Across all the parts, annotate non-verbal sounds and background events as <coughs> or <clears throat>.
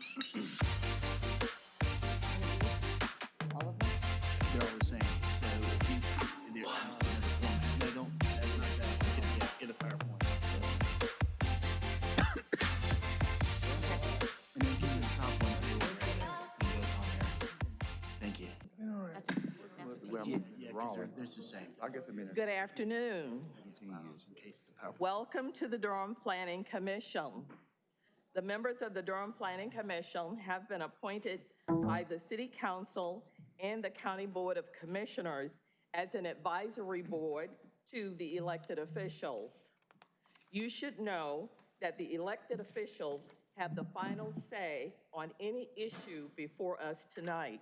All of them? They're all the same, so if you, they're, they don't, that's not that, get, get, get a PowerPoint. so. And then give me the top one, too, and go on there. Thank you. That's, that's okay. Yeah, yeah, because they're, they're the same. I guess I mean, Good afternoon. In case the PowerPoint. Welcome to the Durham Planning Commission. The members of the Durham Planning Commission have been appointed by the City Council and the County Board of Commissioners as an advisory board to the elected officials. You should know that the elected officials have the final say on any issue before us tonight.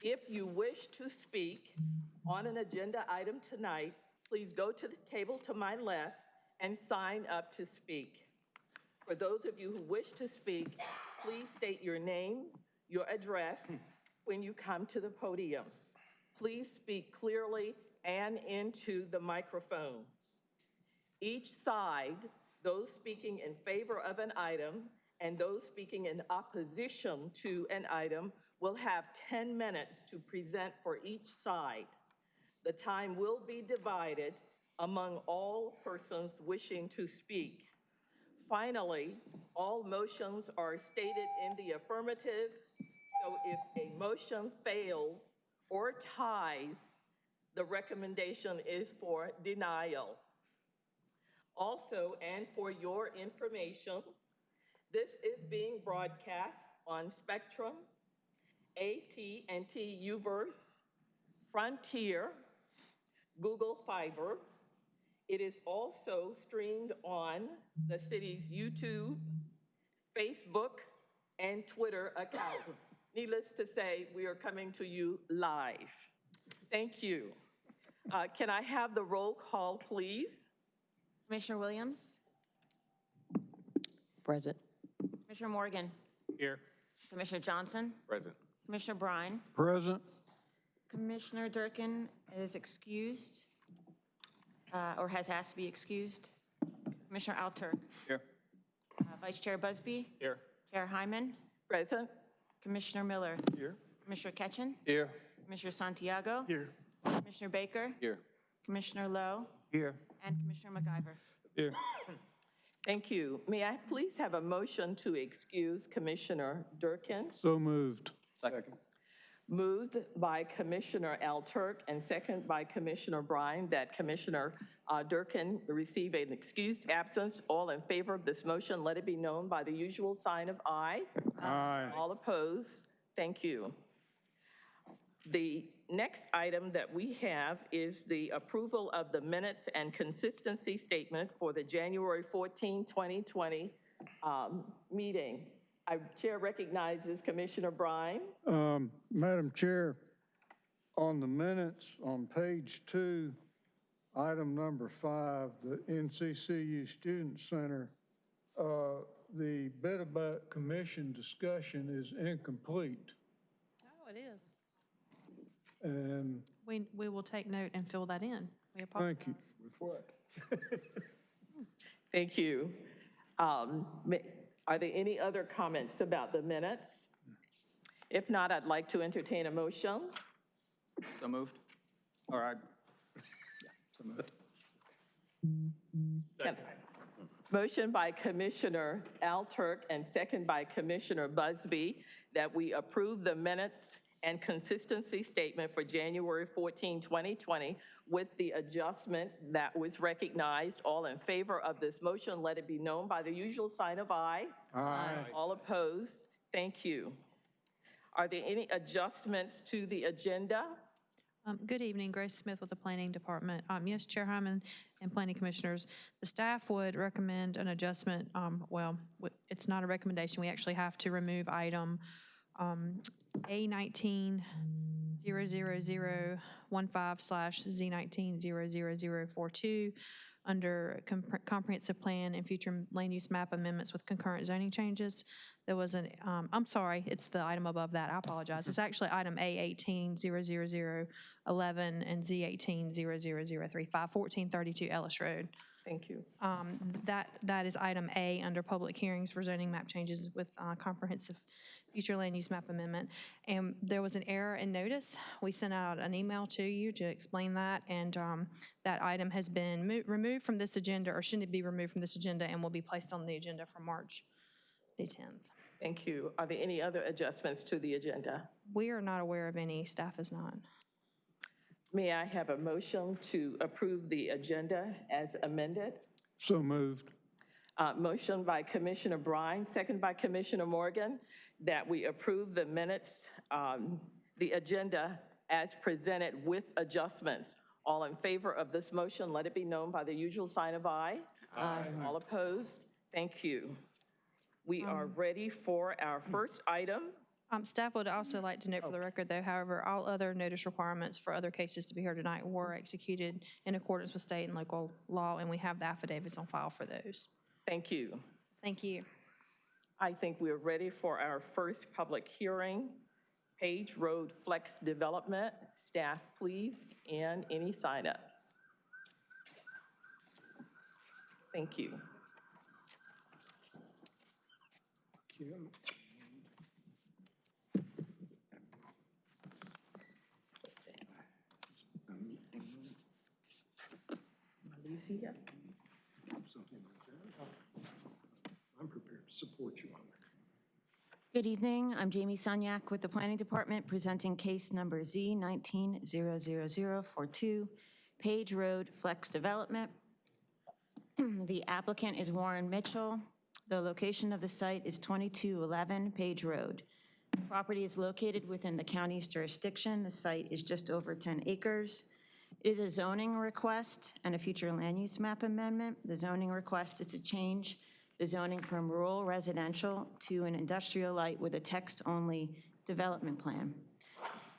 If you wish to speak on an agenda item tonight, please go to the table to my left and sign up to speak. For those of you who wish to speak, please state your name, your address when you come to the podium. Please speak clearly and into the microphone. Each side, those speaking in favor of an item and those speaking in opposition to an item will have 10 minutes to present for each side. The time will be divided among all persons wishing to speak. Finally, all motions are stated in the affirmative, so if a motion fails or ties, the recommendation is for denial. Also, and for your information, this is being broadcast on Spectrum, AT&T UVerse, Frontier, Google Fiber. It is also streamed on the city's YouTube, Facebook, and Twitter accounts. <laughs> Needless to say, we are coming to you live. Thank you. Uh, Can I have the roll call, please? Commissioner Williams? Present. Commissioner Morgan? Here. Commissioner Johnson? Present. Commissioner Brine? Present. Commissioner Durkin is excused, uh, or has asked to be excused. Commissioner Alturk? Here. Uh, Vice Chair Busby? Here. Chair Hyman? Present? Commissioner Miller? Here. Commissioner Ketchen? Here. Commissioner Santiago? Here. Commissioner Baker? Here. Commissioner Lowe? Here. And Commissioner McIver. Here. Thank you. May I please have a motion to excuse Commissioner Durkin? So moved. Second. Moved by Commissioner Alturk and second by Commissioner Bryan that Commissioner uh, Durkin receive an excused absence. All in favor of this motion, let it be known by the usual sign of aye. Aye. All opposed? Thank you. The next item that we have is the approval of the minutes and consistency statements for the January 14, 2020 um, meeting. Our Chair recognizes Commissioner Brine. Um, Madam Chair, on the minutes, on page two, item number five, the NCCU Student Center, uh, the bit about commission discussion is incomplete. Oh, it is. And We, we will take note and fill that in. We apologize. thank you. with what? <laughs> Thank you. Um, ma- Are there any other comments about the minutes? If not, I'd like to entertain a motion. So moved. All right. Yeah, so moved. Can- Motion by Commissioner Alturk and second by Commissioner Busby that we approve the minutes and consistency statement for January 14, 2020 with the adjustment that was recognized. All in favor of this motion, let it be known by the usual sign of aye. Aye. All opposed? Thank you. Are there any adjustments to the agenda? Um, Good evening, Grace Smith with the Planning Department. Um, Yes, Chair Hyman and Planning Commissioners, the staff would recommend an adjustment, um, well, it's not a recommendation, we actually have to remove item um, A nineteen zero zero zero one five slash Z nineteen zero zero zero four two under compre- comprehensive plan and future land use map amendments with concurrent zoning changes. There was an, um, I'm sorry, it's the item above that, I apologize. It's actually item A eighteen zero zero zero eleven and Z eighteen zero zero zero three five, fourteen thirty-two Ellis Road. Thank you. Um, That, that is item A under public hearings for zoning map changes with uh, comprehensive future land use map amendment. And there was an error in notice. We sent out an email to you to explain that, and um, that item has been removed from this agenda, or shouldn't it be removed from this agenda, and will be placed on the agenda for March the 10th. Thank you. Are there any other adjustments to the agenda? We are not aware of any, staff is not. May I have a motion to approve the agenda as amended? So moved. Uh, Motion by Commissioner Brine, second by Commissioner Morgan, that we approve the minutes, um, the agenda as presented with adjustments. All in favor of this motion, let it be known by the usual sign of aye. Aye. All opposed? Thank you. We are ready for our first item. Um, Staff would also like to note for the record, though, however, all other notice requirements for other cases to be heard tonight were executed in accordance with state and local law, and we have the affidavits on file for those. Thank you. Thank you. I think we're ready for our first public hearing. Page Road Flex Development, staff, please, and any signups. Thank you. Alicia? something like that. I'm prepared to support you on that. Good evening, I'm Jamie Sunyak with the Planning Department, presenting case number Z 19-00042, Page Road Flex Development. <clears throat> The applicant is Warren Mitchell. The location of the site is 2211 Page Road. The Property is located within the county's jurisdiction. The site is just over 10 acres. It is a zoning request and a future land use map amendment. The zoning request is to change the zoning from rural residential to an industrial light with a text-only development plan.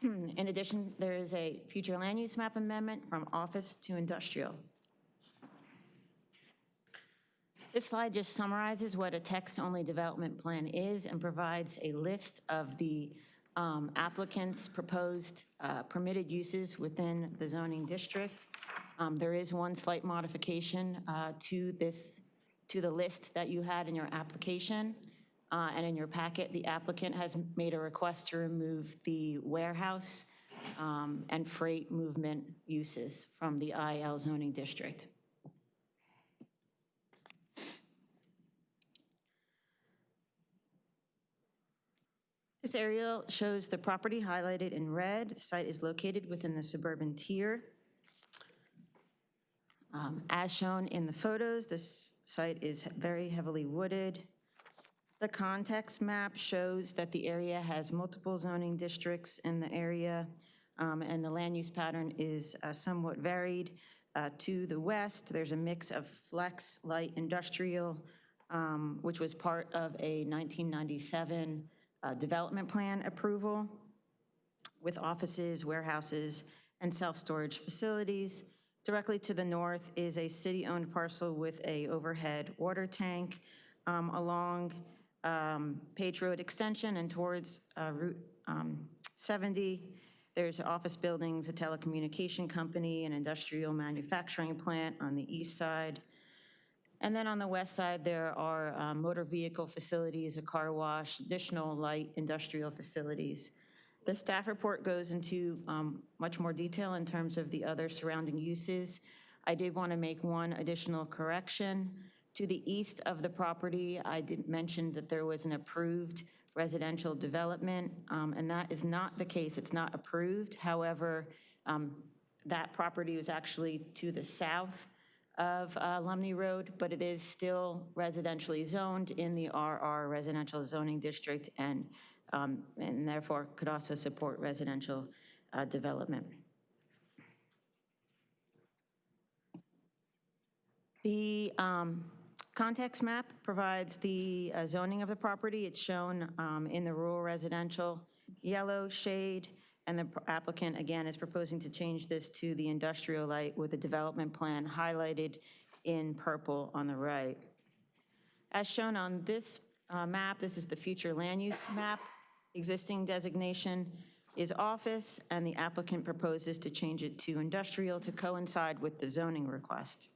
In addition, there is a future land use map amendment from office to industrial. This slide just summarizes what a text-only development plan is and provides a list of the um, applicant's proposed uh, permitted uses within the zoning district. Um, There is one slight modification uh, to this, to the list that you had in your application. Uh, And in your packet, the applicant has made a request to remove the warehouse um, and freight movement uses from the IL zoning district. This aerial shows the property highlighted in red. The site is located within the suburban tier. Um, As shown in the photos, this site is very heavily wooded. The context map shows that the area has multiple zoning districts in the area, um, and the land use pattern is uh, somewhat varied. Uh, To the west, there's a mix of flex light industrial, um, which was part of a 1997 uh, development plan approval with offices, warehouses, and self-storage facilities. Directly to the north is a city-owned parcel with a overhead water tank um, along um, Page Road Extension and towards uh, Route um, 70. There's office buildings, a telecommunication company, an industrial manufacturing plant on the east side. And then on the west side, there are um, motor vehicle facilities, a car wash, additional light industrial facilities. The staff report goes into um, much more detail in terms of the other surrounding uses. I did want to make one additional correction. To the east of the property, I did mention that there was an approved residential development, um, and that is not the case. It's not approved. However, um, that property was actually to the south of uh, Lumley Road, but it is still residentially zoned in the RR Residential Zoning District and, um, and therefore could also support residential uh, development. The um, context map provides the uh, zoning of the property. It's shown um, in the rural residential yellow shade, and the applicant, again, is proposing to change this to the industrial light with a development plan highlighted in purple on the right. As shown on this uh, map, this is the future land use map. Existing designation is office, and the applicant proposes to change it to industrial to coincide with the zoning request.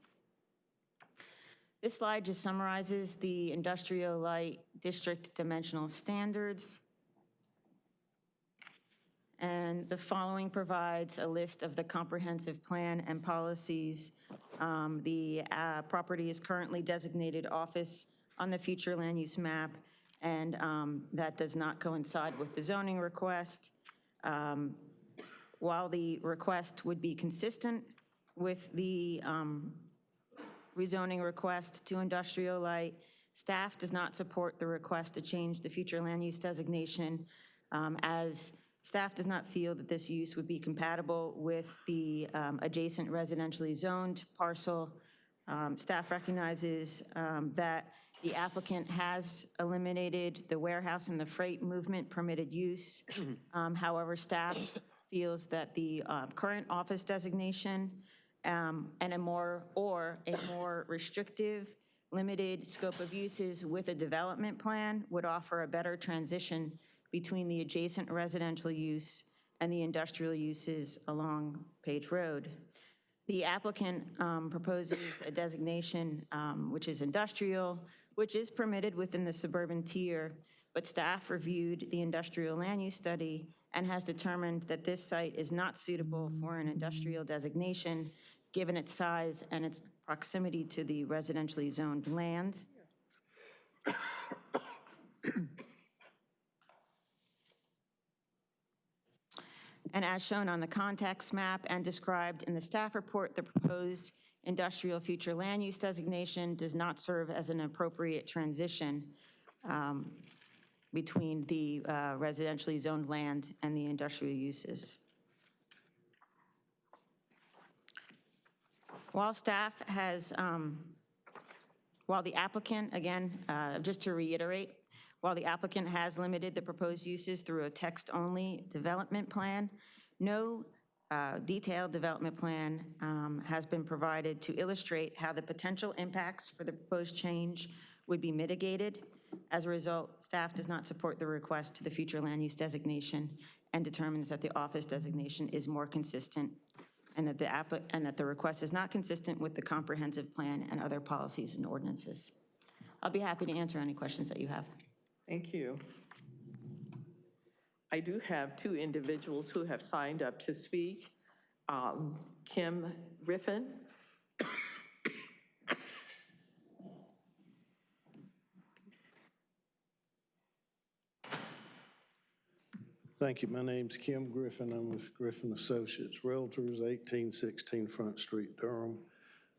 This slide just summarizes the industrial light district dimensional standards. And the following provides a list of the comprehensive plan and policies. Um, The uh, property is currently designated office on the future land use map, and um, that does not coincide with the zoning request. Um, While the request would be consistent with the um, rezoning request to industrial light. Staff does not support the request to change the future land use designation um, as staff does not feel that this use would be compatible with the um, adjacent residentially zoned parcel. Um, Staff recognizes that the applicant has eliminated the warehouse and the freight movement permitted use. <clears throat> Um, However, staff feels that the uh, current office designation um, and a more, or a more restrictive, limited scope of uses with a development plan would offer a better transition between the adjacent residential use and the industrial uses along Page Road. The applicant um, proposes a designation um, which is industrial, which is permitted within the suburban tier, but staff reviewed the industrial land use study and has determined that this site is not suitable for an industrial designation, given its size and its proximity to the residentially zoned land. And as shown on the context map and described in the staff report, the proposed industrial future land use designation does not serve as an appropriate transition um, between the uh, residentially zoned land and the industrial uses. While staff has, um, while the applicant, again, uh, just to reiterate, while the applicant has limited the proposed uses through a text-only development plan, no uh, detailed development plan um, has been provided to illustrate how the potential impacts for the proposed change would be mitigated. As a result, staff does not support the request to the future land use designation and determines that the office designation is more consistent and that the and that the request is not consistent with the comprehensive plan and other policies and ordinances. I'll be happy to answer any questions that you have. Thank you. I do have two individuals who have signed up to speak. Um, Kim Griffin. Thank you. My name's Kim Griffin. I'm with Griffin Associates Realtors, 1816 Front Street, Durham.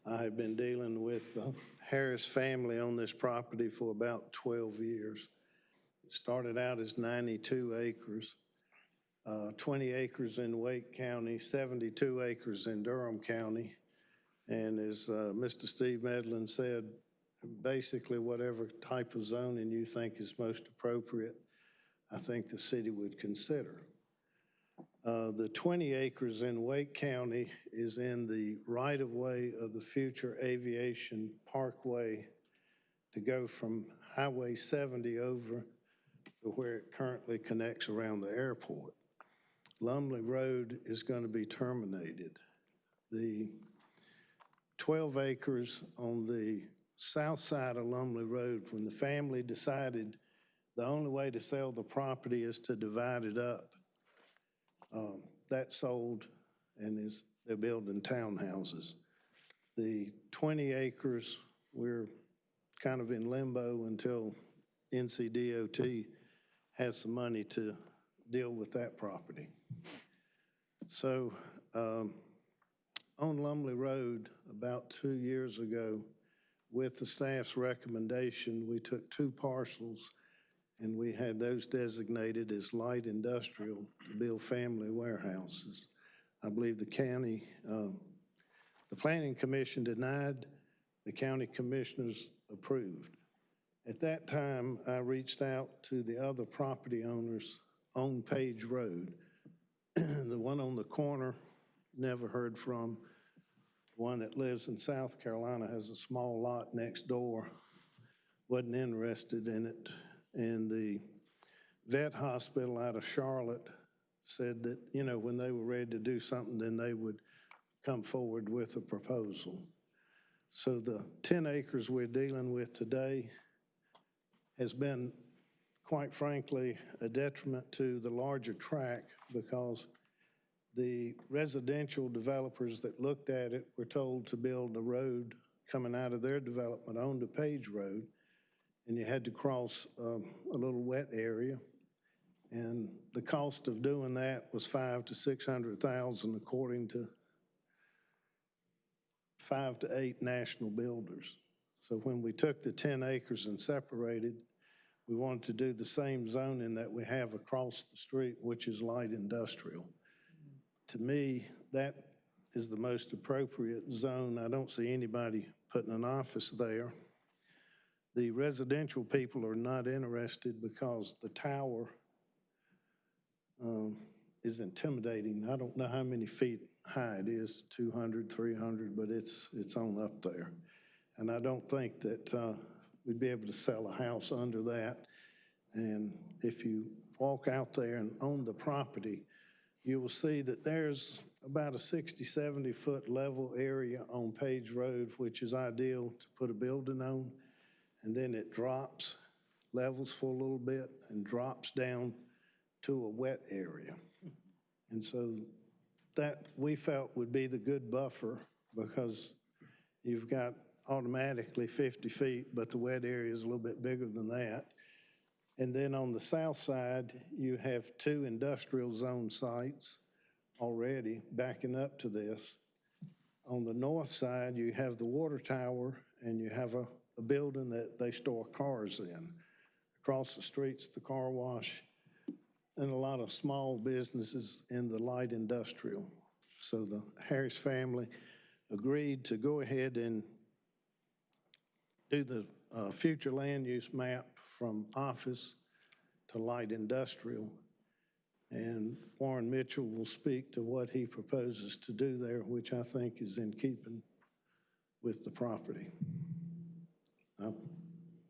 I have been dealing with the Harris family on this property for about 12 years. Started out as 92 acres, uh, 20 acres in Wake County, 72 acres in Durham County. And as uh, Mr. Steve Medlin said, basically whatever type of zoning you think is most appropriate, I think the city would consider. Uh, The 20 acres in Wake County is in the right-of-way of the future aviation parkway to go from Highway 70 over to where it currently connects around the airport. Lumley Road is going to be terminated. The 12 acres on the south side of Lumley Road, when the family decided the only way to sell the property is to divide it up. Um, That sold and is, they're building townhouses. The 20 acres, we're kind of in limbo until NCDOT has some money to deal with that property. So um, on Lumley Road, about two years ago, with the staff's recommendation, we took two parcels and we had those designated as light industrial to build family warehouses. I believe the county, um, the planning commission denied, the county commissioners approved. At that time, I reached out to the other property owners on Page Road. <clears throat> The one on the corner, never heard from. One that lives in South Carolina has a small lot next door, wasn't interested in it. And the vet hospital out of Charlotte said that, you know, when they were ready to do something, then they would come forward with a proposal. So the 10 acres we're dealing with today has been, quite frankly, a detriment to the larger track because the residential developers that looked at it were told to build a road coming out of their development onto Page Road, and you had to cross um, a little wet area. And the cost of doing that was five to 600,000 according to five to eight national builders. So when we took the 10 acres and separated, we wanted to do the same zoning that we have across the street, which is light industrial. To me, that is the most appropriate zone. I don't see anybody putting an office there. The residential people are not interested because the tower um, is intimidating. I don't know how many feet high it is, 200, 300, but it's, it's on up there. And I don't think that uh, we'd be able to sell a house under that. And if you walk out there and own the property, you will see that there's about a 60, 70-foot level area on Page Road, which is ideal to put a building on. And then it drops, levels for a little bit, and drops down to a wet area. And so that, we felt would be the good buffer because you've got automatically 50 feet, but the wet area is a little bit bigger than that. And then on the south side, you have two industrial zone sites already backing up to this. On the north side, you have the water tower and you have a, a building that they store cars in. Across the street's the car wash and a lot of small businesses in the light industrial. So the Harris family agreed to go ahead and do the uh, future land use map from office to light industrial. And Warren Mitchell will speak to what he proposes to do there, which I think is in keeping with the property. I'll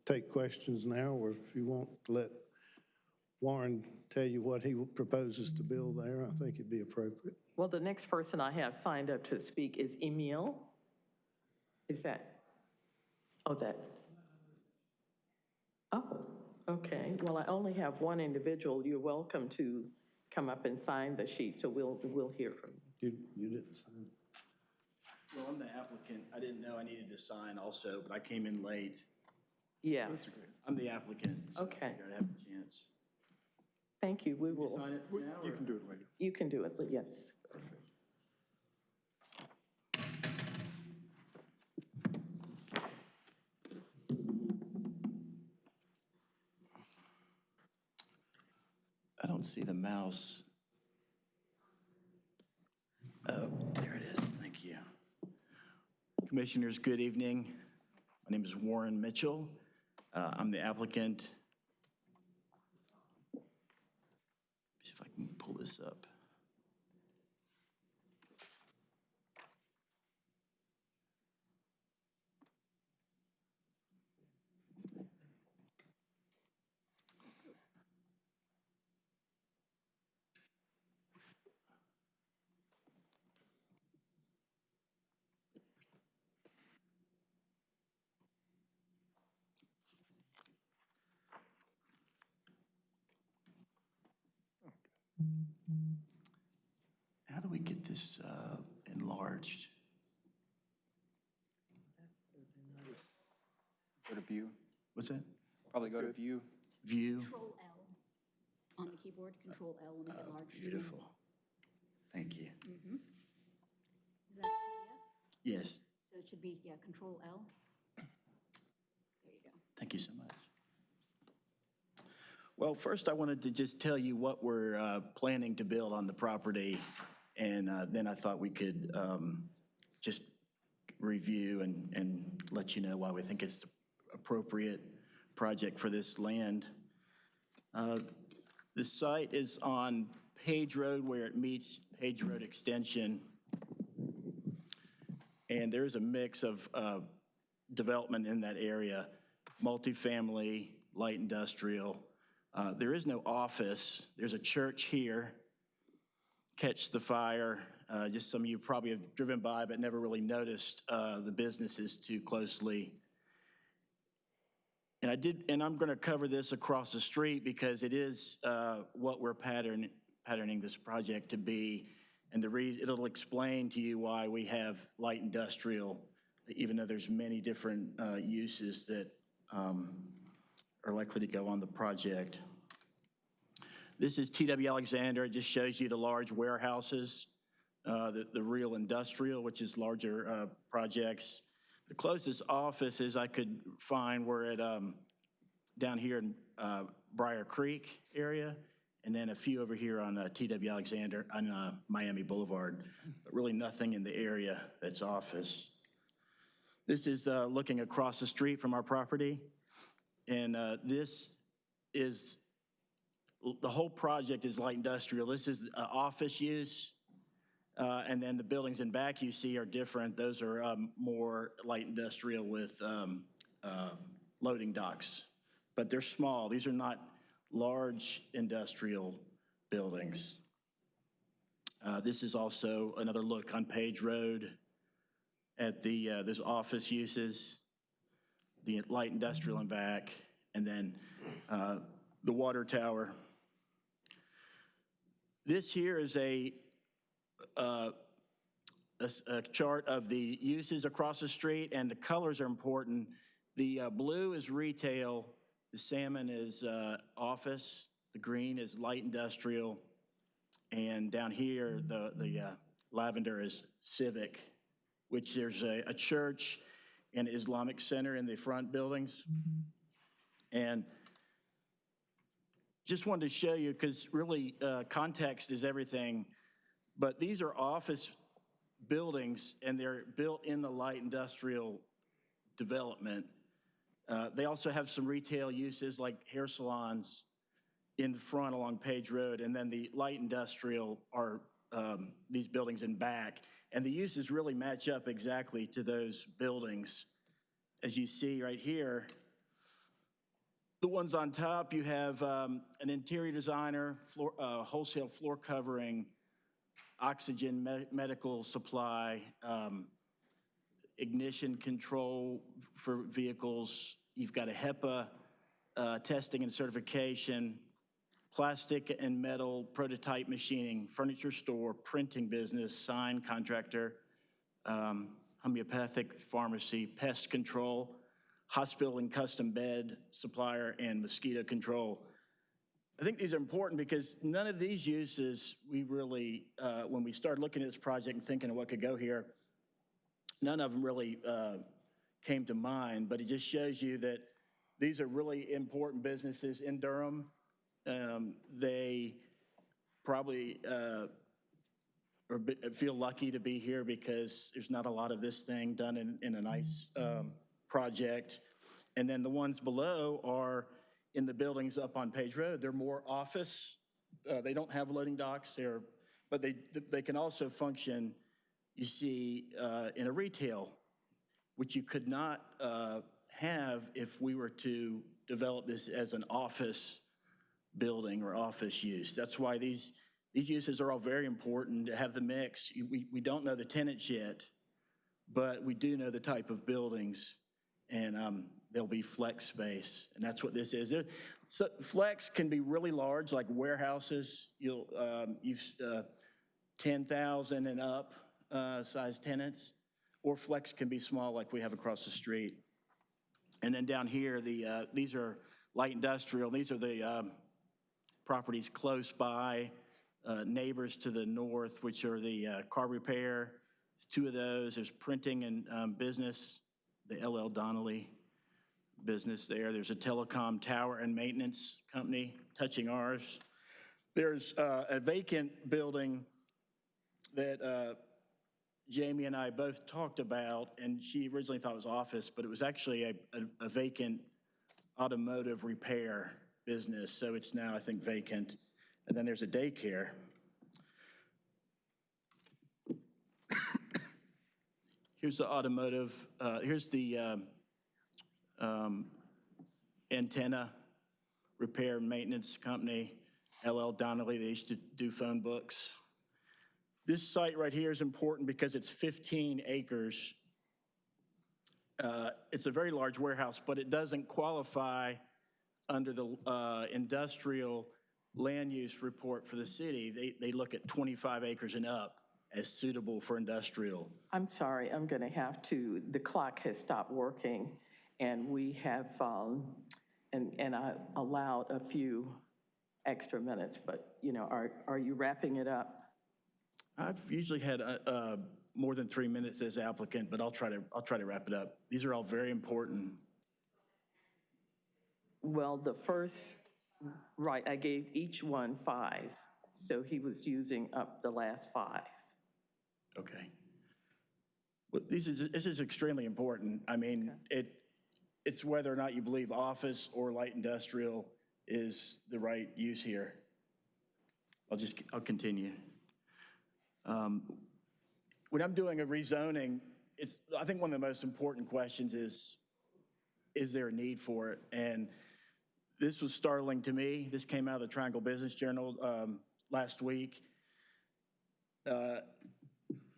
take questions now, or if you want, to let Warren tell you what he proposes to build there. I think it'd be appropriate. Well, the next person I have signed up to speak is Emil. Is that, oh, that's, oh, okay. Well, I only have one individual. You're welcome to come up and sign the sheet, so we'll, we'll hear from you. You, you didn't sign. Well, I'm the applicant. I didn't know I needed to sign also, but I came in late. Yes, I'm the applicant. so I Okay. figured I'd have a chance. thank you. We will, Sign it now, You or- can do it later. you can do it, yes. See the mouse. Oh, there it is. Thank you. Commissioners, good evening. My name is Warren Mitchell. Uh, I'm the applicant. See if I can pull this up. How do we get this uh, enlarged? Go to view. What's that? Probably go to view. View? Control L on the keyboard, Control L will make it large. Beautiful. Thank you. Is that PDF? Yes, So it should be, yeah, Control L. There you go. thank you so much. Well, first I wanted to just tell you what we're uh, planning to build on the property, and uh, then I thought we could um, just review and, and let you know why we think it's the appropriate project for this land. Uh, The site is on Page Road where it meets Page Road Extension. And there is a mix of uh, development in that area, multifamily, light industrial. Uh, There is no office. There's a church here, Catch the Fire. Uh, Just some of you probably have driven by but never really noticed uh, the businesses too closely. And I did, and I'm going to cover this across the street because it is uh, what we're pattern, patterning this project to be. And the reason, it'll explain to you why we have light industrial, even though there's many different uh, uses that um, are likely to go on the project. This is TW Alexander. It just shows you the large warehouses, uh, the, the real industrial, which is larger uh, projects. The closest offices I could find were at, um, down here in uh, Brier Creek area, and then a few over here on uh, TW Alexander, on uh, Miami Boulevard, but really nothing in the area that's office. This is uh, looking across the street from our property, and uh, this is, the whole project is light industrial. This is uh, office use, uh, And then the buildings in back you see are different. Those are um, more light industrial with um, uh, loading docks. But they're small. These are not large industrial buildings. Uh, This is also another look on Page Road at the, uh, those office uses, the light industrial and back, and then uh, the water tower. This here is a uh, a a chart of the uses across the street, and the colors are important. The uh, blue is retail, the salmon is uh, office, the green is light industrial, and down here, the the uh, lavender is civic, which there's a a church and Islamic center in the front buildings. And just wanted to show you, because really, uh, context is everything. But these are office buildings, and they're built in the light industrial development. Uh, They also have some retail uses like hair salons in front along Page Road, and then the light industrial are um, these buildings in back. And the uses really match up exactly to those buildings. As you see right here, the ones on top, you have um, an interior designer, floor, uh, wholesale floor covering, oxygen, me- medical supply, um, ignition control for vehicles. You've got a HEPA uh, testing and certification, plastic and metal prototype machining, furniture store, printing business, sign contractor, um, homeopathic pharmacy, pest control, hospital and custom bed supplier, and mosquito control. I think these are important because none of these uses, we really, uh, when we started looking at this project and thinking of what could go here, none of them really uh, came to mind, but it just shows you that these are really important businesses in Durham. Um, They probably uh, or be- feel lucky to be here because there's not a lot of this thing done in, in a nice um, project. And then the ones below are in the buildings up on Page Road. They're more office. Uh, They don't have loading docks. They're, but they, they can also function, you see, uh, in a retail, which you could not uh, have if we were to develop this as an office building or office use. That's why these, these uses are all very important to have the mix. We, we don't know the tenants yet, but we do know the type of buildings, and um, there'll be flex space, and that's what this is. There- so Flex can be really large, like warehouses. You'll, um, you've, uh, 10,000 and up uh, size tenants, or flex can be small, like we have across the street. And then down here, the, uh, these are light industrial, these are the um, properties close by, uh, neighbors to the north, which are the uh, car repair. There's two of those. There's printing and um, business, the LL Donnelly business there. There's a telecom tower and maintenance company touching ours. There's uh, a vacant building that uh, Jamie and I both talked about, and she originally thought it was office, but it was actually a, a- a vacant automotive repair business, so it's now, I think, vacant. And then there's a daycare. here's the automotive, uh, here's the um, um, antenna repair maintenance company, LL Donnelly, they used to do phone books. This site right here is important because it's 15 acres. Uh, It's a very large warehouse, but it doesn't qualify under the uh, industrial land use report for the city. They, they look at 25 acres and up as suitable for industrial. I'm sorry, I'm going to have to, the clock has stopped working, and we have, um, and, and I allowed a few extra minutes, but, you know, are, are you wrapping it up? I've usually had uh, uh, more than three minutes as applicant, but I'll try to, I'll try to wrap it up. These are all very important. Well, the first, right, I gave each one five, so he was using up the last five. Okay. Well, this is, this is extremely important. I mean, it, it's whether or not you believe office or light industrial is the right use here. I'll just, I'll continue. Um, When I'm doing a rezoning, it's, I think one of the most important questions is, is there a need for it? And this was startling to me. This came out of the Triangle Business Journal um, last week. Uh,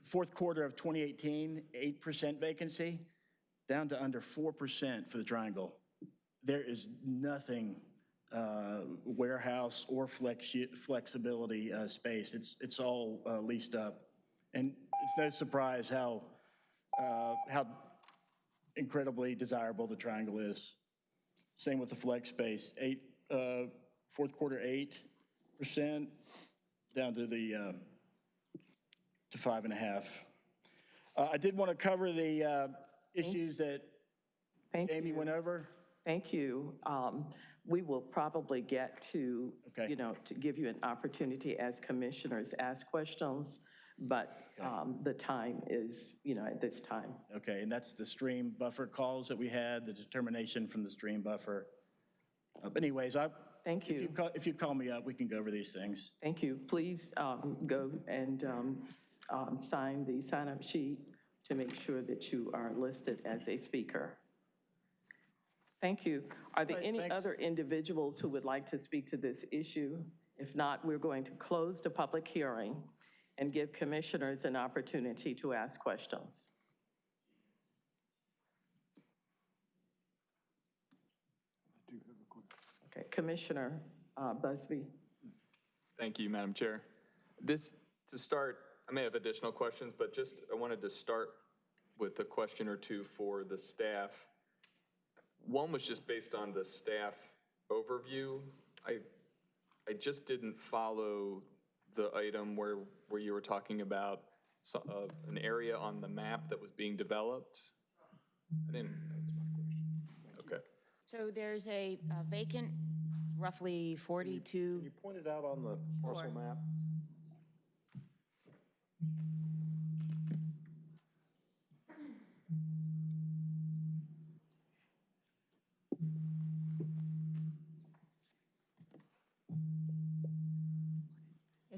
Fourth quarter of 2018, 8% vacancy, down to under 4% for the Triangle. There is nothing uh, warehouse or flex, flexibility uh, space. It's, it's all uh, leased up. And it's no surprise how, uh, how incredibly desirable the Triangle is. Same with the flex space, eight, uh, fourth quarter, 8%, down to the, uh, to five and a half. Uh, I did want to cover the uh, issues that Thank Jamie you. went over. Thank you. Um, We will probably get to, Okay. you know, to give you an opportunity as commissioners, ask questions, but um, the time is, you know, at this time. Okay, and that's the stream buffer calls that we had, the determination from the stream buffer. Uh, But anyways, I, Thank if you you. call, if you call me up, we can go over these things. Thank you. Please um, go and um, s- um, sign the sign-up sheet to make sure that you are listed as a speaker. Thank you. Are there any thanks. other individuals who would like to speak to this issue? If not, we're going to close the public hearing and give commissioners an opportunity to ask questions. Okay, Commissioner uh, Busby? Thank you, Madam Chair. This, to start, I may have additional questions, but just, I wanted to start with a question or two for the staff. One was just based on the staff overview. I, I just didn't follow the item where, where you were talking about so- uh, an area on the map that was being developed. I didn't, that's my question. Okay. So there's a a vacant, roughly 42, You pointed out on the parcel Sure. map.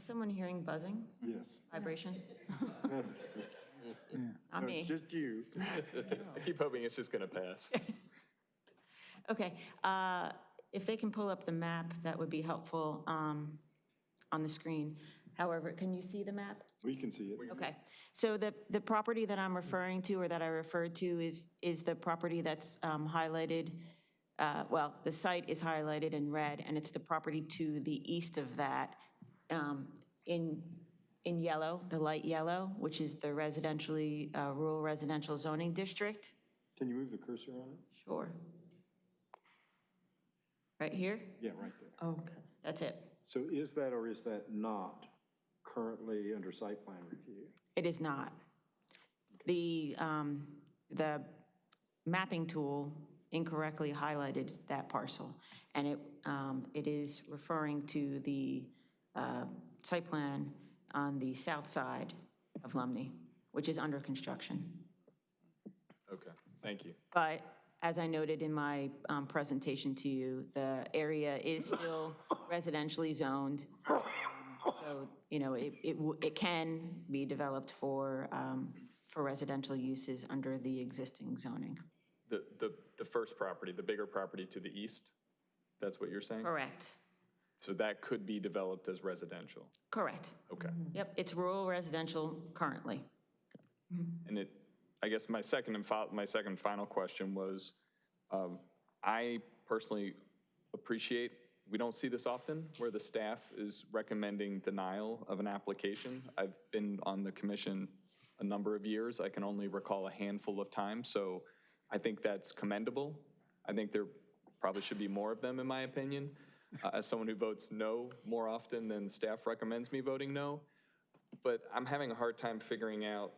Someone hearing buzzing, Yes. vibration? It's <laughs> Not me. just you. I <laughs> keep hoping it's just going to pass. <laughs> Okay, uh, if they can pull up the map, that would be helpful um, on the screen. However, can you see the map? We can see it. Okay, so the, the property that I'm referring to, or that I referred to, is, is the property that's um, highlighted, uh, well, the site is highlighted in red, and it's the property to the east of that, um, in, in yellow, the light yellow, which is the residentially, uh, rural residential zoning district. Can you move the cursor on it? Sure. Right here? Yeah, right there. Okay. That's it. So is that or is that not currently under site plan review? It is not. The, um, the mapping tool incorrectly highlighted that parcel, and it, um, it is referring to the uh, site plan on the south side of Lumley, which is under construction. Okay, thank you. But as I noted in my um, presentation to you, the area is still <laughs> residentially zoned. So, you know, it, it it can be developed for, um, for residential uses under the existing zoning. The, the, the first property, the bigger property to the east? That's what you're saying? Correct, So that could be developed as residential? correct. Okay. Yep, it's rural residential currently. And it, I guess my second and fol, my second final question was, um, I personally appreciate, we don't see this often, where the staff is recommending denial of an application. I've been on the commission a number of years. I can only recall a handful of times, so I think that's commendable. I think there probably should be more of them, in my opinion. Uh, <laughs> As someone who votes no more often than staff recommends me voting no, but I'm having a hard time figuring out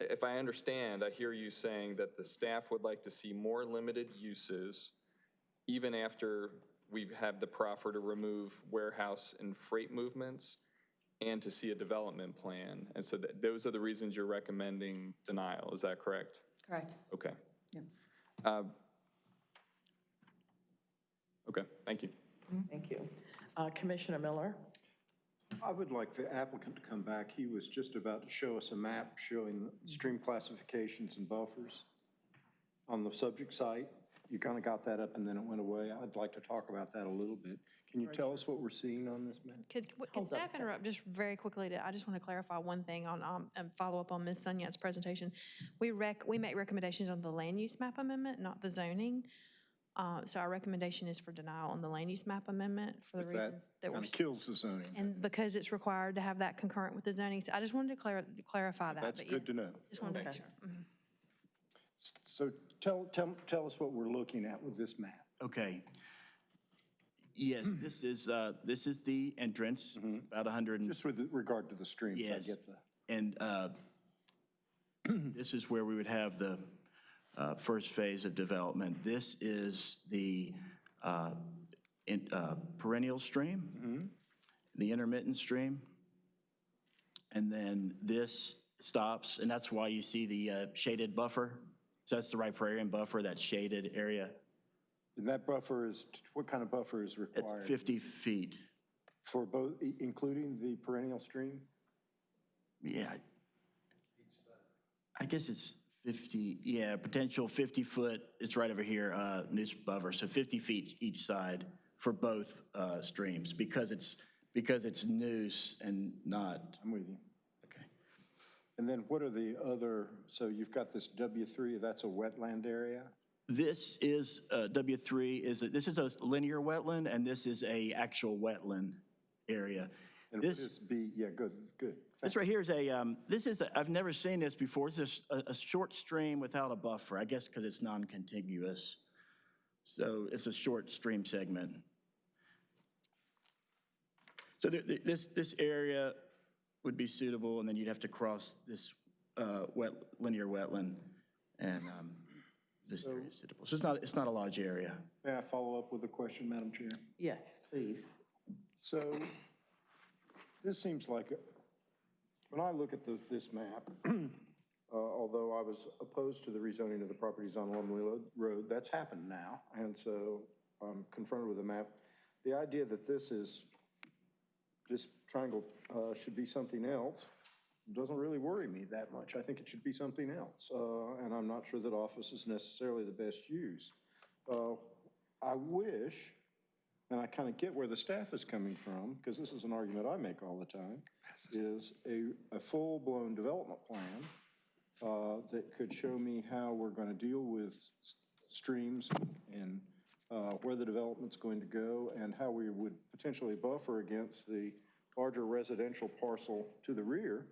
if I understand, I hear you saying that the staff would like to see more limited uses even after we have had the proffer to remove warehouse and freight movements and to see a development plan. And so that, those are the reasons you're recommending denial, is that correct? Correct. Okay. Yep. Uh, Okay, thank you. Thank you. Uh, Commissioner Miller? I would like the applicant to come back. He was just about to show us a map showing stream classifications and buffers on the subject site. You kind of got that up and then it went away. I'd like to talk about that a little bit. Can you tell us what we're seeing on this map? Could, could hold staff interrupt just very quickly to, I just want to clarify one thing on, um, and follow up on Ms. Sunyak's presentation. We rec, we make recommendations on the land use map amendment, not the zoning. Uh, so our recommendation is for denial on the land use map amendment for the That reasons that were. kind of kills the zoning. And because it's required to have that concurrent with the zoning, so I just wanted to clar- clarify that. That's but good to yes, know. Just wanted to make sure. Mhm. So tell, tell, tell us what we're looking at with this map. Okay. Yes, <clears throat> this is, uh, this is the entrance, about 100 and Just with regard to the streams, I Yes. get the. And uh, <clears throat> this is where we would have the uh, first phase of development. This is the uh, in- uh, perennial stream, the intermittent stream. And then this stops, and that's why you see the uh, shaded buffer. So that's the riparian buffer, that shaded area. And that buffer is, what kind of buffer is It's required? 50 feet. For both, including the perennial stream? Yeah. I guess it's 50, yeah, potential 50-foot, it's right over here, uh, Neuse buffer, so 50 feet each side for both uh, streams, because it's, because it's Neuse and not, I'm with you. okay. And then what are the other, so you've got this W3, that's a wetland area? This is, uh, W3 is, a- this is a linear wetland, and this is a actual wetland area. And what This- be, yeah, good, good. This right here is a, um, this is, a- I've never seen this before. It's just a, a short stream without a buffer, I guess because it's non-contiguous. So it's a short stream segment. So there- there- this, this area would be suitable, and then you'd have to cross this uh, wet, linear wetland, and um, this area is suitable. So it's not, it's not a large area. May I follow up with a question, Madam Chair? Yes, please. So this seems like, when I look at this, this map, <clears throat> uh, although I was opposed to the rezoning of the properties on Lumley Road, that's happened now. And so I'm confronted with a map. The idea that this is, this triangle uh, should be something else doesn't really worry me that much. I think it should be something else. Uh, And I'm not sure that office is necessarily the best use. Uh, I wish and I kind of get where the staff is coming from, because this is an argument I make all the time, <laughs> is a, a full-blown development plan uh, that could show me how we're going to deal with streams and uh, where the development's going to go, and how we would potentially buffer against the larger residential parcel to the rear.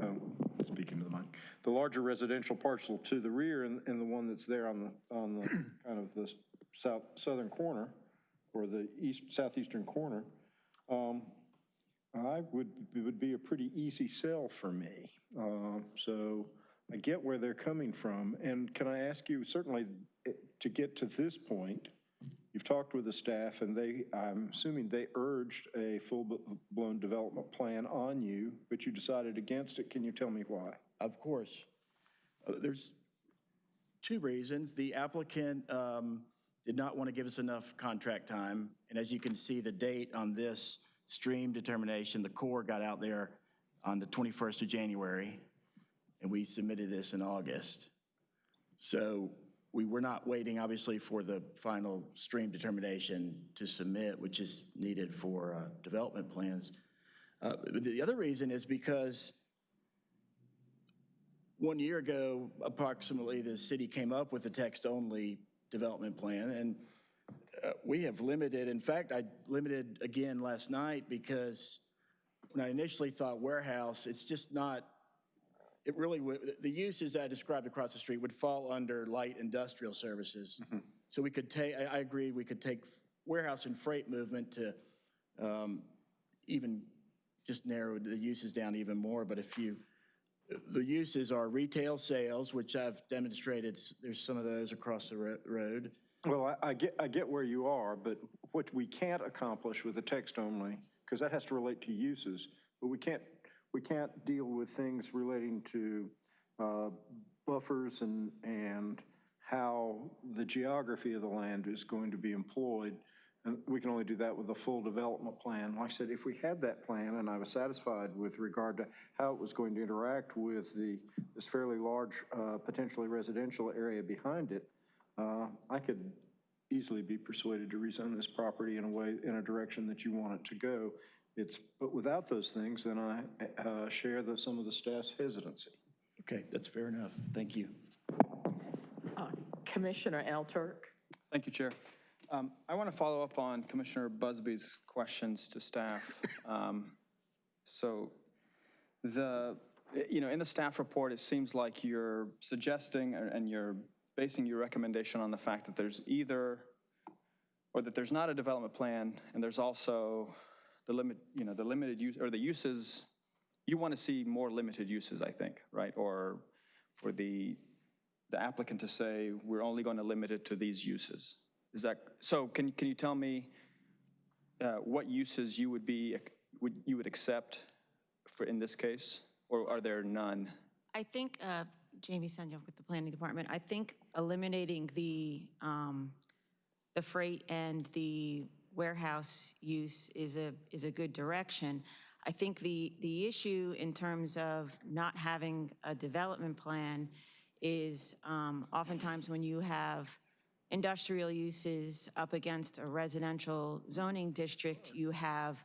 Um, Speaking to the mic. The larger residential parcel to the rear and, and the one that's there on the, on the, <clears throat> kind of the south, southern corner or the east, southeastern corner, um, I would, would be a pretty easy sell for me. Uh, So I get where they're coming from. And can I ask you, certainly, eh, to get to this point, you've talked with the staff and they, I'm assuming they urged a full-blown development plan on you, but you decided against it. Can you tell me why? Of course. Uh, There's two reasons. The applicant um, did not want to give us enough contract time, and as you can see, the date on this stream determination, the Corps got out there on the 21st of January, and we submitted this in August. So we were not waiting, obviously, for the final stream determination to submit, which is needed for uh, development plans. Uh, The other reason is because one year ago, approximately, the city came up with a text-only development plan, and uh, we have limited, in fact, I limited again last night because when I initially thought warehouse, it's just not, it really would, the uses that I described across the street would fall under light industrial services. So we could take, I, I agree, we could take warehouse and freight movement to um, even just narrow the uses down even more, but if you, the uses are retail sales, which I've demonstrated, there's some of those across the ro- road. Well, I, I get, I get where you are, but what we can't accomplish with the text only, because that has to relate to uses, but we can't, we can't deal with things relating to uh, buffers and, and how the geography of the land is going to be employed. And we can only do that with a full development plan. Like I said, if we had that plan and I was satisfied with regard to how it was going to interact with the, this fairly large, uh, potentially residential area behind it, uh, I could easily be persuaded to rezone this property in a way, in a direction that you want it to go. It's, but without those things, then I uh, share the, some of the staff's hesitancy. Okay, that's fair enough. Thank you. Uh, Commissioner Alturk? Thank you, Chair. Um, I want to follow up on Commissioner Busby's questions to staff. <laughs> Um, So the, you know, in the staff report, it seems like you're suggesting and you're basing your recommendation on the fact that there's either, or that there's not a development plan and there's also the limit, you know, the limited use, or the uses, you want to see more limited uses, I think, right? Or for the, the applicant to say, we're only going to limit it to these uses. Is that, so can, can you tell me uh, what uses you would be, would, you would accept for, in this case? Or are there none? I think, uh, Jamie Sunyak with the Planning Department, I think eliminating the, um, the freight and the warehouse use is a, is a good direction. I think the, the issue in terms of not having a development plan is um, oftentimes when you have industrial uses up against a residential zoning district, you have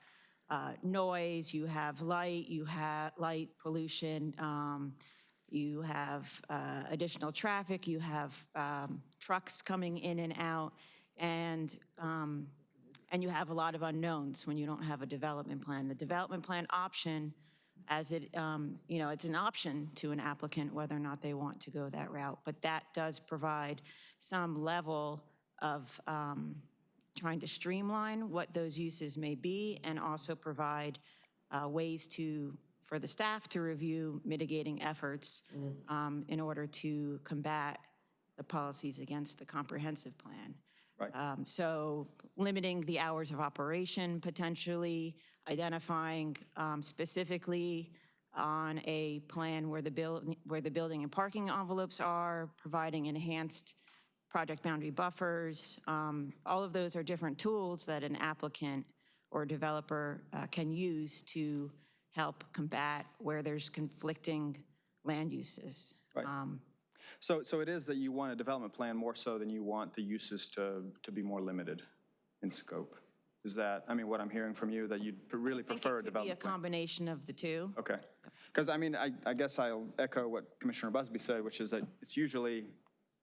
uh, noise, you have light, you have light pollution, um, you have uh, additional traffic, you have um, trucks coming in and out, and, um, and you have a lot of unknowns when you don't have a development plan. The development plan option, as it, um, you know, it's an option to an applicant whether or not they want to go that route, but that does provide some level of um, trying to streamline what those uses may be and also provide uh, ways to, for the staff to review mitigating efforts um, in order to combat the policies against the comprehensive plan. Right. Um, So limiting the hours of operation potentially, identifying um, specifically on a plan where the building, where the building and parking envelopes are, providing enhanced project boundary buffers. um, All of those are different tools that an applicant or developer uh, can use to help combat where there's conflicting land uses. Right. Um, So, so it is that you want a development plan more so than you want the uses to, to be more limited in scope? Is that, I mean, what I'm hearing from you, that you'd really prefer a it could be a development plan? combination of the two. Okay. Because I mean, I, I guess I'll echo what Commissioner Busby said, which is that it's usually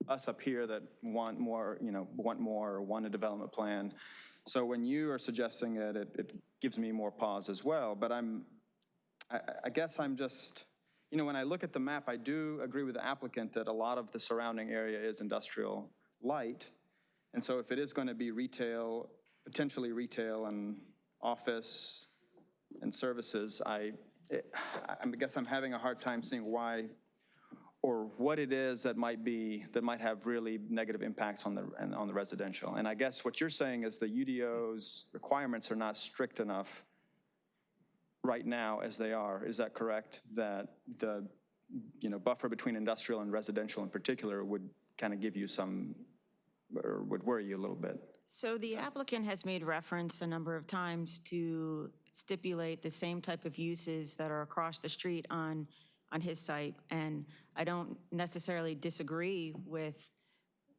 us up here that want more, you know, want more or want a development plan. So when you are suggesting it, it, it gives me more pause as well. But I'm, I, I guess I'm just, you know, when I look at the map, I do agree with the applicant that a lot of the surrounding area is industrial light. And so if it is going to be retail, potentially retail and office and services, I, it- I guess I'm having a hard time seeing why, or what it is that might be, that might have really negative impacts on the, on the residential. And I guess what you're saying is the UDO's requirements are not strict enough right now as they are. Is that correct? That the, you know, buffer between industrial and residential in particular would kind of give you some, or would worry you a little bit? So the applicant has made reference a number of times to stipulate the same type of uses that are across the street on on his site, and I don't necessarily disagree with,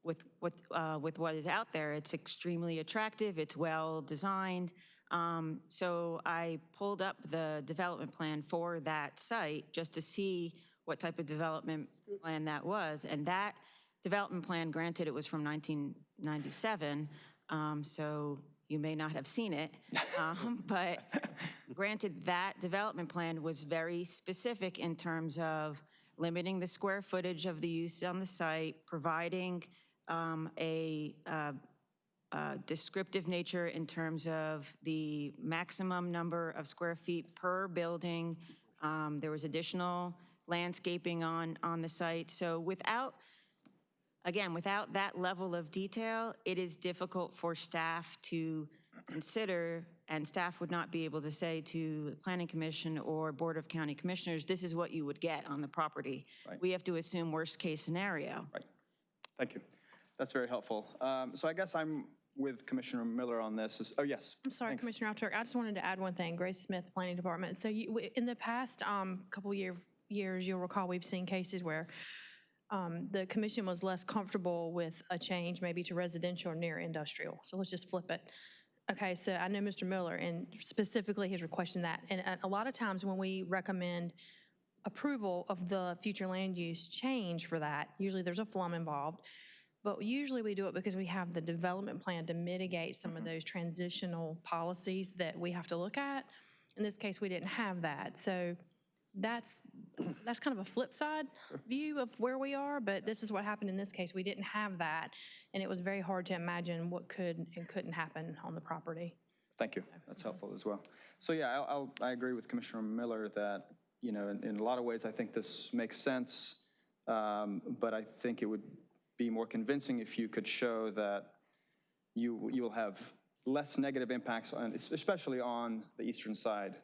with, with, uh, with what is out there. It's extremely attractive, it's well-designed. Um, So I pulled up the development plan for that site just to see what type of development plan that was. And that development plan, granted, it was from 1997, um, so you may not have seen it. <laughs> um, But granted, that development plan was very specific in terms of limiting the square footage of the use on the site, providing um, a uh, uh, descriptive nature in terms of the maximum number of square feet per building. Um, There was additional landscaping on, on the site. So without, again, without that level of detail, it is difficult for staff to consider, and staff would not be able to say to the Planning Commission or Board of County Commissioners, this is what you would get on the property. We have to assume worst-case scenario. Right. Thank you. That's very helpful. Um, So I guess I'm with Commissioner Miller on this. Is- Oh, yes. I'm sorry, Thanks. Commissioner Alturk, I just wanted to add one thing. Grace Smith, Planning Department. So you, in the past um, couple year, years, you'll recall, we've seen cases where um, the commission was less comfortable with a change maybe to residential or near industrial. So let's just flip it. Okay, so I know Mr. Miller, and specifically he's requesting that. And a lot of times when we recommend approval of the future land use change for that, usually there's a flum involved. But usually we do it because we have the development plan to mitigate some of those transitional policies that we have to look at. In this case, we didn't have that. So that's, that's kind of a flip side view of where we are, but this is what happened in this case. We didn't have that, and it was very hard to imagine what could and couldn't happen on the property. Thank you. That's helpful as well. So yeah, I'll, I'll- I agree with Commissioner Miller that, you know, in, in a lot of ways, I think this makes sense. Um, But I think it would be more convincing if you could show that you, you will have less negative impacts on, especially on the eastern side,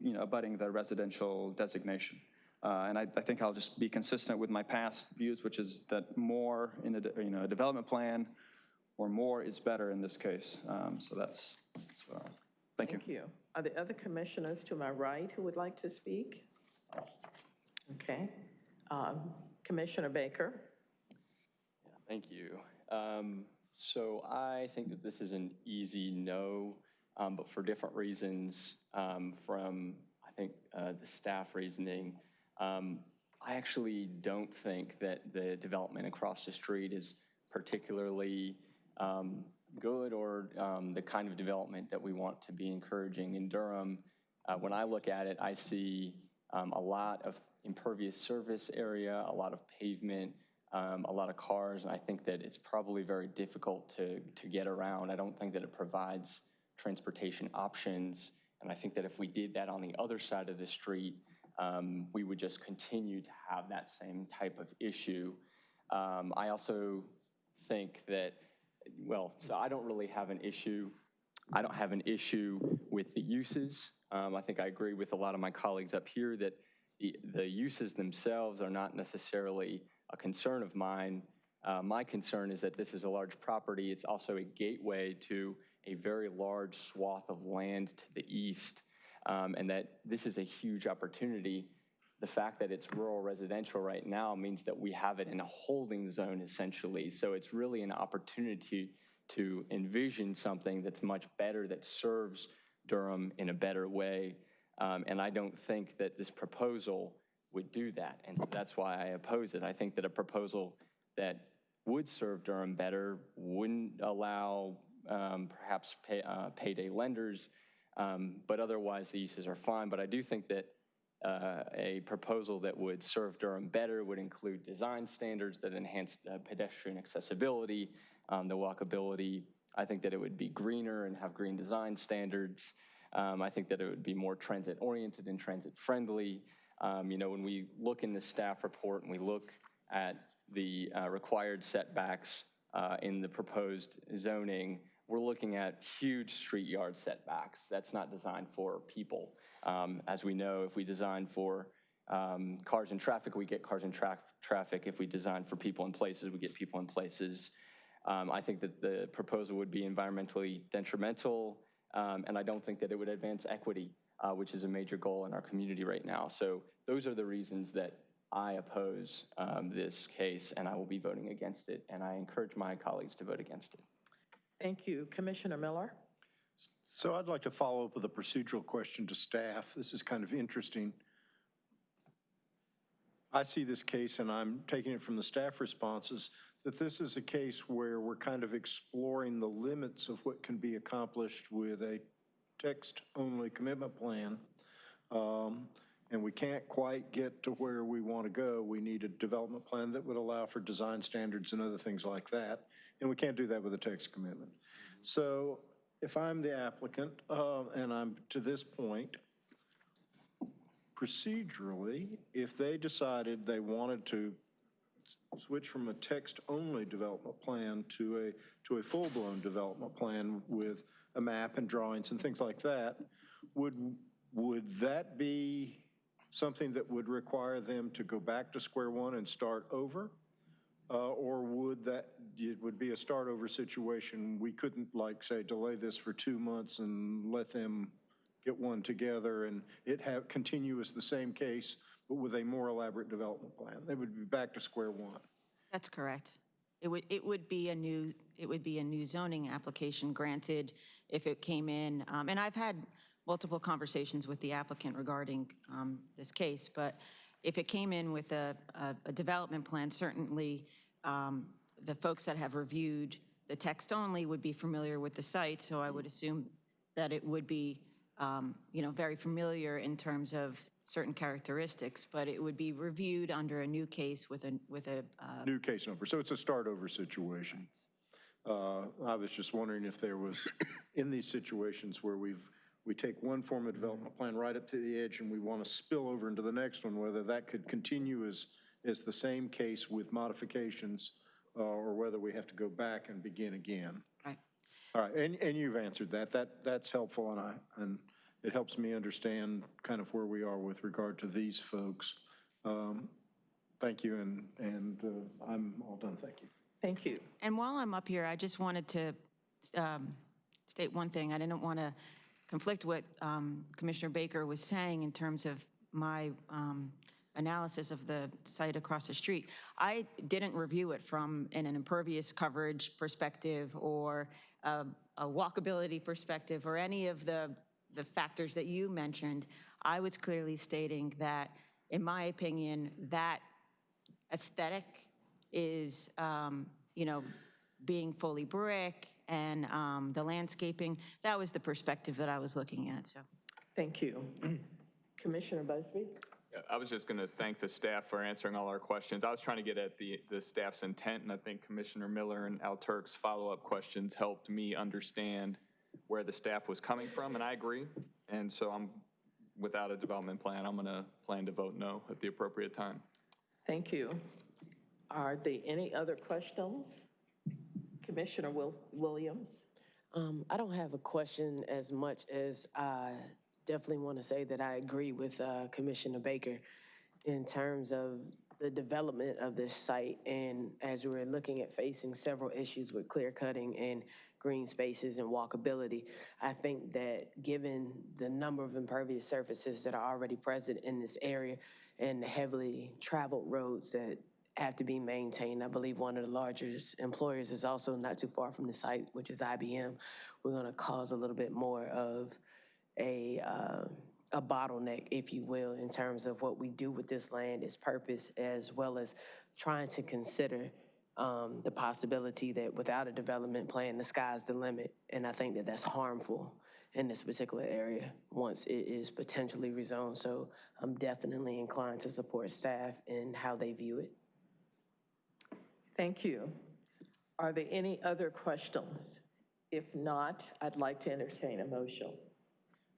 you know, abutting the residential designation. Uh, And I, I think I'll just be consistent with my past views, which is that more in a, you know, a development plan or more is better in this case. Um, So that's, that's, uh, thank you. Thank you. Are there other commissioners to my right who would like to speak? Okay. Um, Commissioner Baker? Thank you. Um, So I think that this is an easy no, um, but for different reasons um, from, I think, uh, the staff reasoning. Um, I actually don't think that the development across the street is particularly um, good or um, the kind of development that we want to be encouraging in Durham. Uh, When I look at it, I see um, a lot of impervious surface area, a lot of pavement, um, a lot of cars, and I think that it's probably very difficult to, to get around. I don't think that it provides transportation options, and I think that if we did that on the other side of the street, um, we would just continue to have that same type of issue. Um, I also think that, well, so I don't really have an issue. I don't have an issue with the uses. Um, I think I agree with a lot of my colleagues up here that the, the uses themselves are not necessarily a concern of mine. Uh, my concern is that this is a large property. It's also a gateway to a very large swath of land to the east, um, and that this is a huge opportunity. The fact that it's rural residential right now means that we have it in a holding zone essentially. So it's really an opportunity to envision something that's much better, that serves Durham in a better way. Um, and I don't think that this proposal would do that. And so that's why I oppose it. I think that a proposal that would serve Durham better wouldn't allow um, perhaps pay, uh, payday lenders, um, but otherwise the uses are fine. But I do think that uh, a proposal that would serve Durham better would include design standards that enhance the pedestrian accessibility, um, the walkability. I think that it would be greener and have green design standards. Um, I think that it would be more transit-oriented and transit-friendly. Um, You know, when we look in the staff report and we look at the uh, required setbacks uh, in the proposed zoning, we're looking at huge street yard setbacks. That's not designed for people. Um, As we know, if we design for um, cars and traffic, we get cars and tra- traffic. If we design for people and places, we get people and places. Um, I think that the proposal would be environmentally detrimental, um, and I don't think that it would advance equity. uh, which is a major goal in our community right now. So those are the reasons that I oppose um, this case, and I will be voting against it, and I encourage my colleagues to vote against it. Thank you. Commissioner Miller? So I'd like to follow up with a procedural question to staff. This is kind of interesting. I see this case, and I'm taking it from the staff responses, that this is a case where we're kind of exploring the limits of what can be accomplished with a text-only commitment plan. Um, And we can't quite get to where we want to go. We need a development plan that would allow for design standards and other things like that. And we can't do that with a text commitment. So if I'm the applicant, uh, and I'm to this point, procedurally, if they decided they wanted to switch from a text-only development plan to a, to a full-blown development plan with a map and drawings and things like that, would, would that be something that would require them to go back to square one and start over? Uh, Or would that, it would be a start-over situation? We couldn't, like, say, delay this for two months and let them get one together and it have, continue as the same case, but with a more elaborate development plan? They would be back to square one. That's correct. It would, it would be a new, it would be a new zoning application granted if it came in. um, And I've had multiple conversations with the applicant regarding um, this case, but if it came in with a, a- a development plan, certainly um, the folks that have reviewed the text only would be familiar with the site, so I would assume that it would be, um, you know, very familiar in terms of certain characteristics, but it would be reviewed under a new case with a, with a uh, New case number, so it's a start-over situation. Uh, I was just wondering if there was, in these situations where we've, we take one form of development plan right up to the edge and we want to spill over into the next one, whether that could continue as, as the same case with modifications, uh, or whether we have to go back and begin again. Right. All right, and, and you've answered that. That, that's helpful, and I, and it helps me understand kind of where we are with regard to these folks. Um, Thank you, and, and uh, I'm all done, thank you. Thank you. And while I'm up here, I just wanted to um, state one thing. I didn't want to conflict what um, Commissioner Baker was saying in terms of my um, analysis of the site across the street. I didn't review it from an impervious coverage perspective or a a walkability perspective or any of the, the factors that you mentioned. I was clearly stating that, in my opinion, that aesthetic is, um, you know, being fully brick and um, the landscaping. That was the perspective that I was looking at, so. Thank you. <clears throat> Commissioner Busby? Yeah, I was just going to thank the staff for answering all our questions. I was trying to get at the, the staff's intent, and I think Commissioner Miller and Al Turk's follow-up questions helped me understand where the staff was coming from, and I agree. And so I'm, without a development plan, I'm going to plan to vote no at the appropriate time. Thank you. Are there any other questions? Commissioner Wil- Williams? Um, I don't have a question as much as I definitely want to say that I agree with uh, Commissioner Baker in terms of the development of this site. And as we're looking at facing several issues with clear cutting and green spaces and walkability, I think that given the number of impervious surfaces that are already present in this area and the heavily traveled roads that have to be maintained. I believe one of the largest employers is also not too far from the site, which is IBM. We're going to cause a little bit more of a, uh, a bottleneck, if you will, in terms of what we do with this land, its purpose, as well as trying to consider um, the possibility that without a development plan, the sky's the limit. And I think that that's harmful in this particular area once it is potentially rezoned. So I'm definitely inclined to support staff in how they view it. Thank you. Are there any other questions? If not, I'd like to entertain a motion.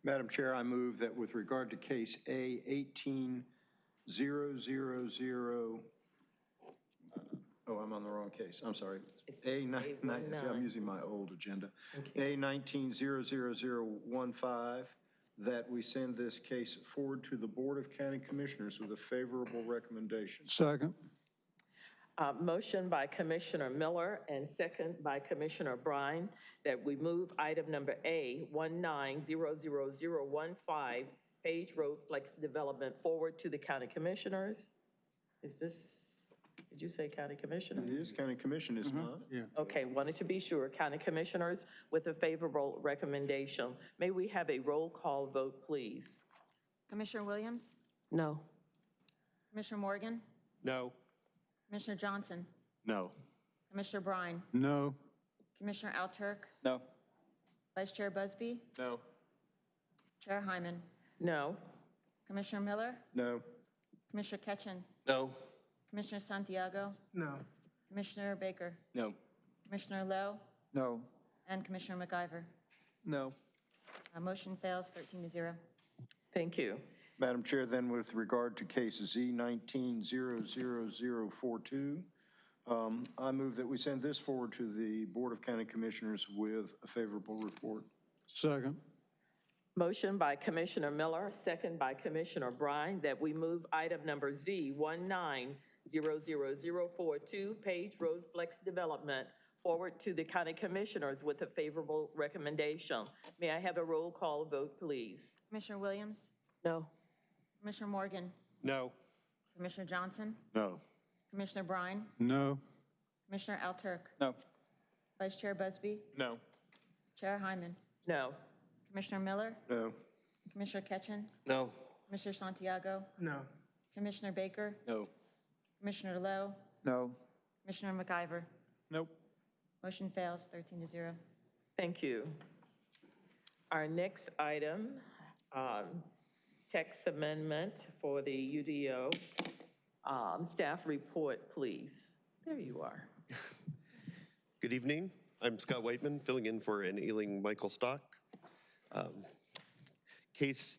Madam Chair, I move that with regard to case A 18000, oh, I'm on the wrong case, I'm sorry. A nine, nine- see, I'm using my old agenda. A 1900015, that we send this case forward to the Board of County Commissioners with a favorable recommendation. Second. Uh, Motion by Commissioner Miller and second by Commissioner Brine that we move item number A, 1900015, Page Road Flex Development, forward to the county commissioners. Is this, did you say county commissioner? It is county commission, is it not? Yeah. Okay, wanted to be sure. County Commissioners with a favorable recommendation. May we have a roll call vote, please? Commissioner Williams? No. Commissioner Morgan? No. Commissioner Johnson? No. Commissioner Brine? No. Commissioner Alturk? No. Vice Chair Busby? No. Chair Hyman? No. Commissioner Miller? No. Commissioner Ketchen? No. Commissioner Santiago? No. Commissioner Baker? No. Commissioner Lowe? No. And Commissioner McIver? No. Uh, Motion fails 13 to 0. Thank you. Madam Chair, then with regard to case Z 19-00042, um, I move that we send this forward to the Board of County Commissioners with a favorable report. Second. Motion by Commissioner Miller, second by Commissioner Bryan, that we move item number Z 1900042, Page Road Flex Development, forward to the county commissioners with a favorable recommendation. May I have a roll call vote, please? Commissioner Williams? No. Commissioner Morgan? No. Commissioner Johnson? No. Commissioner Bryan? No. Commissioner Alturk? No. Vice Chair Busby? No. Chair Hyman? No. Commissioner Miller? No. Commissioner Ketchen? No. Commissioner Santiago? No. Commissioner Baker? No. Commissioner Lowe? No. Commissioner McIver? Nope. Motion fails 13 to 0. Thank you. Our next item, um, text amendment for the UDO. Um, Staff report, please. There you are. <laughs> Good evening. I'm Scott Whiteman, filling in for an ailing Michael Stock. Um, Case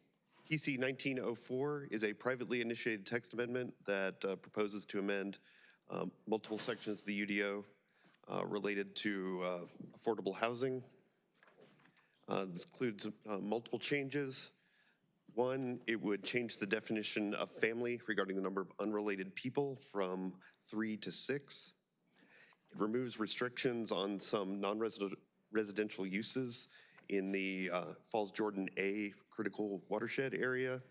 PC 1904 is a privately initiated text amendment that uh, proposes to amend um, multiple sections of the UDO uh, related to uh, affordable housing. Uh, This includes uh, multiple changes. One, it would change the definition of family regarding the number of unrelated people from three to six. It removes restrictions on some non-residential uses in the uh, Falls Jordan A critical watershed area.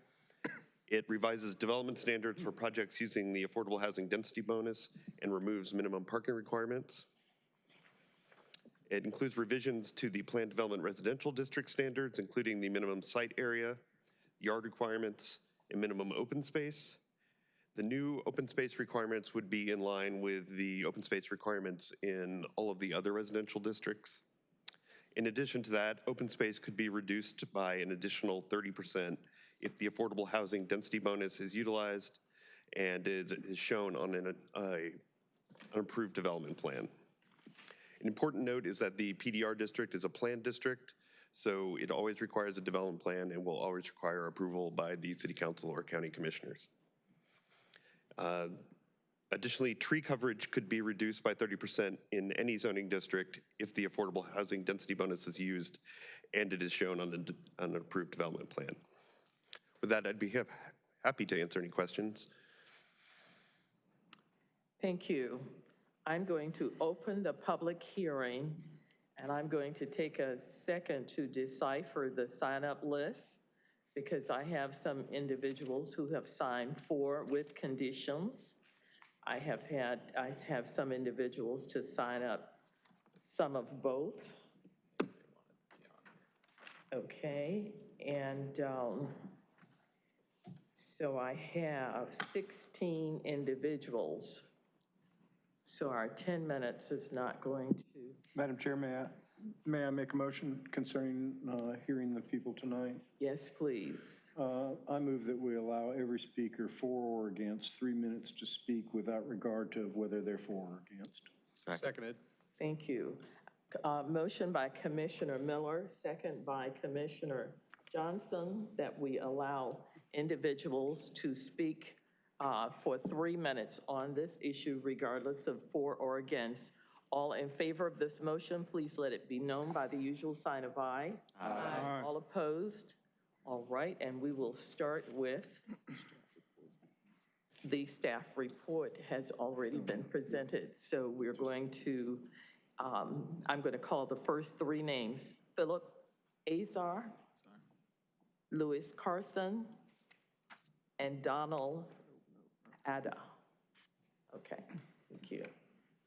It revises development standards for projects using the affordable housing density bonus and removes minimum parking requirements. It includes revisions to the planned development residential district standards, including the minimum site area, yard requirements, and minimum open space. The new open space requirements would be in line with the open space requirements in all of the other residential districts. In addition to that, open space could be reduced by an additional 30% if the affordable housing density bonus is utilized and is shown on an, uh, an approved development plan. An important note is that the PDR district is a planned district, so it always requires a development plan and will always require approval by the city council or county commissioners. Uh, Additionally, tree coverage could be reduced by 30% in any zoning district if the affordable housing density bonus is used and it is shown on on an approved development plan. With that, I'd be hap- happy to answer any questions. Thank you. I'm going to open the public hearing, and I'm going to take a second to decipher the sign-up list because I have some individuals who have signed for with conditions. I have had, I have some individuals to sign up some of both. Okay, and um, so I have 16 individuals. So our 10 minutes is not going to, Madam Chair, may I, may I make a motion concerning uh, hearing the people tonight? yes, please. Uh, I move that we allow every speaker for or against three minutes to speak without regard to whether they're for or against. Seconded. Thank you. Uh, Motion by Commissioner Miller, second by Commissioner Johnson, that we allow individuals to speak uh, for three minutes on this issue regardless of for or against. All in favor of this motion, please let it be known by the usual sign of aye. Aye. All opposed? All right, and we will start with the staff report has already been presented, so we're going to, um, I'm going to call the first three names. Philip Azar, Louis Carson, and Donald Ada. Okay, thank you.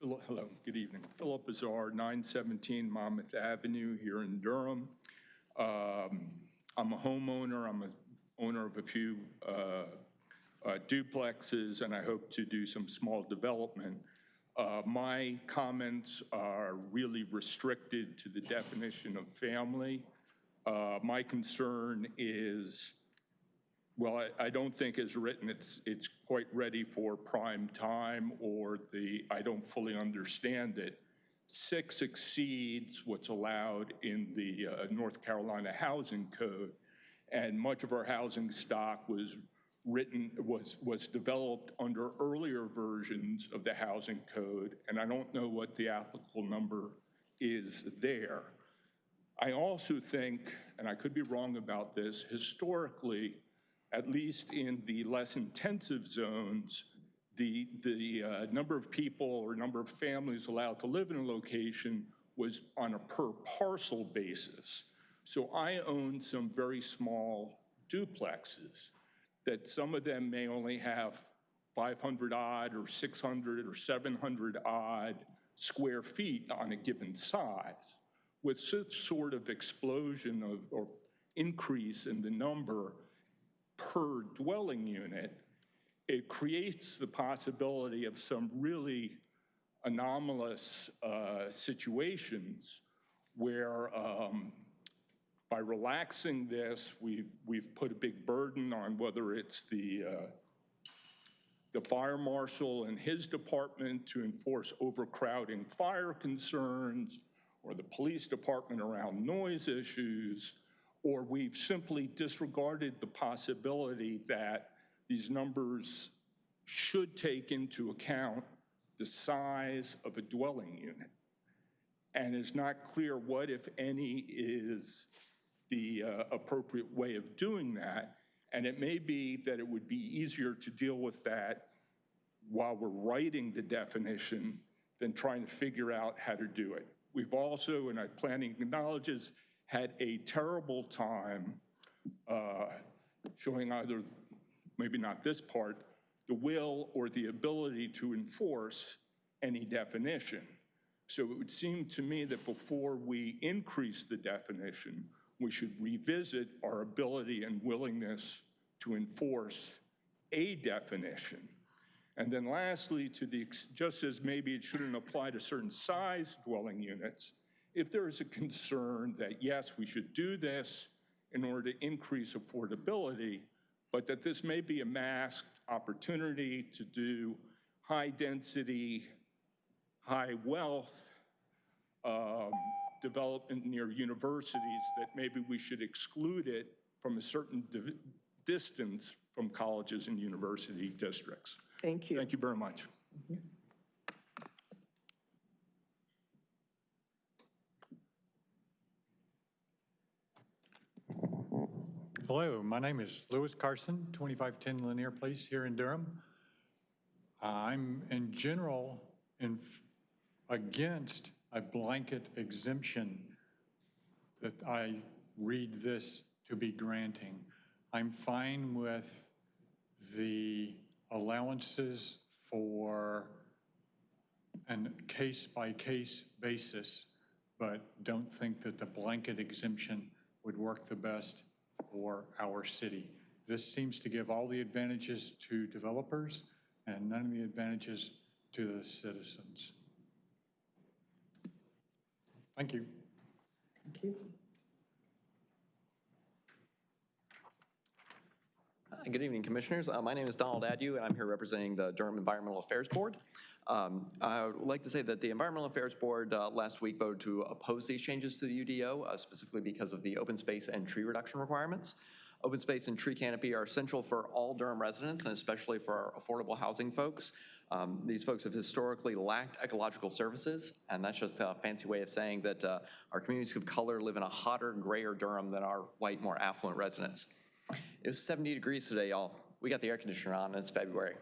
Hello, good evening. Philip Azar, 917 Monmouth Avenue here in Durham. Um, I'm a homeowner, I'm a owner of a few uh, uh, duplexes, and I hope to do some small development. Uh, My comments are really restricted to the definition of family. Uh, My concern is well, I, I don't think as written, it's, it's quite ready for prime time or the, I don't fully understand it. Six exceeds what's allowed in the uh, North Carolina Housing Code. And much of our housing stock was written, was, was developed under earlier versions of the housing code. And I don't know what the applicable number is there. I also think, and I could be wrong about this, historically, at least in the less intensive zones, the, the uh, number of people or number of families allowed to live in a location was on a per parcel basis. So I own some very small duplexes that some of them may only have 500 odd or 600 or 700 odd square feet on a given size. With such sort of explosion of, or increase in the number, per dwelling unit, it creates the possibility of some really anomalous uh, situations where um, by relaxing this, we've, we've put a big burden on whether it's the, uh, the fire marshal and his department to enforce overcrowding fire concerns, or the police department around noise issues, or we've simply disregarded the possibility that these numbers should take into account the size of a dwelling unit. And it's not clear what, if any, is the uh, appropriate way of doing that. And it may be that it would be easier to deal with that while we're writing the definition than trying to figure out how to do it. We've also, and I planning acknowledges, had a terrible time uh, showing either, maybe not this part, the will or the ability to enforce any definition. So it would seem to me that before we increase the definition, we should revisit our ability and willingness to enforce a definition. And then lastly, to the, just as maybe it shouldn't apply to certain size dwelling units, if there is a concern that, yes, we should do this in order to increase affordability, but that this may be a masked opportunity to do high density, high wealth um, development near universities, that maybe we should exclude it from a certain distance from colleges and university districts. Thank you. Thank you very much. Hello, my name is Lewis Carson, 2510 Lanier Place here in Durham. I'm in general in, against a blanket exemption that I read this to be granting. I'm fine with the allowances for an case-by-case basis, but don't think that the blanket exemption would work the best for our city. This seems to give all the advantages to developers and none of the advantages to the citizens. Thank you. Thank you. Good evening, Commissioners. Uh, My name is Donald Adu, and I'm here representing the Durham Environmental Affairs Board. Um, I would like to say that the Environmental Affairs Board uh, last week voted to oppose these changes to the UDO, uh, specifically because of the open space and tree reduction requirements. Open space and tree canopy are essential for all Durham residents, and especially for our affordable housing folks. Um, These folks have historically lacked ecological services, and that's just a fancy way of saying that uh, our communities of color live in a hotter, grayer Durham than our white, more affluent residents. It was 70 degrees today, y'all. we got the air conditioner on, and it's February.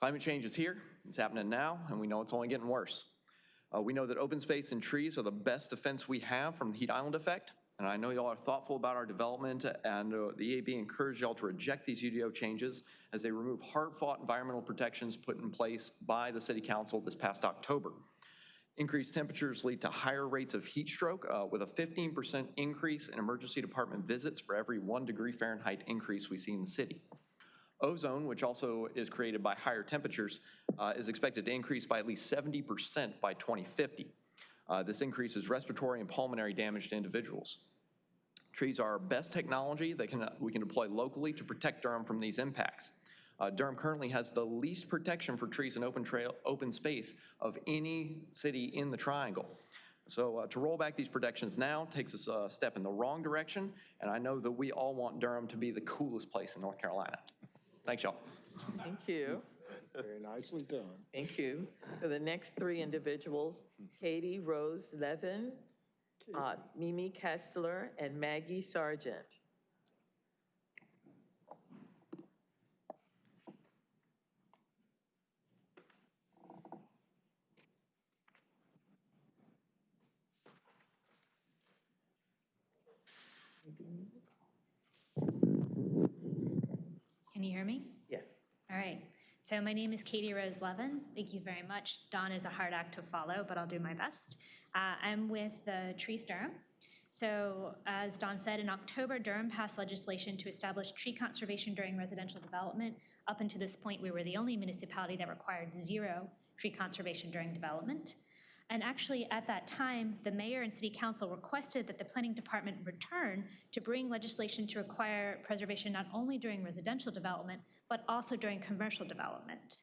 Climate change is here, it's happening now, and we know it's only getting worse. Uh, We know that open space and trees are the best defense we have from the heat island effect, and I know y'all are thoughtful about our development, and uh, the EAB encouraged y'all to reject these UDO changes as they remove hard-fought environmental protections put in place by the city council this past October. Increased temperatures lead to higher rates of heat stroke, uh, with a 15% increase in emergency department visits for every one degree Fahrenheit increase we see in the city. Ozone, which also is created by higher temperatures, uh, is expected to increase by at least 70% by 2050. Uh, This increases respiratory and pulmonary damage to individuals. Trees are our best technology that can, we can deploy locally to protect Durham from these impacts. Uh, Durham currently has the least protection for trees and open trail, open space of any city in the triangle. So uh, to roll back these protections now takes us a step in the wrong direction, and I know that we all want Durham to be the coolest place in North Carolina. Thanks, y'all. Thank you. Very nicely done. Thank you. So the next three individuals, Katie Rose Levin, uh, Mimi Kessler, and Maggie Sargent. Can you hear me? Yes. All right. So my name is Katie Rose Levin. Thank you very much. Dawn is a hard act to follow, but I'll do my best. Uh, I'm with the Trees Durham. So as Dawn said, in October, Durham passed legislation to establish tree conservation during residential development. Up until this point, we were the only municipality that required zero tree conservation during development. And actually, at that time, the mayor and city council requested that the planning department return to bring legislation to require preservation not only during residential development, but also during commercial development,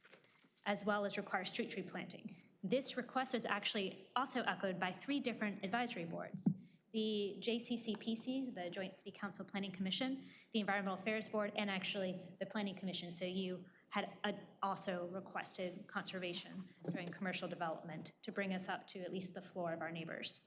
as well as require street tree planting. This request was actually also echoed by three different advisory boards. The JCCPC, the Joint City Council Planning Commission, the Environmental Affairs Board, and actually the Planning Commission. So you had also requested conservation during commercial development to bring us up to at least the floor of our neighbors.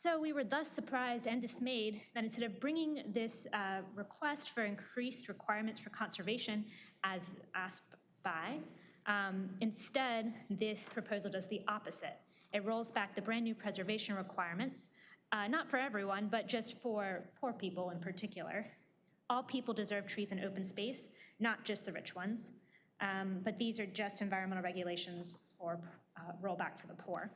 So we were thus surprised and dismayed that instead of bringing this uh, request for increased requirements for conservation as asked by, um, instead, this proposal does the opposite. It rolls back the brand-new preservation requirements, uh, not for everyone, but just for poor people in particular. All people deserve trees and open space, not just the rich ones. Um, But these are just environmental regulations for uh, rollback for the poor.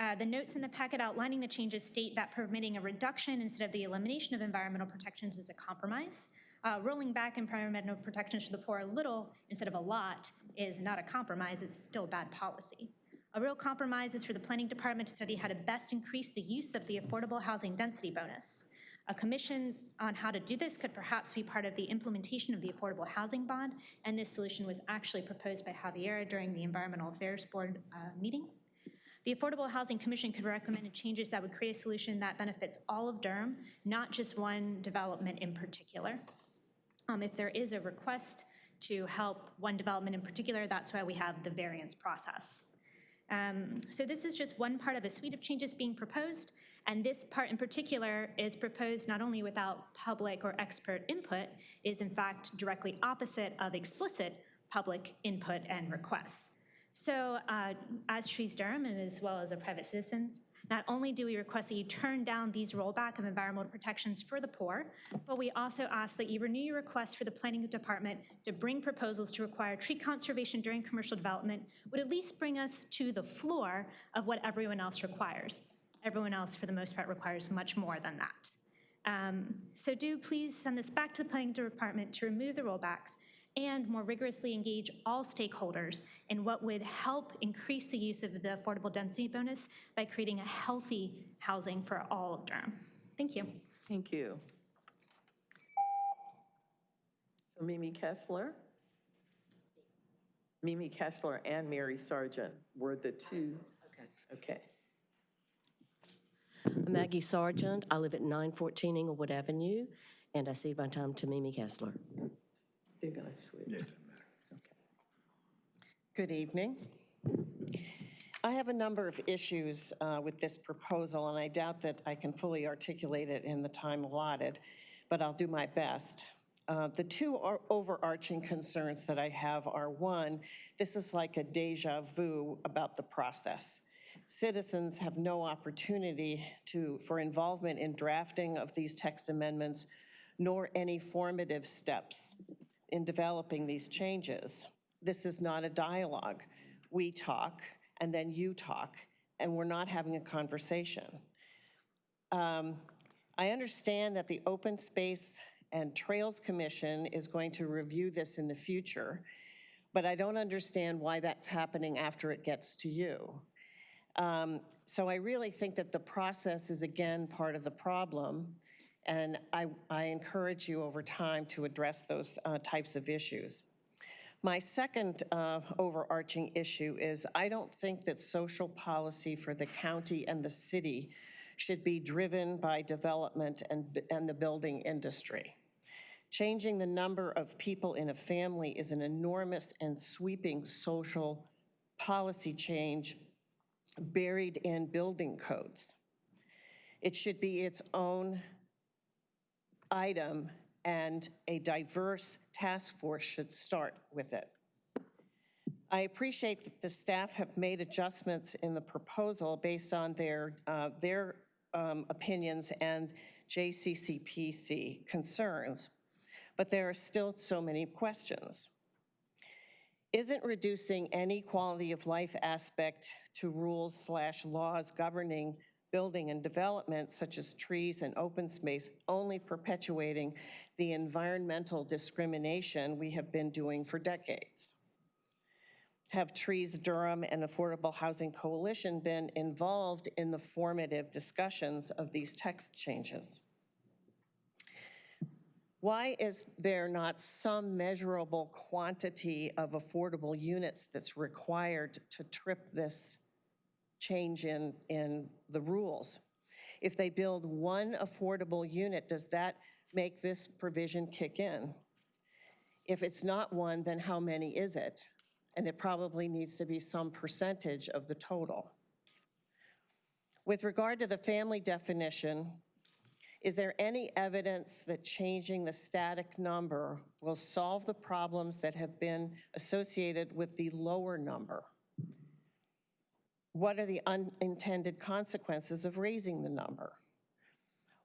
Uh, The notes in the packet outlining the changes state that permitting a reduction instead of the elimination of environmental protections is a compromise. Uh, Rolling back environmental protections for the poor a little instead of a lot is not a compromise, it's still bad policy. A real compromise is for the planning department to study how to best increase the use of the affordable housing density bonus. A commission on how to do this could perhaps be part of the implementation of the affordable housing bond, and this solution was actually proposed by Javiera during the Environmental Affairs Board uh, meeting. The Affordable Housing Commission could recommend changes that would create a solution that benefits all of Durham, not just one development in particular. Um, If there is a request to help one development in particular, that's why we have the variance process. Um, So this is just one part of a suite of changes being proposed, and this part in particular is proposed not only without public or expert input, is in fact directly opposite of explicit public input and requests. So uh, as Trees Durham and as well as a private citizen, not only do we request that you turn down these rollback of environmental protections for the poor, but we also ask that you renew your request for the planning department to bring proposals to require tree conservation during commercial development would at least bring us to the floor of what everyone else requires. Everyone else, for the most part, requires much more than that. Um, So do please send this back to the planning department to remove the rollbacks and more rigorously engage all stakeholders in what would help increase the use of the affordable density bonus by creating a healthy housing for all of Durham. Thank you. Thank you. So Mimi Kessler? Mimi Kessler and Mary Sargent were the two. Okay. Okay. Maggie Sargent. I live at 914 Englewood Avenue, and I cede my time to Mimi Kessler. They're going to switch. Good evening. I have a number of issues uh, with this proposal, and I doubt that I can fully articulate it in the time allotted, but I'll do my best. Uh, The two o- overarching concerns that I have are, one, this is like a deja vu about the process. Citizens have no opportunity to, for involvement in drafting of these text amendments, nor any formative steps in developing these changes. This is not a dialogue. We talk, and then you talk, and we're not having a conversation. Um, I understand that the Open Space and Trails Commission is going to review this in the future, but I don't understand why that's happening after it gets to you. Um, So I really think that the process is again part of the problem, and I, I encourage you over time to address those uh, types of issues. My second uh, overarching issue is I don't think that social policy for the county and the city should be driven by development and, and the building industry. Changing the number of people in a family is an enormous and sweeping social policy change buried in building codes. It should be its own item, and a diverse task force should start with it. I appreciate that the staff have made adjustments in the proposal based on their, uh, their um, opinions and JCCPC concerns, but there are still so many questions. Isn't reducing any quality of life aspect to rules slash laws governing building and development, such as trees and open space, only perpetuating the environmental discrimination we have been doing for decades? Have Trees Durham and Affordable Housing Coalition been involved in the formative discussions of these text changes? Why is there not some measurable quantity of affordable units that's required to trip this change in, in the rules? If they build one affordable unit, does that make this provision kick in? If it's not one, then how many is it? And it probably needs to be some percentage of the total. With regard to the family definition, is there any evidence that changing the static number will solve the problems that have been associated with the lower number? What are the unintended consequences of raising the number?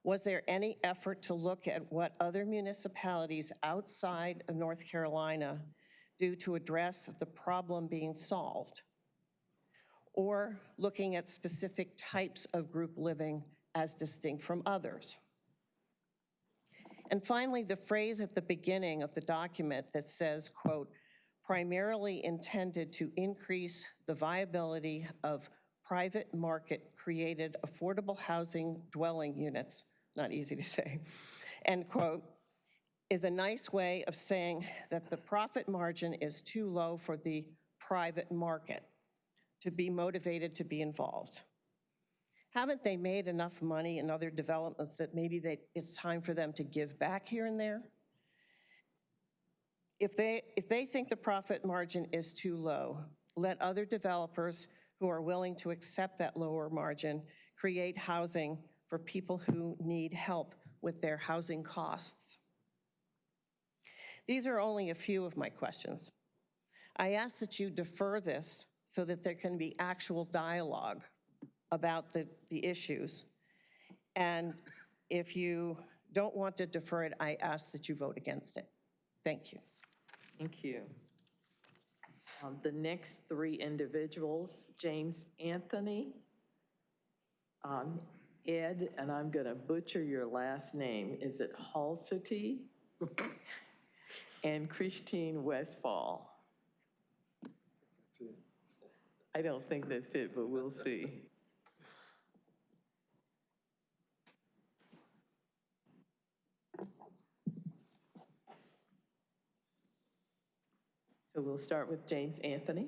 Was there any effort to look at what other municipalities outside of North Carolina do to address the problem being solved? Or looking at specific types of group living as distinct from others? And finally, the phrase at the beginning of the document that says, quote, primarily intended to increase the viability of private market-created affordable housing dwelling units, not easy to say, end quote, is a nice way of saying that the profit margin is too low for the private market to be motivated to be involved. Haven't they made enough money in other developments that maybe they, it's time for them to give back here and there? If they, if they think the profit margin is too low, let other developers who are willing to accept that lower margin create housing for people who need help with their housing costs. These are only a few of my questions. I ask that you defer this so that there can be actual dialogue about the, the issues. And if you don't want to defer it, I ask that you vote against it. Thank you. Thank you. Um, The next three individuals, James Anthony, um, Ed, and I'm going to butcher your last name, is it Halsey? <laughs> And Christine Westfall. I don't think that's it, but we'll see. So we'll start with James Anthony.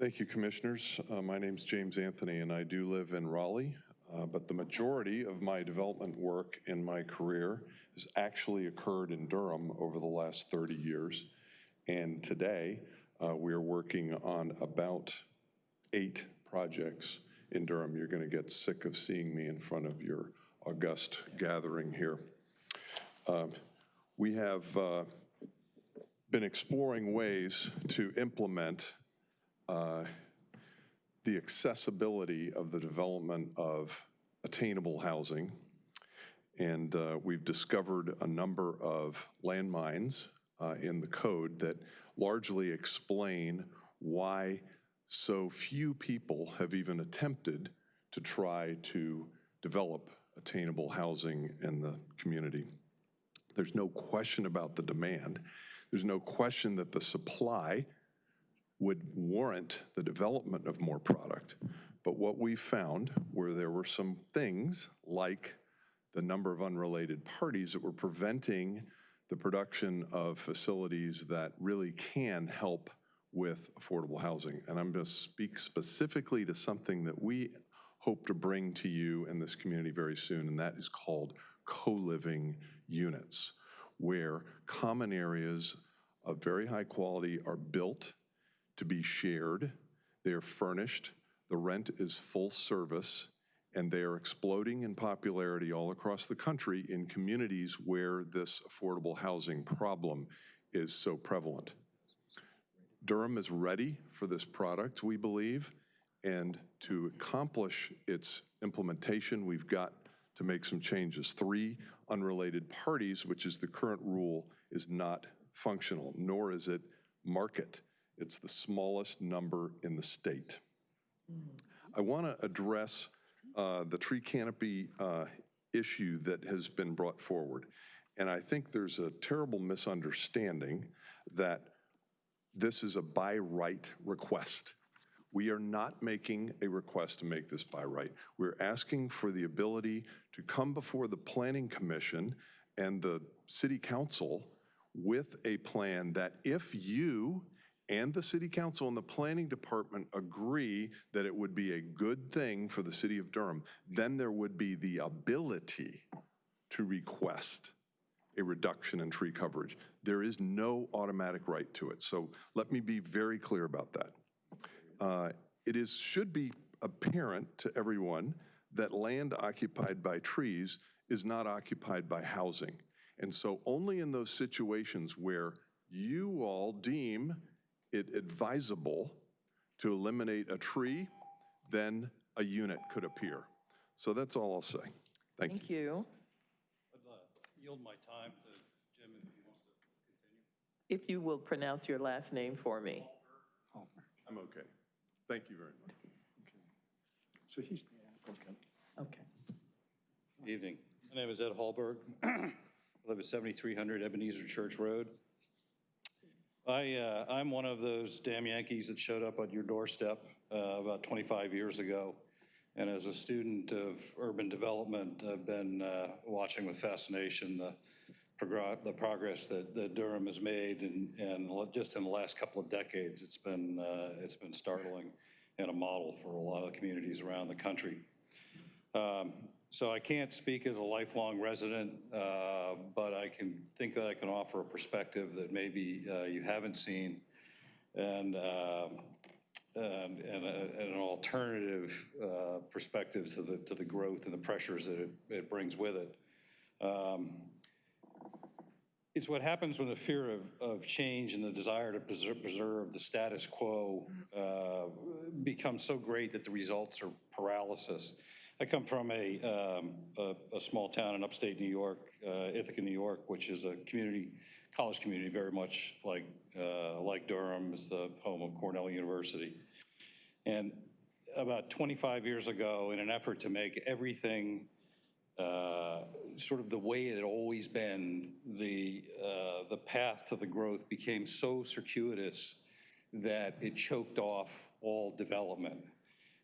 Thank you, Commissioners. Uh, My name's James Anthony, and I do live in Raleigh, uh, but the majority of my development work in my career has actually occurred in Durham over the last 30 years. And today, uh, we are working on about eight projects in Durham. You're going to get sick of seeing me in front of your august gathering here. Um, We have uh, been exploring ways to implement uh, the accessibility of the development of attainable housing. And uh, we've discovered a number of landmines uh, in the code that largely explain why so few people have even attempted to try to develop attainable housing in the community. There's no question about the demand. There's no question that the supply would warrant the development of more product. But what we found were there were some things like the number of unrelated parties that were preventing the production of facilities that really can help with affordable housing. And I'm going to speak specifically to something that we hope to bring to you in this community very soon, and that is called co-living units, where common areas of very high quality are built to be shared, they are furnished, the rent is full service, and they are exploding in popularity all across the country in communities where this affordable housing problem is so prevalent. Durham is ready for this product, we believe, and to accomplish its implementation, we've got to make some changes. Three unrelated parties, which is the current rule, is not functional, nor is it market. It's the smallest number in the state. I want to address uh, the tree canopy uh, issue that has been brought forward. And I think there's a terrible misunderstanding that this is a by right request. We are not making a request to make this by right. We're asking for the ability to come before the Planning Commission and the City Council with a plan that if you and the City Council and the Planning Department agree that it would be a good thing for the City of Durham, then there would be the ability to request a reduction in tree coverage. There is no automatic right to it. So let me be very clear about that. Uh, It is, should be apparent to everyone that land occupied by trees is not occupied by housing. And so only in those situations where you all deem it advisable to eliminate a tree, then a unit could appear. So that's all I'll say. Thank you. Thank you. Yield my time to Jim if he wants to. continue. If you will pronounce your last name for me. Palmer. I'm okay. Thank you very much. So he's the applicant. Okay. Evening. My name is Ed Hallberg. <clears throat> I live at 7300 Ebenezer Church Road. I, uh, I'm one of those damn Yankees that showed up at your doorstep uh, about 25 years ago. And as a student of urban development, I've been uh, watching with fascination the, progr- the progress that, that Durham has made and, and just in the last couple of decades, it's been, uh, it's been startling and a model for a lot of communities around the country. Um, So I can't speak as a lifelong resident, uh, but I can think that I can offer a perspective that maybe uh, you haven't seen and, um, and, and a- and an alternative uh, perspective to the, to the growth and the pressures that it, it brings with it. Um, It's what happens when the fear of, of change and the desire to preserve, preserve the status quo uh, becomes so great that the results are paralysis. I come from a, um, a, a small town in upstate New York, uh, Ithaca, New York, which is a community, college community, very much like, uh, like Durham, is the home of Cornell University. And about 25 years ago, in an effort to make everything uh, sort of the way it had always been, the, uh, the path to the growth became so circuitous that it choked off all development.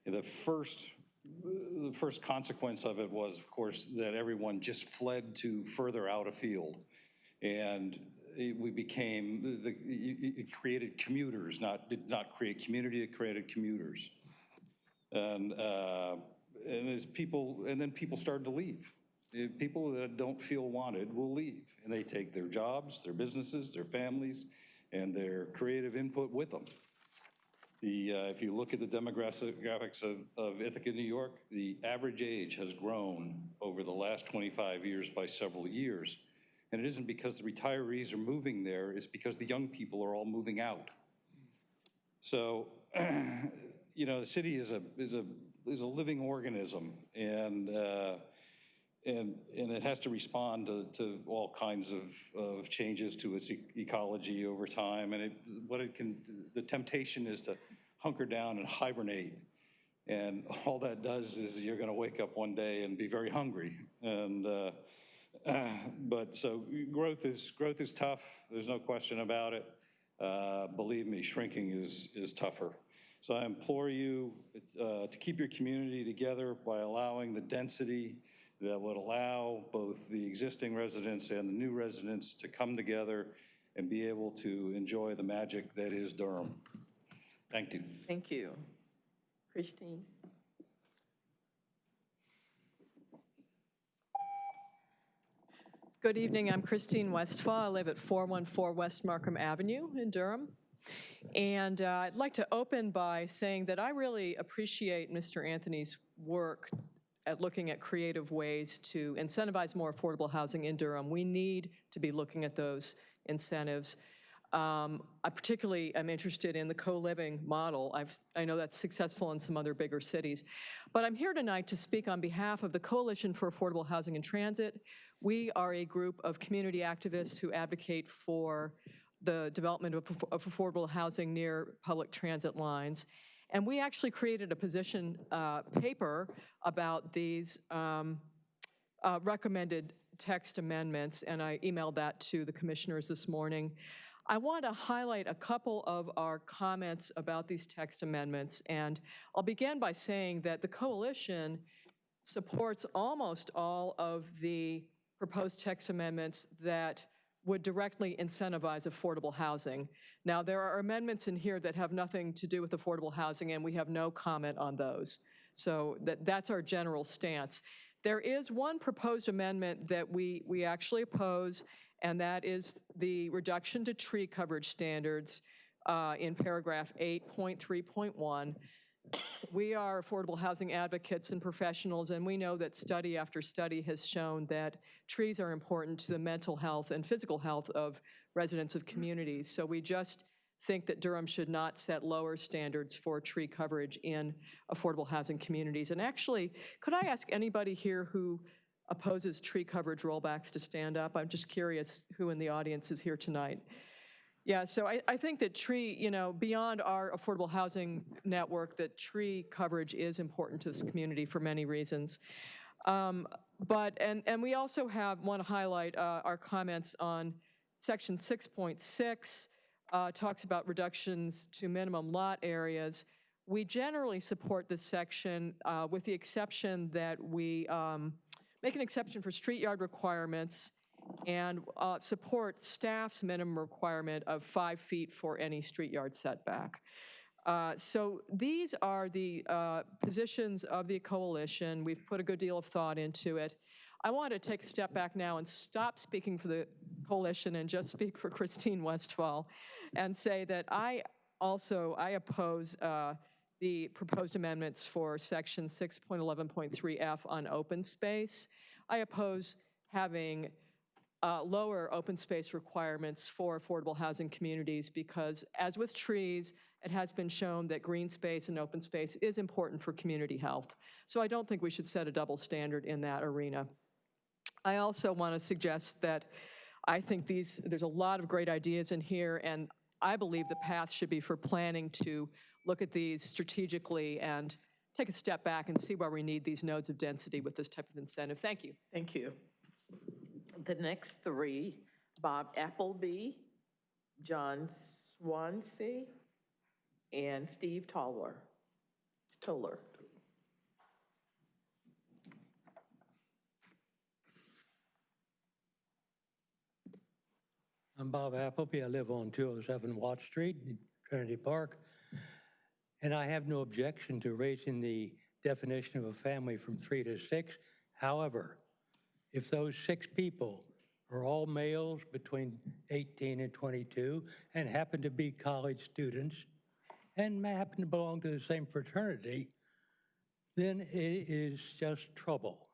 The first, the first consequence of it was, of course, that everyone just fled to further out afield. And it, we became, the, it it created commuters, not, did not create community, it created commuters. And, uh, and as people, and then people started to leave. Uh, People that don't feel wanted will leave, and they take their jobs, their businesses, their families, and their creative input with them. The, uh, if you look at the demographics of, of Ithaca, New York, the average age has grown over the last 25 years by several years. And it isn't because the retirees are moving there, it's because the young people are all moving out. So, <clears throat> you know, the city is a, is a, is a living organism, and, uh, and, and it has to respond to, to all kinds of, of changes to its e- ecology over time, and it, what it can, the temptation is to hunker down and hibernate, and <laughs> all that does is you're gonna wake up one day and be very hungry, and, uh, <clears throat> but, so, growth is, growth is tough, there's no question about it. Uh, Believe me, shrinking is, is tougher. So I implore you uh, to keep your community together by allowing the density that would allow both the existing residents and the new residents to come together and be able to enjoy the magic that is Durham. Thank you. Thank you. Christine? Good evening, I'm Christine Westfall. I live at 414 West Markham Avenue in Durham. And uh, I'd like to open by saying that I really appreciate Mr. Anthony's work at looking at creative ways to incentivize more affordable housing in Durham. We need to be looking at those incentives. Um, I particularly am interested in the co-living model. I've, I know that's successful in some other bigger cities. But I'm here tonight to speak on behalf of the Coalition for Affordable Housing and Transit. We are a group of community activists who advocate for the development of, of affordable housing near public transit lines. And we actually created a position uh, paper about these um, uh, recommended text amendments, and I emailed that to the commissioners this morning. I want to highlight a couple of our comments about these text amendments, and I'll begin by saying that the coalition supports almost all of the proposed text amendments that would directly incentivize affordable housing. Now, there are amendments in here that have nothing to do with affordable housing, and we have no comment on those. So that, that's our general stance. There is one proposed amendment that we, we actually oppose, and that is the reduction to tree coverage standards uh, in paragraph 8.3.1. We are affordable housing advocates and professionals, and we know that study after study has shown that trees are important to the mental health and physical health of residents of communities. So we just think that Durham should not set lower standards for tree coverage in affordable housing communities. And actually, could I ask anybody here who opposes tree coverage rollbacks to stand up? I'm just curious who in the audience is here tonight. Yeah, so I, I think that tree, you know, beyond our affordable housing network, that tree coverage is important to this community for many reasons. Um, but, and, and we also have, want to highlight uh, our comments on section 6.6, uh, talks about reductions to minimum lot areas. We generally support this section uh, with the exception that we um, make an exception for street yard requirements and uh, support staff's minimum requirement of five feet for any street yard setback. Uh, So these are the uh, positions of the coalition. We've put a good deal of thought into it. I want to take a step back now and stop speaking for the coalition and just speak for Christine Westfall and say that I also, I oppose uh, the proposed amendments for section 6.11.3F on open space. I oppose having uh, lower open space requirements for affordable housing communities because, as with trees, it has been shown that green space and open space is important for community health. So I don't think we should set a double standard in that arena. I also want to suggest that I think these, there's a lot of great ideas in here, and I believe the path should be for planning to look at these strategically and take a step back and see where we need these nodes of density with this type of incentive. Thank you. Thank you. The next three, Bob Appleby, John Swansea, and Steve Toller. Toller. I'm Bob Appleby. I live on 207 Watt Street in Trinity Park. And I have no objection to raising the definition of a family from three to six. However, if those six people are all males between 18 and 22 and happen to be college students and happen to belong to the same fraternity, then it is just trouble.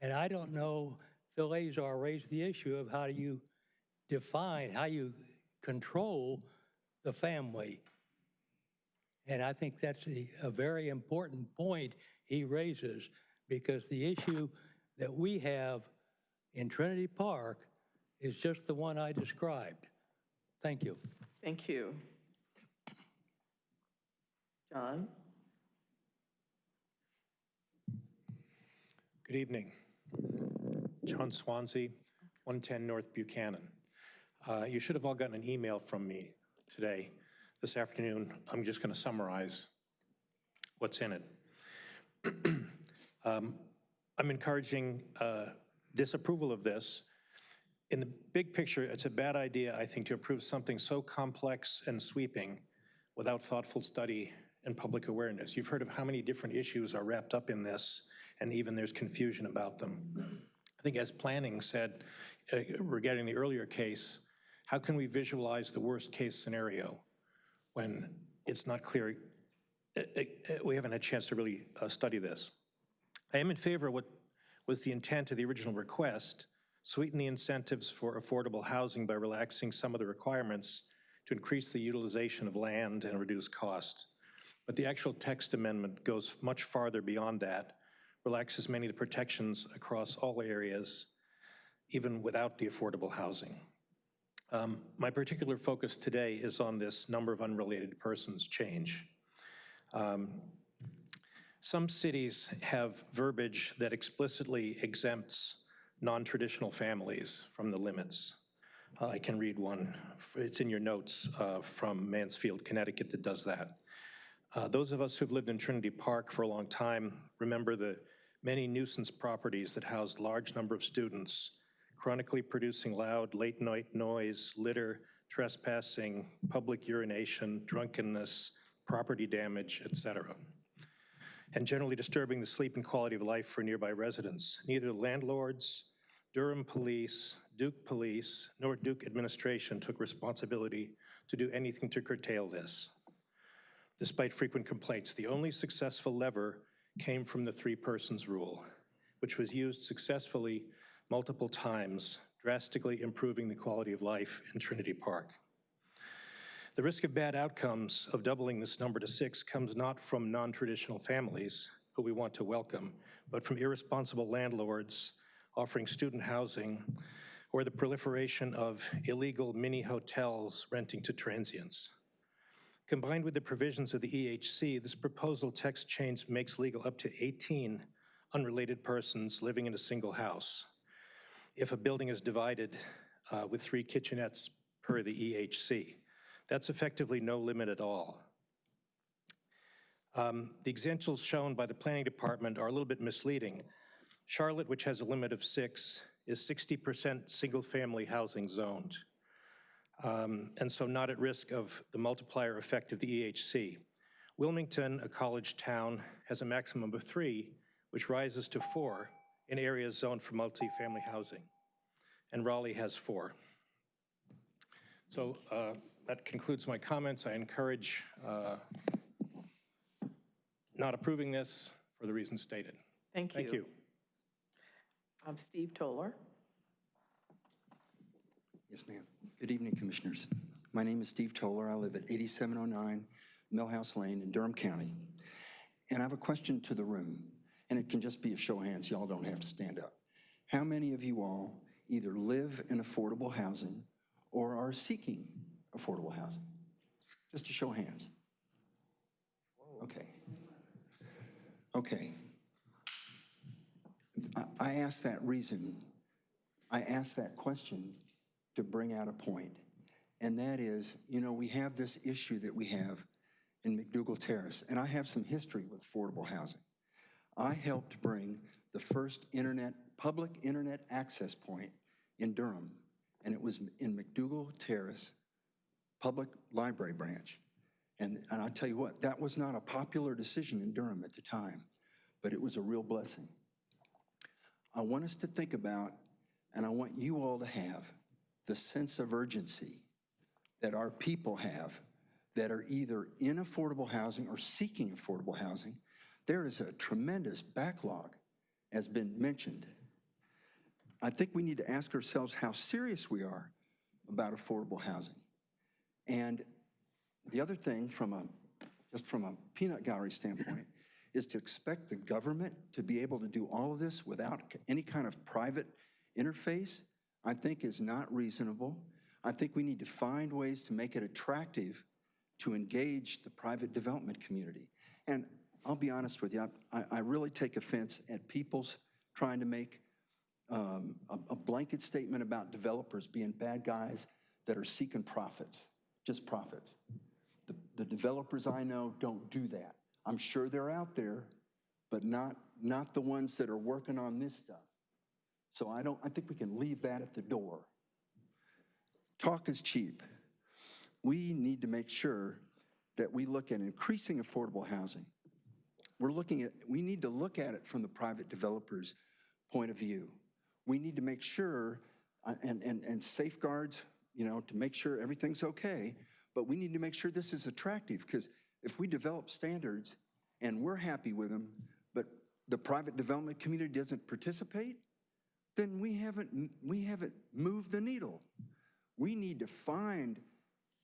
And I don't know Phil Azar raised the issue of how do you define, how you control the family. And I think that's a, a very important point he raises because the issue that we have in Trinity Park is just the one I described. Thank you. Thank you. John? Good evening. John Swansea, 110 North Buchanan. Uh, You should have all gotten an email from me today. This afternoon, I'm just going to summarize what's in it. <clears throat> Um, I'm encouraging uh, disapproval of this. In the big picture, it's a bad idea, I think, to approve something so complex and sweeping without thoughtful study and public awareness. You've heard of how many different issues are wrapped up in this, and even there's confusion about them. I think as planning said uh, regarding the earlier case, how can we visualize the worst-case scenario when it's not clear, uh, uh, we haven't had a chance to really uh, study this. I am in favor of what was the intent of the original request, sweeten the incentives for affordable housing by relaxing some of the requirements to increase the utilization of land and reduce costs. But the actual text amendment goes much farther beyond that, relaxes many of the protections across all areas, even without the affordable housing. Um, My particular focus today is on this number of unrelated persons change. Um, Some cities have verbiage that explicitly exempts non-traditional families from the limits. Uh, I can read one, it's in your notes, uh, from Mansfield, Connecticut that does that. Uh, Those of us who've lived in Trinity Park for a long time remember the many nuisance properties that housed large number of students, chronically producing loud late-night noise, litter, trespassing, public urination, drunkenness, property damage, et cetera, and generally disturbing the sleep and quality of life for nearby residents. Neither landlords, Durham Police, Duke Police, nor Duke administration took responsibility to do anything to curtail this. Despite frequent complaints, the only successful lever came from the three persons rule, which was used successfully multiple times, drastically improving the quality of life in Trinity Park. The risk of bad outcomes of doubling this number to six comes not from non-traditional families, who we want to welcome, but from irresponsible landlords offering student housing or the proliferation of illegal mini hotels renting to transients. Combined with the provisions of the EHC, this proposal text change makes legal up to 18 unrelated persons living in a single house if a building is divided uh, with three kitchenettes per the EHC. That's effectively no limit at all. Um, The examples shown by the planning department are a little bit misleading. Charlotte, which has a limit of six, is 60% single-family housing zoned, um, and so not at risk of the multiplier effect of the EHC. Wilmington, a college town, has a maximum of three, which rises to four in areas zoned for multifamily housing, and Raleigh has four. So uh, that concludes my comments. I encourage uh, not approving this for the reasons stated. Thank you. Thank you. Um, Steve Toller? Yes, ma'am. Good evening, Commissioners. My name is Steve Toller. I live at 8709 Millhouse Lane in Durham County. And I have a question to the room, and it can just be a show of hands. Y'all don't have to stand up. How many of you all either live in affordable housing or are seeking affordable housing? Just a show of hands. Okay. Okay. I- ask that reason, I ask that question to bring out a point, and that is, you know, we have this issue that we have in McDougald Terrace, and I have some history with affordable housing. I helped bring the first internet, public internet access point in Durham, and it was in McDougald Terrace Public Library Branch. And, and I tell you what, that was not a popular decision in Durham at the time, but it was a real blessing. I want us to think about, and I want you all to have, the sense of urgency that our people have that are either in affordable housing or seeking affordable housing. There is a tremendous backlog, as been mentioned. I think we need to ask ourselves how serious we are about affordable housing. And the other thing, from a, just from a peanut gallery standpoint, is to expect the government to be able to do all of this without any kind of private interface, I think is not reasonable. I think we need to find ways to make it attractive to engage the private development community. And I'll be honest with you, I, I really take offense at people's trying to make um, a, a blanket statement about developers being bad guys that are seeking profits, just profits. The, the developers I know don't do that. I'm sure they're out there, but not, not the ones that are working on this stuff. So I don't, I think we can leave that at the door. Talk is cheap. We need to make sure that we look at increasing affordable housing. We're looking at, we need to look at it from the private developer's point of view. We need to make sure, uh, and, and, and safeguards, you know, to make sure everything's okay, but we need to make sure this is attractive, because if we develop standards and we're happy with them, but the private development community doesn't participate, then we haven't, we haven't moved the needle. We need to find,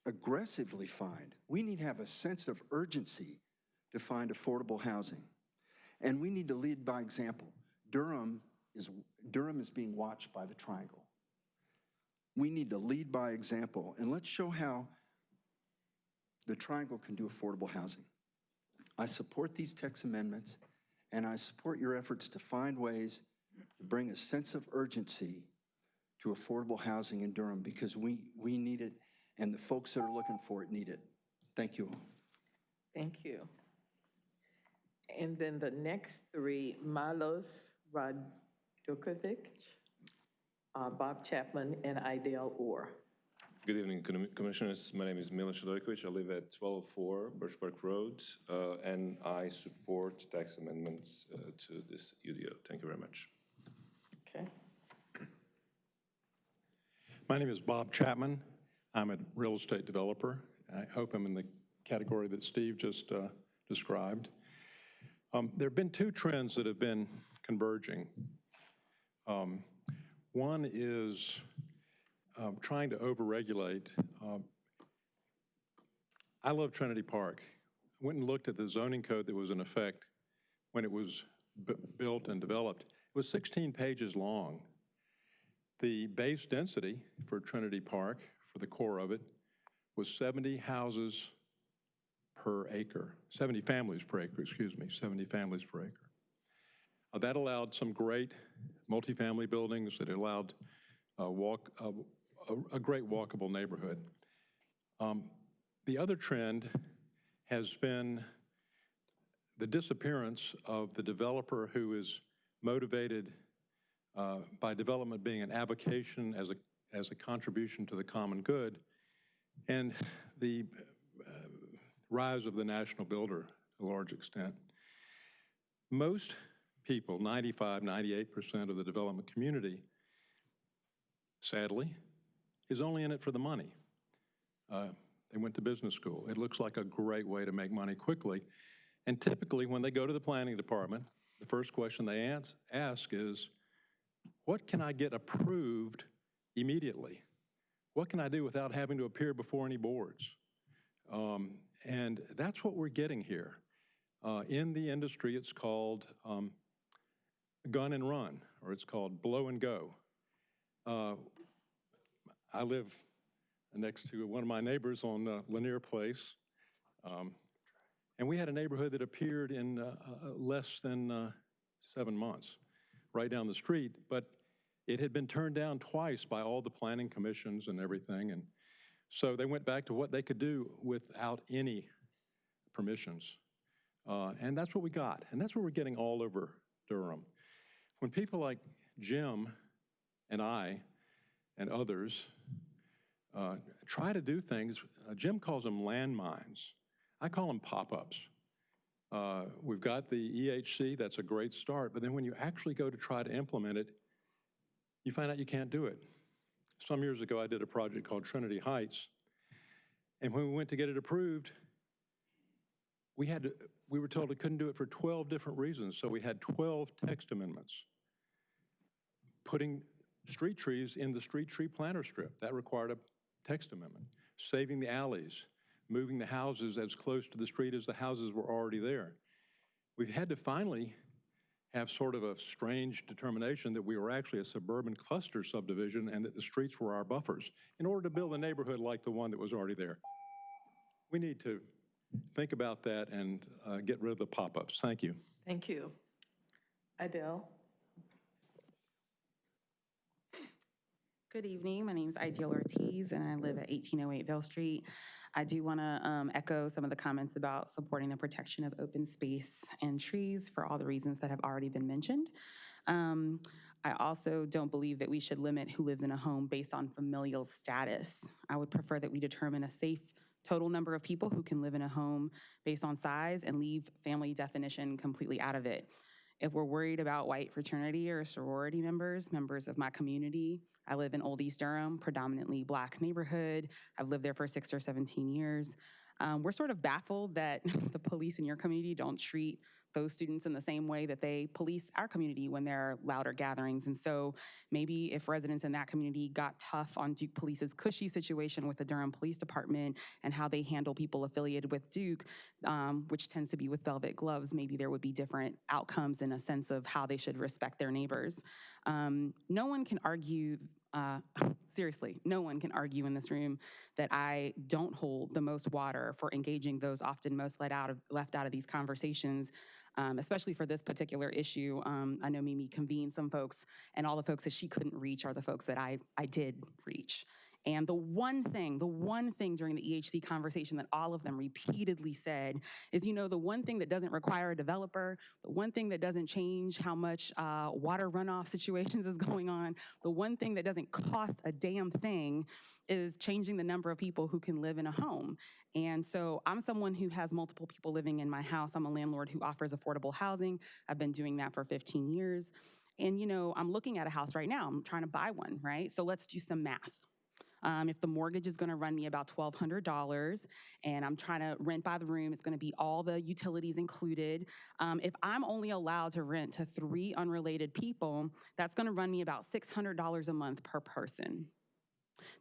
aggressively find, we need to have a sense of urgency to find affordable housing. And we need to lead by example. Durham is, Durham is being watched by the Triangle. We need to lead by example, and let's show how the Triangle can do affordable housing. I support these text amendments, and I support your efforts to find ways to bring a sense of urgency to affordable housing in Durham because we, we need it, and the folks that are looking for it need it. Thank you. Thank you. And then the next three, Milos Radukovic, uh, Bob Chapman, and Idell Orr. Good evening, Commissioners. My name is Milos Radukovic. I live at 1204 Birchpark Road, uh, and I support text amendments uh, to this UDO. Thank you very much. Okay. My name is Bob Chapman. I'm a real estate developer. I hope I'm in the category that Steve just uh, described. Um, There have been two trends that have been converging. Um, One is um, trying to overregulate. Um, I love Trinity Park. I Went and looked at the zoning code that was in effect when it was bu- built and developed. It was 16 pages long. The base density for Trinity Park, for the core of it, was 70 houses per acre, 70 families per acre, excuse me, 70 families per acre. Uh, That allowed some great multifamily buildings, that allowed uh, walk, uh, a a great walkable neighborhood. Um, The other trend has been the disappearance of the developer who is motivated uh, by development being an avocation as a, as a contribution to the common good, and the rise of the national builder to a large extent. Most people, 95, 98% of the development community, sadly, is only in it for the money. Uh, They went to business school. It looks like a great way to make money quickly. And typically, when they go to the planning department, the first question they ask is, what can I get approved immediately? What can I do without having to appear before any boards? Um, And that's what we're getting here. Uh, In the industry, it's called um, gun and run, or it's called blow and go. Uh, I live next to one of my neighbors on uh, Lanier Place. Um, And we had a neighborhood that appeared in uh, uh, less than uh, seven months, right down the street. But it had been turned down twice by all the planning commissions and everything. And so they went back to what they could do without any permissions. Uh, And that's what we got. And that's what we're getting all over Durham. When people like Jim and I and others uh, try to do things, uh, Jim calls them landmines. I call them pop-ups. Uh, We've got the EHC, that's a great start, but then when you actually go to try to implement it, you find out you can't do it. Some years ago, I did a project called Trinity Heights, and when we went to get it approved, we had to, we were told we couldn't do it for 12 different reasons, so we had 12 text amendments, putting street trees in the street tree planter strip. That required a text amendment. Saving the alleys, moving the houses as close to the street as the houses were already there. We've had to finally have sort of a strange determination that we were actually a suburban cluster subdivision and that the streets were our buffers in order to build a neighborhood like the one that was already there. We need to think about that and uh, get rid of the pop-ups. Thank you. Thank you. Adele? Good evening. My name is Ideal Ortiz, and I live at 1808 Vale Street. I do want to echo some of the comments about supporting the protection of open space and trees for all the reasons that have already been mentioned. Um, I also don't believe that we should limit who lives in a home based on familial status. I would prefer that we determine a safe total number of people who can live in a home based on size and leave family definition completely out of it. If we're worried about white fraternity or sorority members, members of my community, I live in Old East Durham, predominantly black neighborhood. I've lived there for six or 17 years. Um, we're sort of baffled that <laughs> the police in your community don't treat those students in the same way that they police our community when there are louder gatherings. And so maybe if residents in that community got tough on Duke Police's cushy situation with the Durham Police Department and how they handle people affiliated with Duke, um, which tends to be with velvet gloves, maybe there would be different outcomes in a sense of how they should respect their neighbors. Um, no one can argue uh, <laughs> seriously, no one can argue in this room that I don't hold the most water for engaging those often most let out of, left out of these conversations, um, especially for this particular issue. Um, I know Mimi convened some folks, and all the folks that she couldn't reach are the folks that I, I did reach. And the one thing, the one thing during the EHC conversation that all of them repeatedly said is, you know, the one thing that doesn't require a developer, the one thing that doesn't change how much uh, water runoff <laughs> situations is going on, the one thing that doesn't cost a damn thing is changing the number of people who can live in a home. And so I'm someone who has multiple people living in my house. I'm a landlord who offers affordable housing. I've been doing that for 15 years. And, you know, I'm looking at a house right now. I'm trying to buy one, right? So let's do some math. Um, if the mortgage is going to run me about $1,200 and I'm trying to rent by the room, it's going to be all the utilities included. Um, if I'm only allowed to rent to three unrelated people, that's going to run me about $600 a month per person.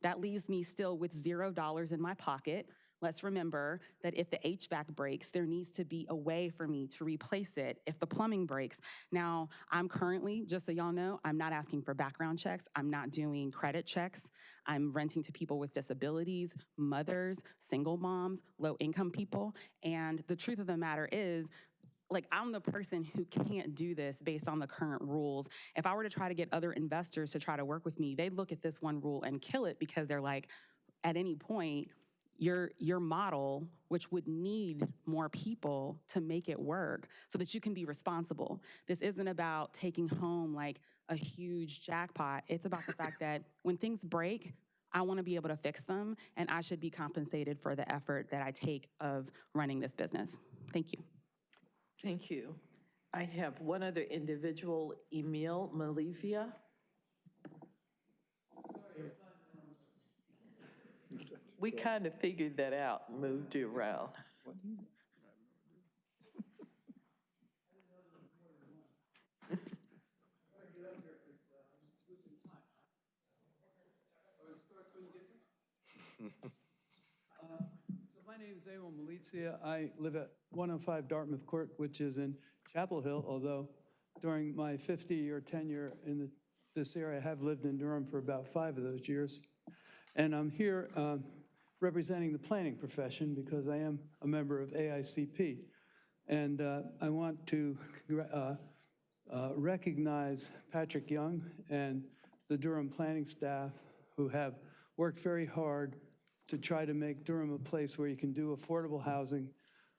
That leaves me still with $0 in my pocket. Let's remember that if the HVAC breaks, there needs to be a way for me to replace it if the plumbing breaks. Now, I'm currently, just so y'all know, I'm not asking for background checks. I'm not doing credit checks. I'm renting to people with disabilities, mothers, single moms, low income people. And the truth of the matter is, like I'm the person who can't do this based on the current rules. If I were to try to get other investors to try to work with me, they'd look at this one rule and kill it because they're like, at any point, your your model which would need more people to make it work so that you can be responsible this isn't about taking home like a huge jackpot it's about the fact that when things break i want to be able to fix them and i should be compensated for the effort that i take of running this business thank you Thank you. I have one other individual, Emil Malizia. We kind of figured that out and moved you around. So my name is Emil Malizia. I live at 105 Dartmouth Court, which is in Chapel Hill, although during my 50-year tenure in the- this area, I have lived in Durham for about five of those years. And I'm here um, representing the planning profession because I am a member of AICP. And uh, I want to uh, uh, recognize Patrick Young and the Durham planning staff who have worked very hard to try to make Durham a place where you can do affordable housing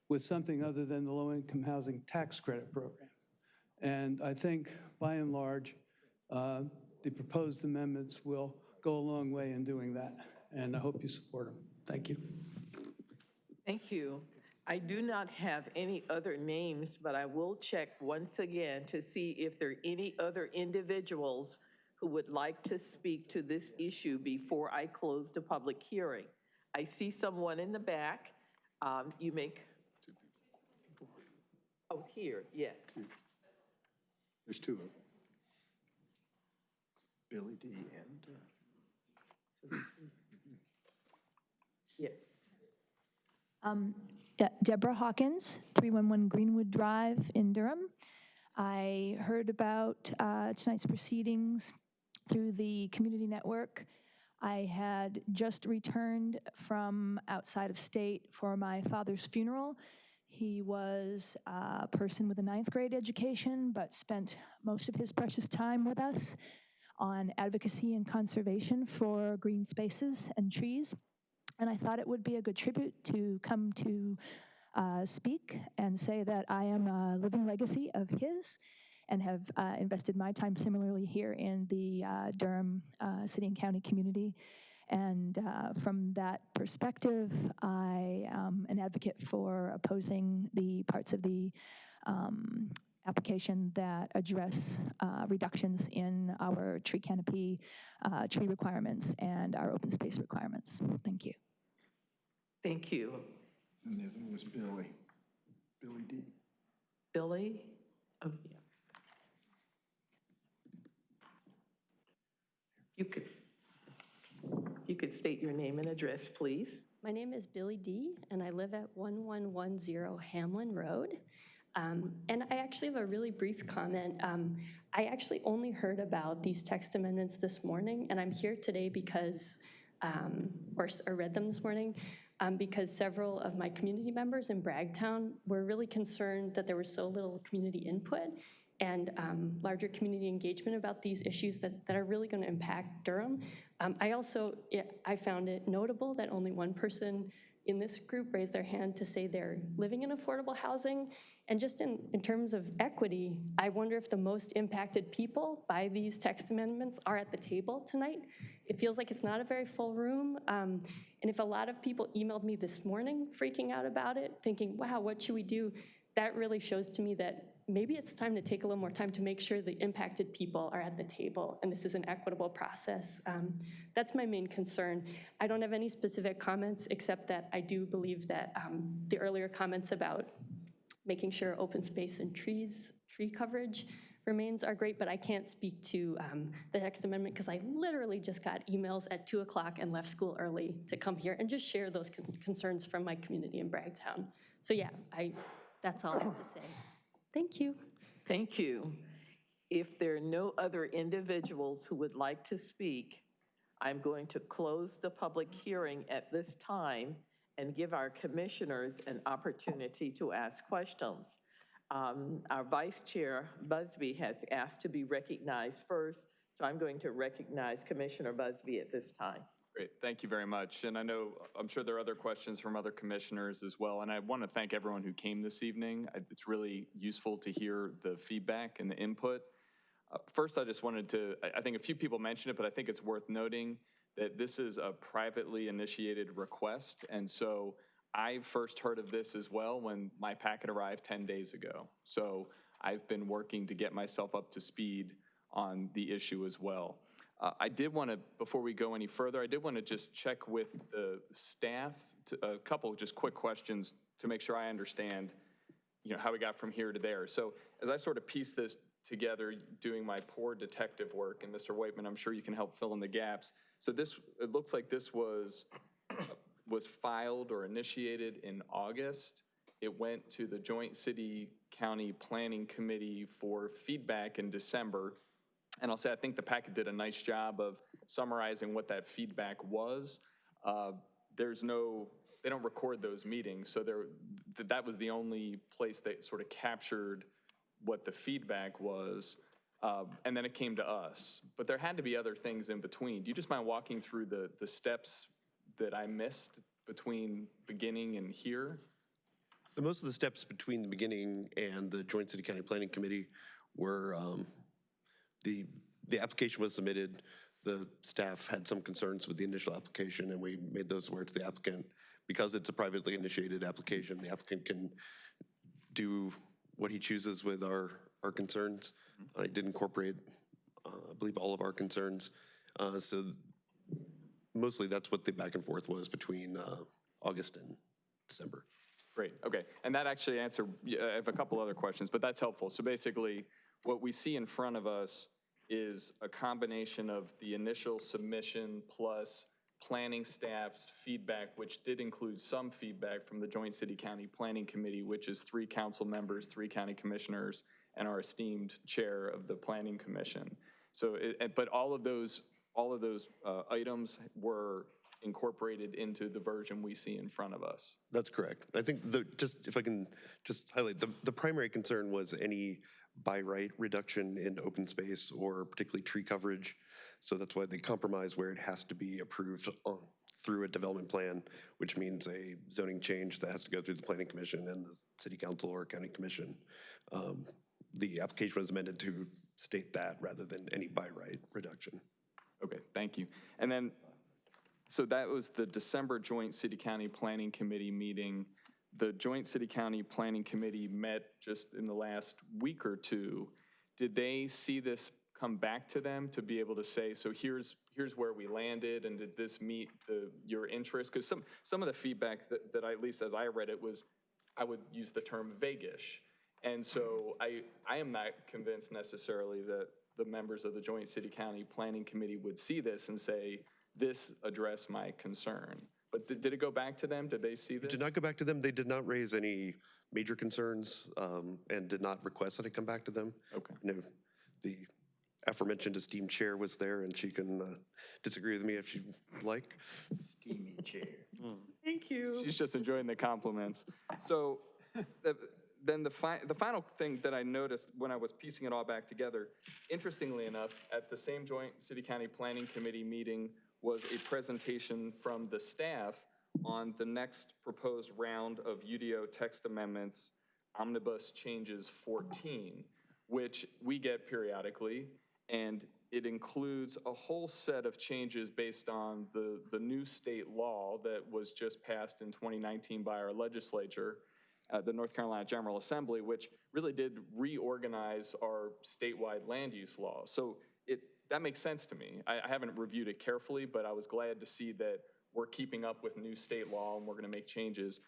with something other than the low-income housing tax credit program. And I think, by and large, uh, the proposed amendments will go a long way in doing that, and I hope you support them. Thank you. Thank you. I do not have any other names, but I will check once again to see if there are any other individuals who would like to speak to this issue before I close the public hearing. I see someone in the back. Um, You make, oh, here, yes. There's two of them. Billy D. and, uh, <clears throat> Yes. Um, yeah, Deborah Hawkins, 311 Greenwood Drive in Durham. I heard about uh, tonight's proceedings through the community network. I had just returned from outside of state for my father's funeral. He was a person with a ninth grade education, but spent most of his precious time with us on advocacy and conservation for green spaces and trees. And I thought it would be a good tribute to come to uh, speak and say that I am a living legacy of his and have uh, invested my time similarly here in the uh, Durham uh, City and County community. And uh, from that perspective, I am an advocate for opposing the parts of the um, application that address uh, reductions in our tree canopy, uh, tree requirements, and our open space requirements. Thank you. Thank you. And the other one was Billy, Billy D. Billy? Oh, yes. You could, you could state your name and address, please. My name is Billy D., and I live at 1110 Hamlin Road. Um, And I actually have a really brief comment. Um, I actually only heard about these text amendments this morning, and I'm here today because, um, or s- or read them this morning, um, because several of my community members in Bragtown were really concerned that there was so little community input and um, larger community engagement about these issues that, that are really going to impact Durham. Um, I also, it- I found it notable that only one person in this group raised their hand to say they're living in affordable housing. And just in, in terms of equity, I wonder if the most impacted people by these text amendments are at the table tonight. It feels like it's not a very full room. um, and if a lot of people emailed me this morning freaking out about it, thinking, wow, what should we do? That really shows to me that maybe it's time to take a little more time to make sure the impacted people are at the table and this is an equitable process. Um, that's my main concern. I don't have any specific comments except that I do believe that um, the earlier comments about making sure open space and trees, tree coverage remains are great, but I can't speak to um, the text amendment because I literally just got emails at 2 o'clock and left school early to come here and just share those con- concerns from my community in Bragtown. So yeah, I, that's all I have to say. Thank you. Thank you. If there are no other individuals who would like to speak, I'm going to close the public hearing at this time and give our commissioners an opportunity to ask questions. Um, Our Vice Chair Busby has asked to be recognized first, so I'm going to recognize Commissioner Busby at this time. Great, thank you very much. And I know, I'm sure there are other questions from other commissioners as well. And I want to thank everyone who came this evening. It's really useful to hear the feedback and the input. Uh, First, I just wanted to, I- I think a few people mentioned it, but I think it's worth noting that this is a privately initiated request. And so I first heard of this as well when my packet arrived 10 days ago. So I've been working to get myself up to speed on the issue as well. Uh, I did want to, before we go any further, I did want to just check with the staff, to- a couple just quick questions to make sure I understand, you know, how we got from here to there. So as I sort of piece this together, doing my poor detective work, and Mr. Whiteman, I'm sure you can help fill in the gaps. So this, it looks like this was, <coughs> was filed or initiated in August. It went to the Joint City County Planning Committee for feedback in December. And I'll say, I think the packet did a nice job of summarizing what that feedback was. Uh, There's no, they don't record those meetings, so there, th- that was the only place that sort of captured what the feedback was. Uh, And then it came to us. But there had to be other things in between. Do you just mind walking through the, the steps that I missed between beginning and here? The Most of the steps between the beginning and the Joint City County Planning Committee were, um, the, the application was submitted, the staff had some concerns with the initial application, and we made those aware to the applicant. Because it's a privately initiated application, the applicant can do what he chooses with our, our concerns. I did incorporate, uh, I believe, all of our concerns. Uh, So mostly that's what the back and forth was between uh, August and December. Great, okay. And that actually answered, I have a couple other questions, but that's helpful. So basically, what we see in front of us is a combination of the initial submission plus planning staff's feedback, which did include some feedback from the Joint City-County Planning Committee, which is three council members, three county commissioners, and our esteemed chair of the Planning Commission. So, it- but all of those, all of those uh, items were incorporated into the version we see in front of us. That's correct. I think the, just, if I can just highlight, the, the primary concern was any by right reduction in open space or particularly tree coverage. So that's why they compromise where it has to be approved on, through a development plan, which means a zoning change that has to go through the planning commission and the city council or county commission. Um, The application was amended to state that rather than any by right reduction. Okay, thank you. And then, so that was the December Joint City-County Planning Committee meeting. The Joint City-County Planning Committee met just in the last week or two. Did they see this come back to them to be able to say, so here's, here's where we landed, and did this meet the, your interest? Because some, some of the feedback that, that I, at least as I read it, was, I would use the term vaguish. And so I, I am not convinced necessarily that the members of the Joint City-County Planning Committee would see this and say, this addressed my concern. But did, did it go back to them? Did they see this? Did not go back to them. They did not raise any major concerns um, and did not request that it come back to them. Okay. No, the aforementioned esteemed chair was there and she can uh, disagree with me if she'd like. Steamy chair. Thank you. She's just enjoying the compliments. So the- then the fi, the final thing that I noticed when I was piecing it all back together, interestingly enough, at the same joint city-county planning committee meeting was a presentation from the staff on the next proposed round of UDO text amendments, Omnibus Changes 14, which we get periodically, and it includes a whole set of changes based on the, the new state law that was just passed in 2019 by our legislature, uh, the North Carolina General Assembly, which really did reorganize our statewide land use law. So that makes sense to me. I, I haven't reviewed it carefully, but I was glad to see that we're keeping up with new state law and we're gonna make changes.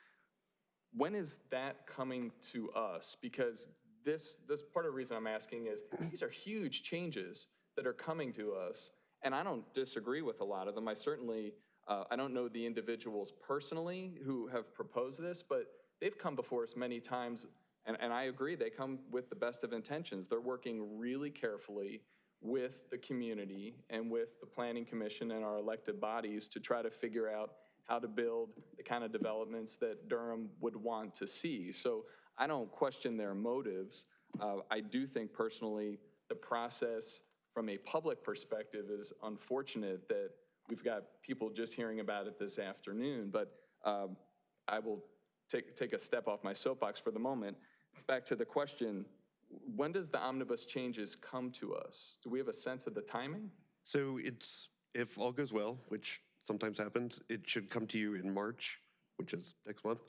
When is that coming to us? Because this, this part of the reason I'm asking is, these are huge changes that are coming to us, and I don't disagree with a lot of them. I certainly, uh, I don't know the individuals personally who have proposed this, but they've come before us many times, and, and I agree, they come with the best of intentions. They're working really carefully with the community and with the planning commission and our elected bodies to try to figure out how to build the kind of developments that Durham would want to see. So I don't question their motives. Uh, I do think personally, the process from a public perspective is unfortunate that we've got people just hearing about it this afternoon, but um, I will take, take a step off my soapbox for the moment. Back to the question, when does the omnibus changes come to us? Do we have a sense of the timing? So it's, if all goes well, which sometimes happens, it should come to you in March, which is next month.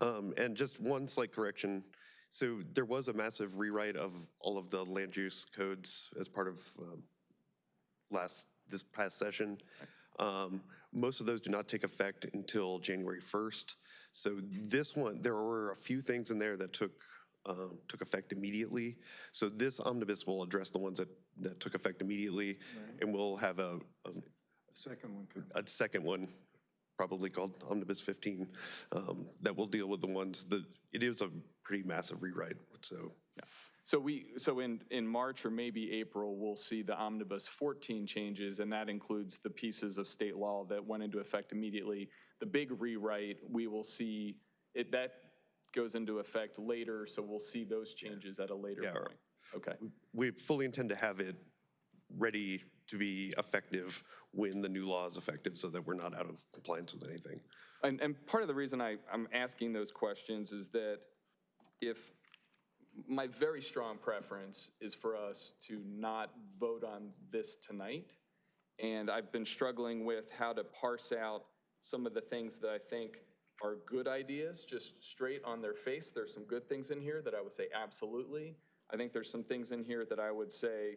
Um, And just one slight correction. So there was a massive rewrite of all of the land use codes as part of um, last, this past session. Um, Most of those do not take effect until January 1st. So this one, there were a few things in there that took, um, took effect immediately. So this omnibus will address the ones that, that took effect immediately, and we'll have a, a second one could, a second one, probably called Omnibus 15, um, that will deal with the ones that, it is a pretty massive rewrite, so. So we, so in, in March or maybe April, we'll see the Omnibus 14 changes, and that includes the pieces of state law that went into effect immediately. The big rewrite, we will see, it, that goes into effect later, so we'll see those changes at a later Yeah. point. Okay. We fully intend to have it ready to be effective when the new law is effective, so that we're not out of compliance with anything. And, and part of the reason I, I'm asking those questions is that if, my very strong preference is for us to not vote on this tonight. And I've been struggling with how to parse out some of the things that I think are good ideas, just straight on their face. There's some good things in here that I would say absolutely. I think there's some things in here that I would say,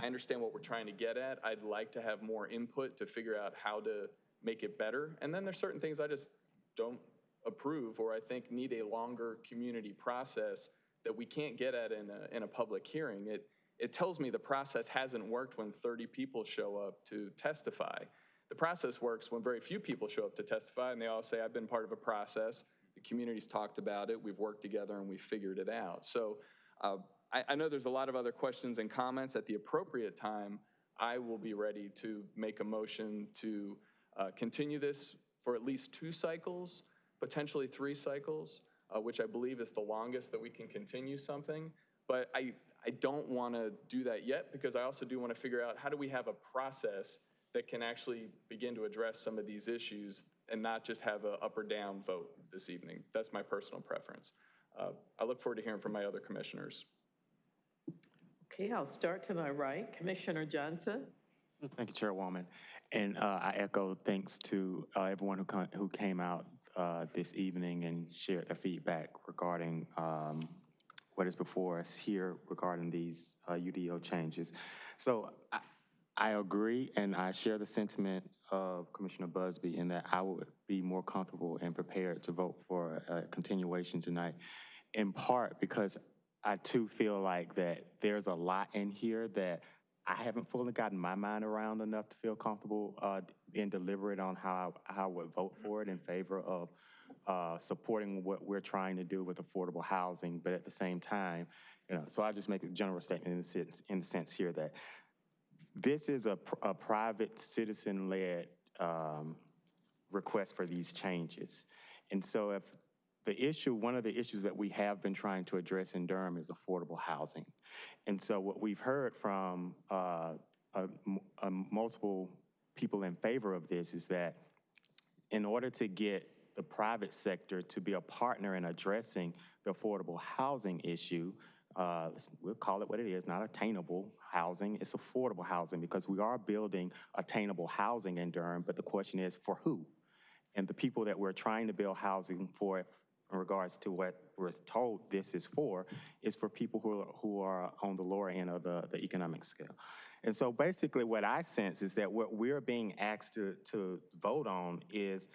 I understand what we're trying to get at. I'd like to have more input to figure out how to make it better. And then there's certain things I just don't approve or I think need a longer community process that we can't get at in a, in a public hearing. It, it tells me the process hasn't worked when 30 people show up to testify. The process works when very few people show up to testify and they all say, I've been part of a process. The community's talked about it, we've worked together, and we've figured it out. So uh, I, I know there's a lot of other questions and comments. At the appropriate time, I will be ready to make a motion to uh, continue this for at least two cycles, potentially three cycles, uh, which I believe is the longest that we can continue something. But I, I don't want to do that yet because I also do want to figure out how do we have a process that can actually begin to address some of these issues and not just have an up or down vote this evening. That's my personal preference. Uh, I look forward to hearing from my other commissioners. Okay, I'll start to my right. Commissioner Johnson? Thank you, Chairwoman. And uh, I echo thanks to uh, everyone who, con- who came out uh, this evening and shared their feedback regarding um, what is before us here regarding these uh, UDO changes. So I, I agree and I share the sentiment of Commissioner Busby in that I would be more comfortable and prepared to vote for a continuation tonight, in part because I too feel like that there's a lot in here that I haven't fully gotten my mind around enough to feel comfortable uh, being deliberate on how I, how I would vote for it in favor of uh, supporting what we're trying to do with affordable housing, but at the same time, you know, so I just make a general statement in the sense, in the sense here that this is a, a private citizen-led um, request for these changes. And so if the issue, one of the issues that we have been trying to address in Durham is affordable housing. And so what we've heard from uh, a, a multiple people in favor of this is that in order to get the private sector to be a partner in addressing the affordable housing issue, uh, we'll call it what it is, not attainable housing, it's affordable housing because we are building attainable housing in Durham, but the question is for who? And the people that we're trying to build housing for in regards to what we're told this is for, is for people who are, who are on the lower end of the, the economic scale. And so basically what I sense is that what we're being asked to, to vote on is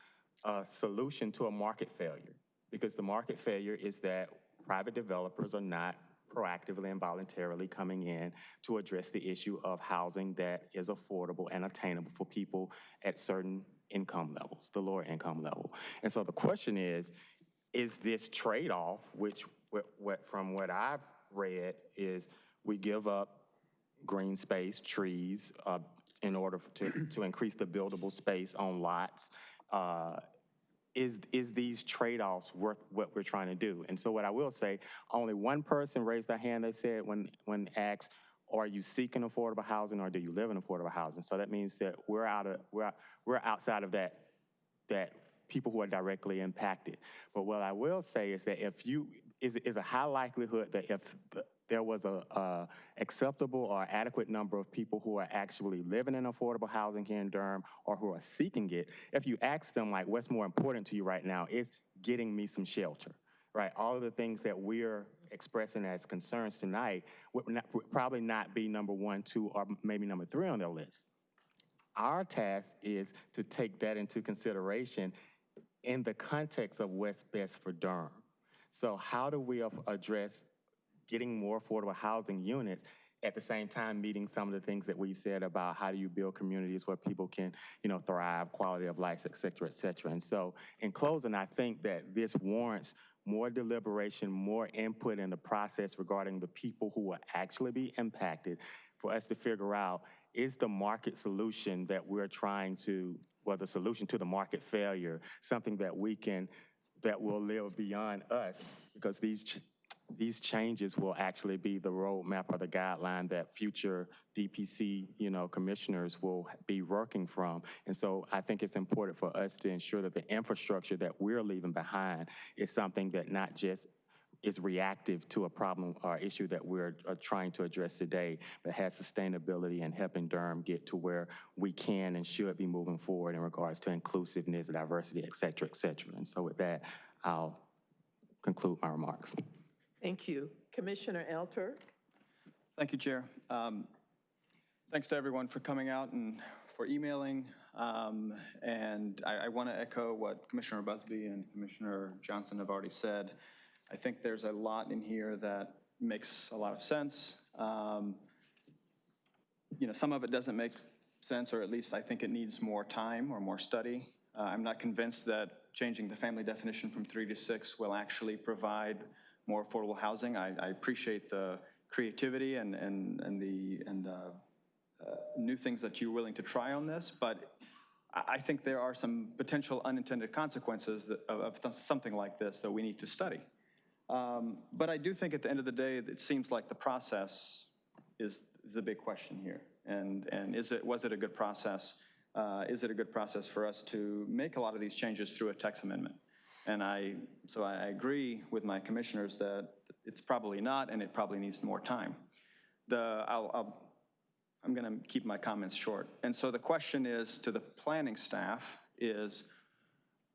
a solution to a market failure. Because the market failure is that private developers are not proactively and voluntarily coming in to address the issue of housing that is affordable and attainable for people at certain income levels, the lower income level. And so the question is, is this trade-off, which what, what, from what I've read is we give up green space, trees, uh, in order to, to increase the buildable space on lots. Uh, is, is these trade-offs worth what we're trying to do? And so what I will say, only one person raised their hand, they said, when, when asked, are you seeking affordable housing or do you live in affordable housing? So that means that we're out of, we're, we're outside of that, that people who are directly impacted. But what I will say is that if you, is, is a high likelihood that if the, there was a, a, acceptable or adequate number of people who are actually living in affordable housing here in Durham or who are seeking it, if you ask them like, what's more important to you right now is getting me some shelter, right? All of the things that we're expressing as concerns tonight would, not, would probably not be number one, two, or maybe number three on their list. Our task is to take that into consideration in the context of what's best for Durham. So how do we address getting more affordable housing units at the same time meeting some of the things that we've said about how do you build communities where people can, you know, thrive, quality of life, et cetera, et cetera. And so in closing, I think that this warrants more deliberation, more input in the process regarding the people who will actually be impacted for us to figure out is the market solution that we're trying to, well, the solution to the market failure, something that we can, that will live beyond us because these these changes will actually be the roadmap or the guideline that future DPC, you know, commissioners will be working from. And so I think it's important for us to ensure that the infrastructure that we're leaving behind is something that not just is reactive to a problem or issue that we're uh, trying to address today, but has sustainability and helping Durham get to where we can and should be moving forward in regards to inclusiveness, diversity, et cetera, et cetera. And so with that, I'll conclude my remarks. Thank you. Commissioner Elter? Thank you, Chair. Um, Thanks to everyone for coming out and for emailing. Um, And I, I want to echo what Commissioner Busby and Commissioner Johnson have already said. I think there's a lot in here that makes a lot of sense. Um, you know, some of it doesn't make sense, or at least I think it needs more time or more study. Uh, I'm not convinced that changing the family definition from three to six will actually provide more affordable housing. I, I appreciate the creativity and, and, and the, and the uh, new things that you're willing to try on this, but I, think there are some potential unintended consequences that, of, of something like this that we need to study. Um, But I do think at the end of the day, it seems like the process is the big question here. And, and is it, was it a good process? Uh, Is it a good process for us to make a lot of these changes through a text amendment? And I, so I agree with my commissioners that it's probably not, and it probably needs more time. The, I'll, I'll, I'm to keep my comments short. And so the question is to the planning staff is,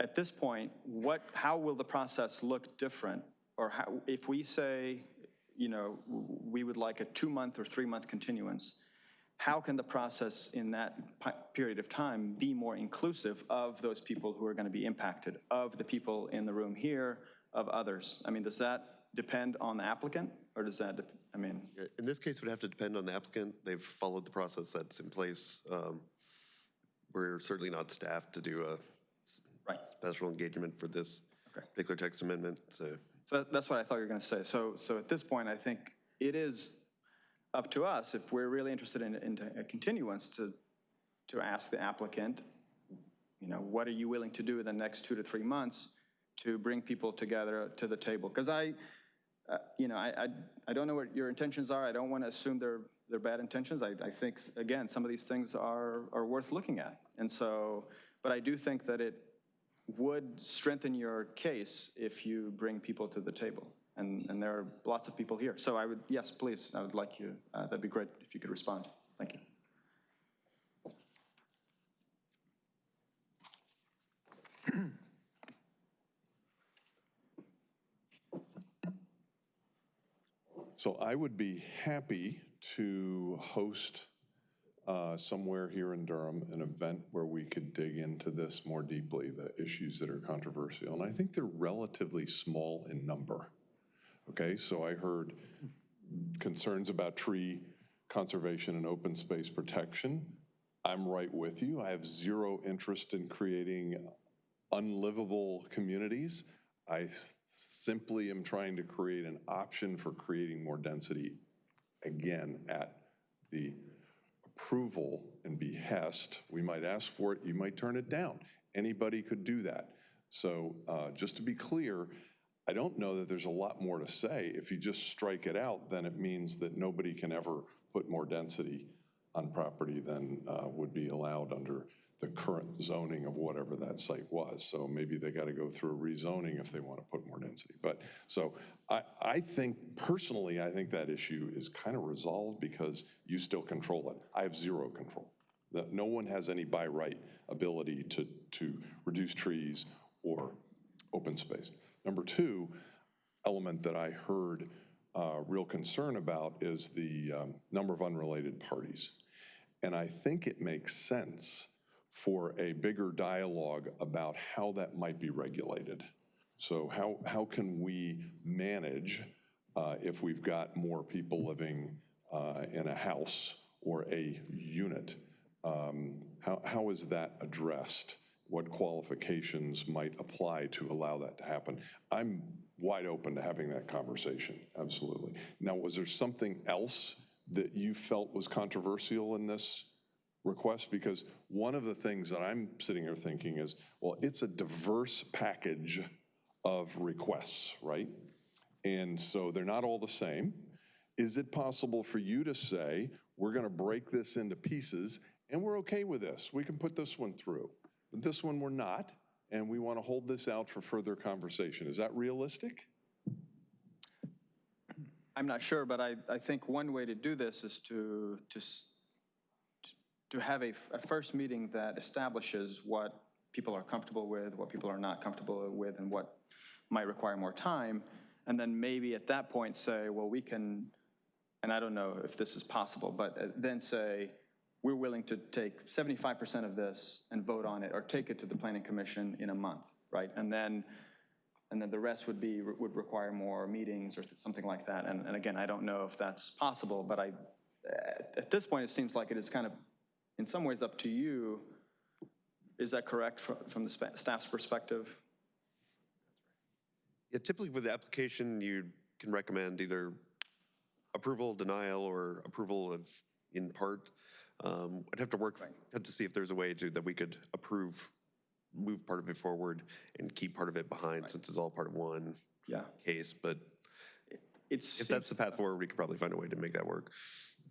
at this point, what, how will the process look different? Or how, if we say, you know, we would like a two-month or three-month continuance, how can the process in that period of time be more inclusive of those people who are going to be impacted, of the people in the room here, of others? I mean, does that depend on the applicant, or does that, I mean, In this case, it would have to depend on the applicant. They've followed the process that's in place. Um, We're certainly not staffed to do a s- special engagement for this particular text amendment, so. So that's what I thought you were going to say. So, so at this point, I think it is up to us, if we're really interested in, in a continuance, to, to ask the applicant, you know, what are you willing to do in the next two to three months to bring people together to the table? Because I, uh, you know, I, I, I don't know what your intentions are. I don't want to assume they're, they're bad intentions. I, I think, again, some of these things are, are worth looking at. And so, but I do think that it would strengthen your case if you bring people to the table. And, and there are lots of people here. So I would, yes, please, I would like you, uh, that'd be great if you could respond. Thank you. <clears throat> So I would be happy to host uh, somewhere here in Durham, an event where we could dig into this more deeply, the issues that are controversial. And I think they're relatively small in number. Okay, so I heard concerns about tree conservation and open space protection. I'm right with you. I have zero interest in creating unlivable communities. I simply am trying to create an option for creating more density, again, at the approval and behest. We might ask for it, you might turn it down. Anybody could do that. So uh, just to be clear, I don't know that there's a lot more to say. If you just strike it out, then it means that nobody can ever put more density on property than uh, would be allowed under the current zoning of whatever that site was. So maybe they got to go through a rezoning if they want to put more density. But, so I, I think, personally, I think that issue is kind of resolved because you still control it. I have zero control. No one has any by right ability to, to reduce trees or open space. Number two element that I heard uh, real concern about is the um, number of unrelated parties. And I think it makes sense for a bigger dialogue about how that might be regulated. So how, how can we manage uh, if we've got more people living uh, in a house or a unit? Um, How, how is that addressed? What qualifications might apply to allow that to happen? I'm wide open to having that conversation, absolutely. Now, was there something else that you felt was controversial in this request? Because one of the things that I'm sitting here thinking is, well, it's a diverse package of requests, right? And so they're not all the same. Is it possible for you to say, we're going to break this into pieces and we're okay with this? We can put this one through, this one we're not, and we want to hold this out for further conversation. Is that realistic? I'm not sure, but I, I think one way to do this is to, to, to have a, a first meeting that establishes what people are comfortable with, what people are not comfortable with, and what might require more time. And then maybe at that point say, well, we can, and I don't know if this is possible, but uh, then say, to take 75% of this and vote on it, or take it to the planning commission in a month, right? And then, and then the rest would be, would require more meetings or something like that. And, and again, I don't know if that's possible, but I, at this point, it seems like it is kind of, in some ways, up to you. Is that correct fro- from the staff's perspective? Yeah, typically with the application, you can recommend either approval, denial, or approval of in part. Um, I'd have to work, have to see if there's a way to, that we could approve, move part of it forward and keep part of it behind, since it's all part of one Yeah. case, but It's. if that's the path forward, we could probably find a way to make that work.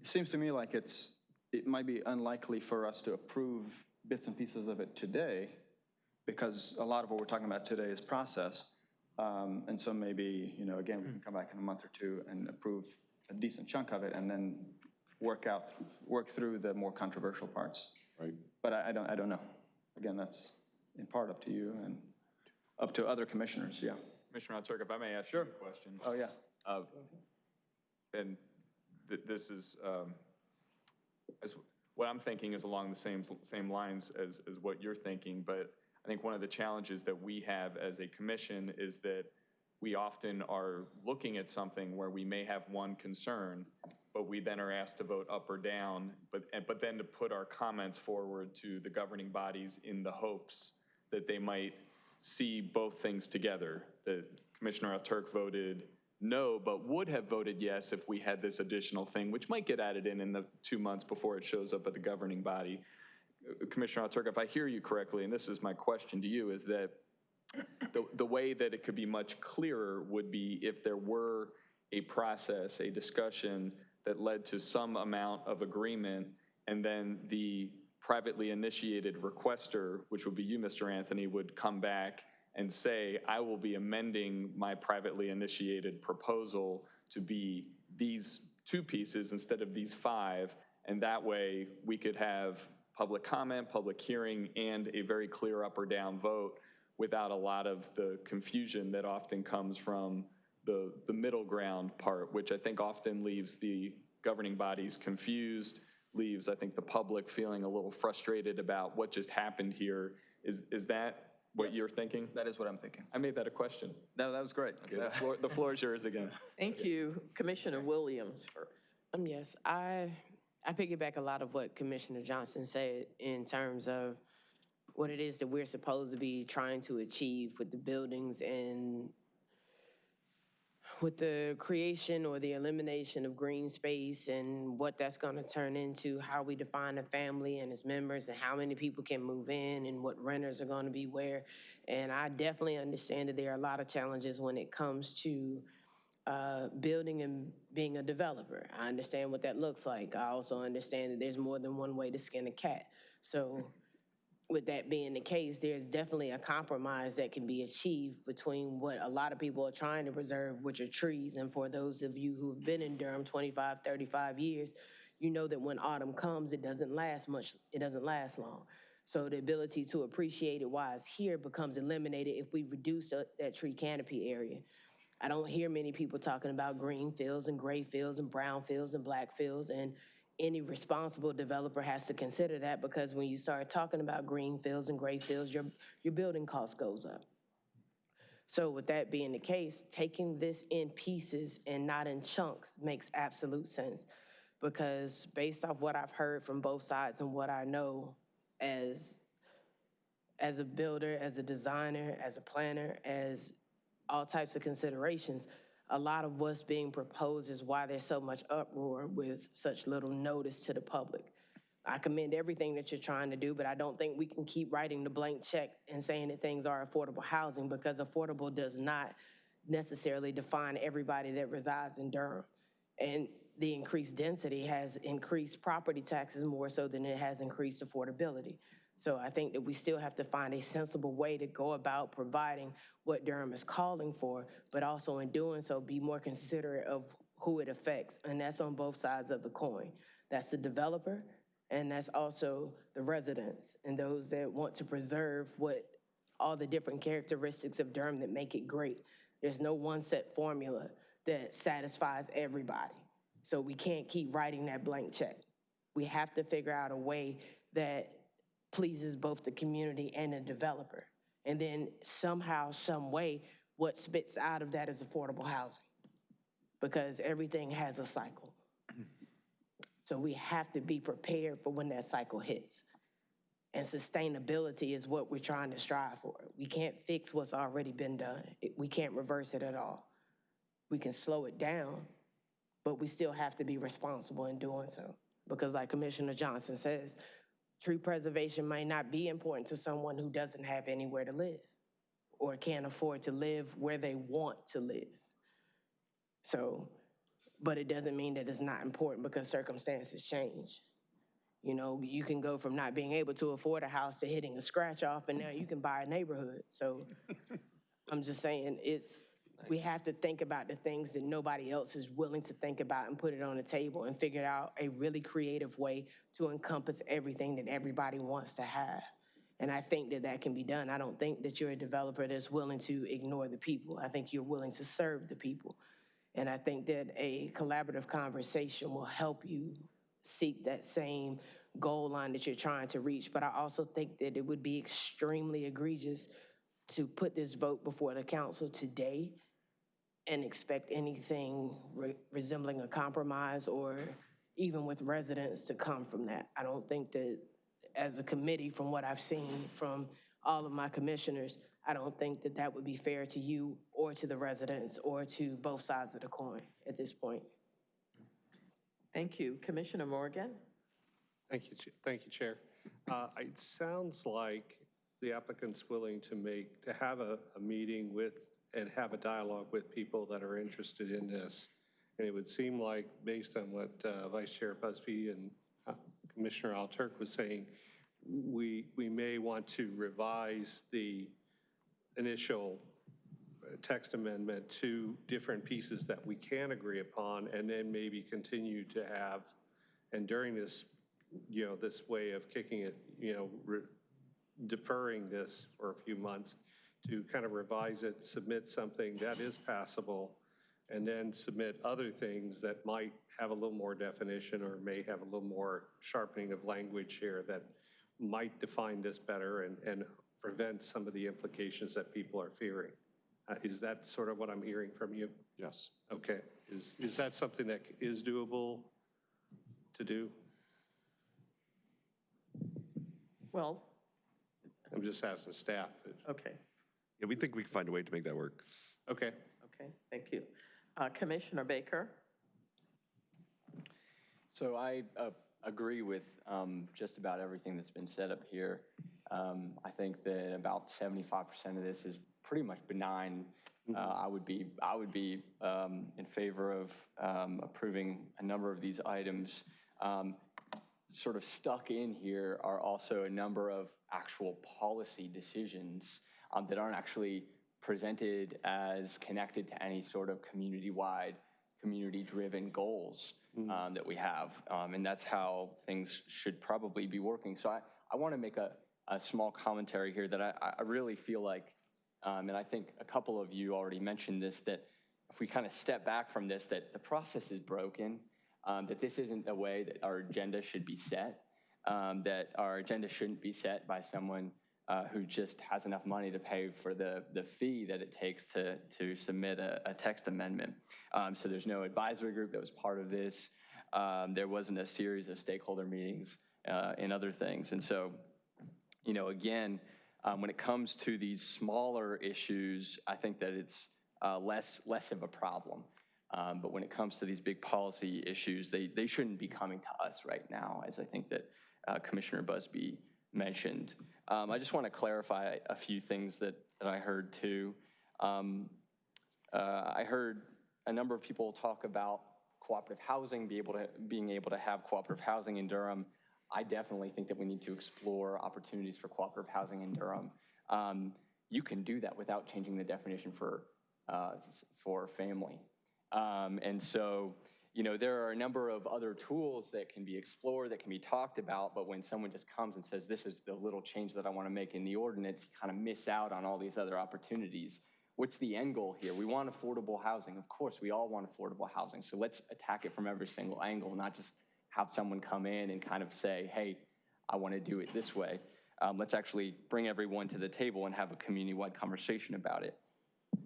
It seems to me like it's, it might be unlikely for us to approve bits and pieces of it today, because a lot of what we're talking about today is process. Um, And so maybe, you know, again, we can come back in a month or two and approve a decent chunk of it, and then work out, work through the more controversial parts. Right. But I I don't, I don't know. Again, that's in part up to you and up to other commissioners, yeah. Commissioner Turk, if I may ask you a question. Oh, yeah. Uh, And th- this is, um, as, what I'm thinking is along the same, same lines as, as what you're thinking, but I think one of the challenges that we have as a commission is that we often are looking at something where we may have one concern, but we then are asked to vote up or down, but, but then to put our comments forward to the governing bodies in the hopes that they might see both things together. That Commissioner Turk voted no, but would have voted yes if we had this additional thing, which might get added in in the two months before it shows up at the governing body. Commissioner Turk, if I hear you correctly, and this is my question to you, is that the, the way that it could be much clearer would be if there were a process, a discussion that led to some amount of agreement, and then the privately initiated requester, which would be you, Mr. Anthony, would come back and say, I will be amending my privately initiated proposal to be these two pieces instead of these five, and that way we could have public comment, public hearing, and a very clear up or down vote without a lot of the confusion that often comes from the, the middle ground part, which I think often leaves the governing bodies confused, leaves, I think, the public feeling a little frustrated about what just happened here. Is, is that what you're thinking? That is what I'm thinking. I made that a question. No, that was great. Okay, the floor, the floor is yours again. <laughs> Thank you. Commissioner Williams first. Um, yes, I, I piggyback a lot of what Commissioner Johnson said in terms of what it is that we're supposed to be trying to achieve with the buildings and with the creation or the elimination of green space and what that's going to turn into, how we define a family and its members and how many people can move in and what renters are going to be where. And I definitely understand that there are a lot of challenges when it comes to uh, building and being a developer. I understand what that looks like. I also understand that there's more than one way to skin a cat. So with that being the case, there's definitely a compromise that can be achieved between what a lot of people are trying to preserve, which are trees. And for those of you who've been in Durham 25, 35 years, you know that when autumn comes, it doesn't last much, it doesn't last long. So the ability to appreciate it while it's here becomes eliminated if we reduce the- that tree canopy area. I don't hear many people talking about green fields and gray fields and brown fields and black fields. And any responsible developer has to consider that because when you start talking about green fields and gray fields, your, your building cost goes up. So with that being the case, taking this in pieces and not in chunks makes absolute sense. Because based off what I've heard from both sides and what I know as, as a builder, as a designer, as a planner, as all types of considerations, a lot of what's being proposed is why there's so much uproar with such little notice to the public. I commend everything that you're trying to do, but I don't think we can keep writing the blank check and saying that things are affordable housing because affordable does not necessarily define everybody that resides in Durham. And the increased density has increased property taxes more so than it has increased affordability. So I think that we still have to find a sensible way to go about providing what Durham is calling for, but also in doing so, be more considerate of who it affects. And that's on both sides of the coin. That's the developer, and that's also the residents and those that want to preserve what all the different characteristics of Durham that make it great. There's no one set formula that satisfies everybody. So we can't keep writing that blank check. We have to figure out a way that pleases both the community and the developer. And then somehow, some way, what spits out of that is affordable housing. Because everything has a cycle. So we have to be prepared for when that cycle hits. And sustainability is what we're trying to strive for. We can't fix what's already been done. We can't reverse it at all. We can slow it down, but we still have to be responsible in doing so. Because like Commissioner Johnson says, tree preservation may not be important to someone who doesn't have anywhere to live or can't afford to live where they want to live. So, but it doesn't mean that it's not important because circumstances change. You know, you can go from not being able to afford a house to hitting a scratch off, and now you can buy a neighborhood. So I'm just saying, it's, we have to think about the things that nobody else is willing to think about and put it on the table and figure out a really creative way to encompass everything that everybody wants to have. And I think that that can be done. I don't think that you're a developer that's willing to ignore the people. I think you're willing to serve the people. And I think that a collaborative conversation will help you seek that same goal line that you're trying to reach. But I also think that it would be extremely egregious to put this vote before the council today and expect anything re- resembling a compromise or even with residents to come from that. I don't think that, as a committee, from what I've seen from all of my commissioners, I don't think that that would be fair to you or to the residents or to both sides of the coin at this point. Thank you. Commissioner Morgan? Thank you, thank you, Chair. Uh, It sounds like the applicant's willing to make, to have a, a meeting with, and have a dialogue with people that are interested in this. And it would seem like, based on what uh, Vice Chair Busby and uh, Commissioner Alturk was saying, we, we may want to revise the initial uh, text amendment to different pieces that we can agree upon, and then maybe continue to have, and during this, you know, this way of kicking it, you know, deferring this for a few months, to kind of revise it, submit something that is passable, and then submit other things that might have a little more definition or may have a little more sharpening of language here that might define this better and, and prevent some of the implications that people are fearing. Uh, Is that sort of what I'm hearing from you? Yes. Okay. Is, is that something that is doable to do? Well, I'm just asking staff. okay, Yeah, we think we can find a way to make that work. Okay. okay, thank you. Uh, Commissioner Baker? So I uh, agree with um, just about everything that's been said up here. Um, I think that about 75% of this is pretty much benign. Uh, I would be, I would be um, in favor of um, approving a number of these items. Um, Sort of stuck in here are also a number of actual policy decisions um, that aren't actually presented as connected to any sort of community-wide, community-driven goals um, that we have. Um, And that's how things should probably be working. So I, I want to make a, a small commentary here that I, I really feel like, um, and I think a couple of you already mentioned this, that if we kind of step back from this, that the process is broken, um, that this isn't the way that our agenda should be set, um, that our agenda shouldn't be set by someone uh, who just has enough money to pay for the, the fee that it takes to, to submit a, a text amendment. Um, so there's no advisory group that was part of this. Um, there wasn't a series of stakeholder meetings uh, and other things. And so, you know, again, um, when it comes to these smaller issues, I think that it's uh, less, less of a problem. Um, But when it comes to these big policy issues, they, they shouldn't be coming to us right now, as I think that uh, Commissioner Busby mentioned. Um, I just want to clarify a few things that, that I heard too. Um, uh, I heard a number of people talk about cooperative housing, be able to, being able to have cooperative housing in Durham. I definitely think that we need to explore opportunities for cooperative housing in Durham. Um, you can do that without changing the definition for, uh, for family. Um, and so, you know, there are a number of other tools that can be explored, that can be talked about, but when someone just comes and says, this is the little change that I want to make in the ordinance, you kind of miss out on all these other opportunities. What's the end goal here? We want affordable housing. Of course, we all want affordable housing. So let's attack it from every single angle, not just have someone come in and kind of say, hey, I want to do it this way. Um, let's actually bring everyone to the table and have a community-wide conversation about it.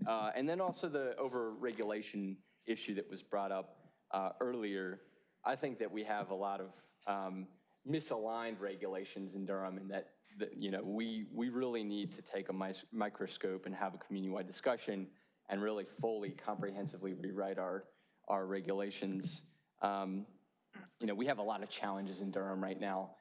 Uh, and then also the over-regulation issue that was brought up uh, earlier. I think that we have a lot of um, misaligned regulations in Durham and that, that, you know, we, we really need to take a microscope and have a community-wide discussion and really fully comprehensively rewrite our, our regulations. Um, You know, we have a lot of challenges in Durham right now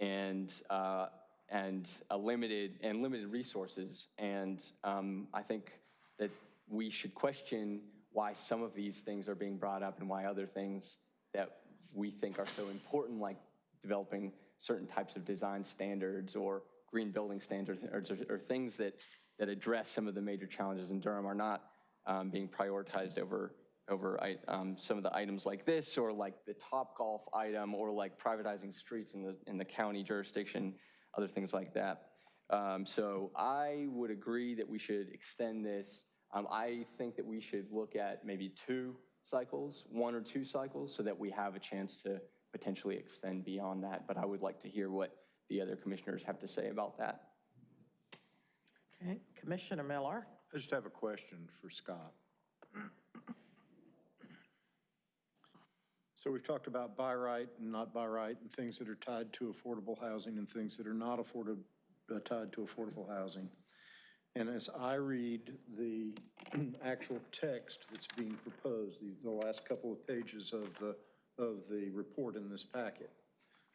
and, uh, and a limited, and limited resources. And um, I think that we should question why some of these things are being brought up and why other things that we think are so important, like developing certain types of design standards or green building standards, or, or things that, that address some of the major challenges in Durham are not um, being prioritized over, over um, some of the items like this, or like the Topgolf item, or like privatizing streets in the, in the county jurisdiction, other things like that. Um, So I would agree that we should extend this. Um, I think that we should look at maybe two cycles, one or two cycles, so that we have a chance to potentially extend beyond that. But I would like to hear what the other commissioners have to say about that. Okay, Commissioner Miller? I just have a question for Scott. So we've talked about buy right and not buy right, and things that are tied to affordable housing and things that are not afforded, uh, tied to affordable housing. And as I read the <clears throat> actual text that's being proposed, the, the last couple of pages of the, of the report in this packet,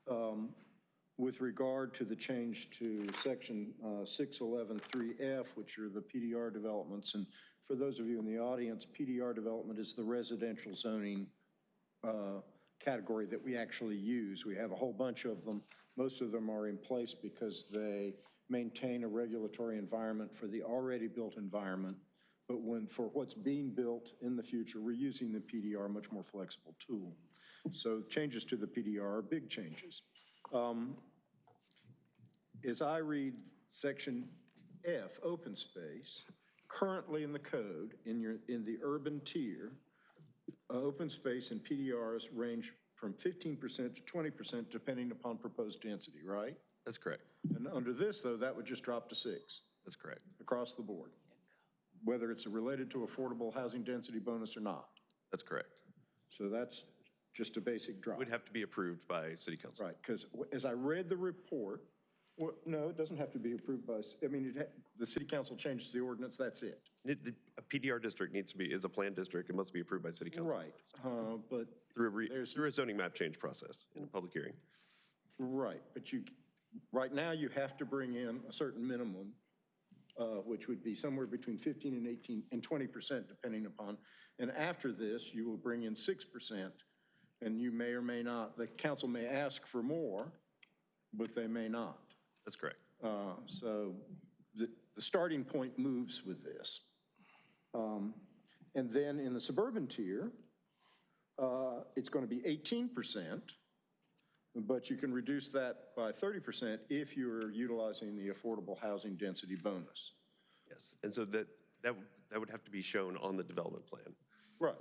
um, with regard to the change to section uh, 611.3F, which are the PDR developments, and for those of you in the audience, PDR development is the residential zoning uh, category that we actually use. We have a whole bunch of them. Most of them are in place because they maintain a regulatory environment for the already built environment. But when, for what's being built in the future, we're using the PDR, much more flexible tool. So changes to the PDR are big changes. Um, As I read section F, open space, currently in the code, in your, in the urban tier, uh, open space and PDRs range from 15% to 20% depending upon proposed density, right? That's correct. And under this, though, that would just drop to six That's correct. across the board, whether it's related to affordable housing density bonus or not. That's correct. So that's just a basic drop. Would have to be approved by city council. Right, because as I read the report, well, no, it doesn't have to be approved by, s- I mean, it, ha- the city council changes the ordinance, that's it. It- the- A PDR district needs to be, is a planned district, it must be approved by city council. Right, uh, but, Through a, re- through a zoning map change process in a public hearing. right, but you, right now, you have to bring in a certain minimum, uh, which would be somewhere between 15 and 18, and 20% depending upon, and after this, you will bring in 6%, and you may or may not, the council may ask for more, but they may not. That's correct. Uh, So the, the starting point moves with this. Um, And then in the suburban tier, uh, it's going to be 18%, but you can reduce that by 30% if you're utilizing the affordable housing density bonus. Yes. And so that, that, would- that would have to be shown on the development plan. Right.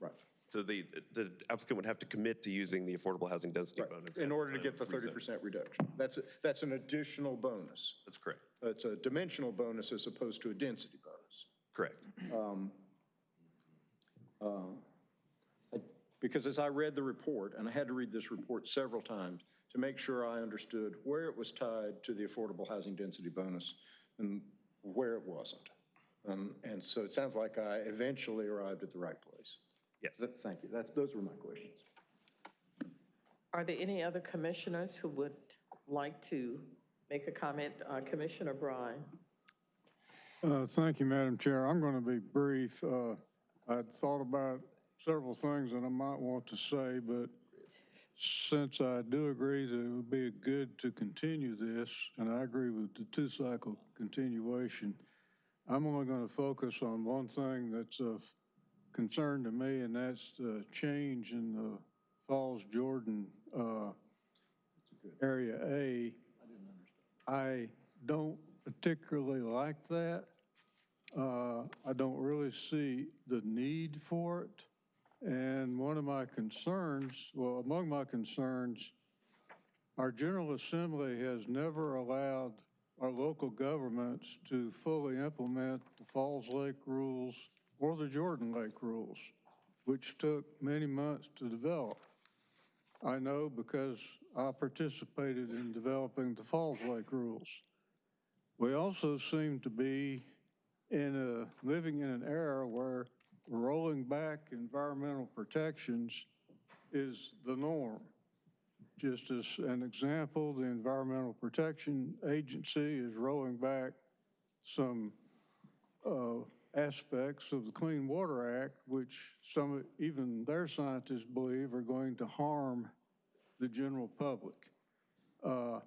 Right. So the, the applicant would have to commit to using the affordable housing density bonus. In order to get the 30% reduction. That's, a- that's an additional bonus. That's correct. It's a dimensional bonus as opposed to a density bonus. Correct. Um, uh, Because as I read the report, and I had to read this report several times to make sure I understood where it was tied to the affordable housing density bonus and where it wasn't. Um, And so it sounds like I eventually arrived at the right place. Yes. Th- Thank you. That's, those were my questions. Are there any other commissioners who would like to make a comment? Uh, Commissioner Bryan? Uh, Thank you, Madam Chair. I'm going to be brief. Uh, I'd thought about several things that I might want to say, but since I do agree that it would be good to continue this, and I agree with the two-cycle continuation, I'm only going to focus on one thing that's of concern to me, and that's the change in the Falls Jordan uh, Area A. I don't particularly like that. Uh, I don't really see the need for it. And one of my concerns, well, among my concerns, our General Assembly has never allowed our local governments to fully implement the Falls Lake rules or the Jordan Lake rules. which took many months to develop. I know because I participated in developing the Falls Lake rules. We also seem to be in a, living in an era where rolling back environmental protections is the norm. Just as an example, the Environmental Protection Agency is rolling back some uh, aspects of the Clean Water Act, which some, even their scientists believe are going to harm the general public. Uh,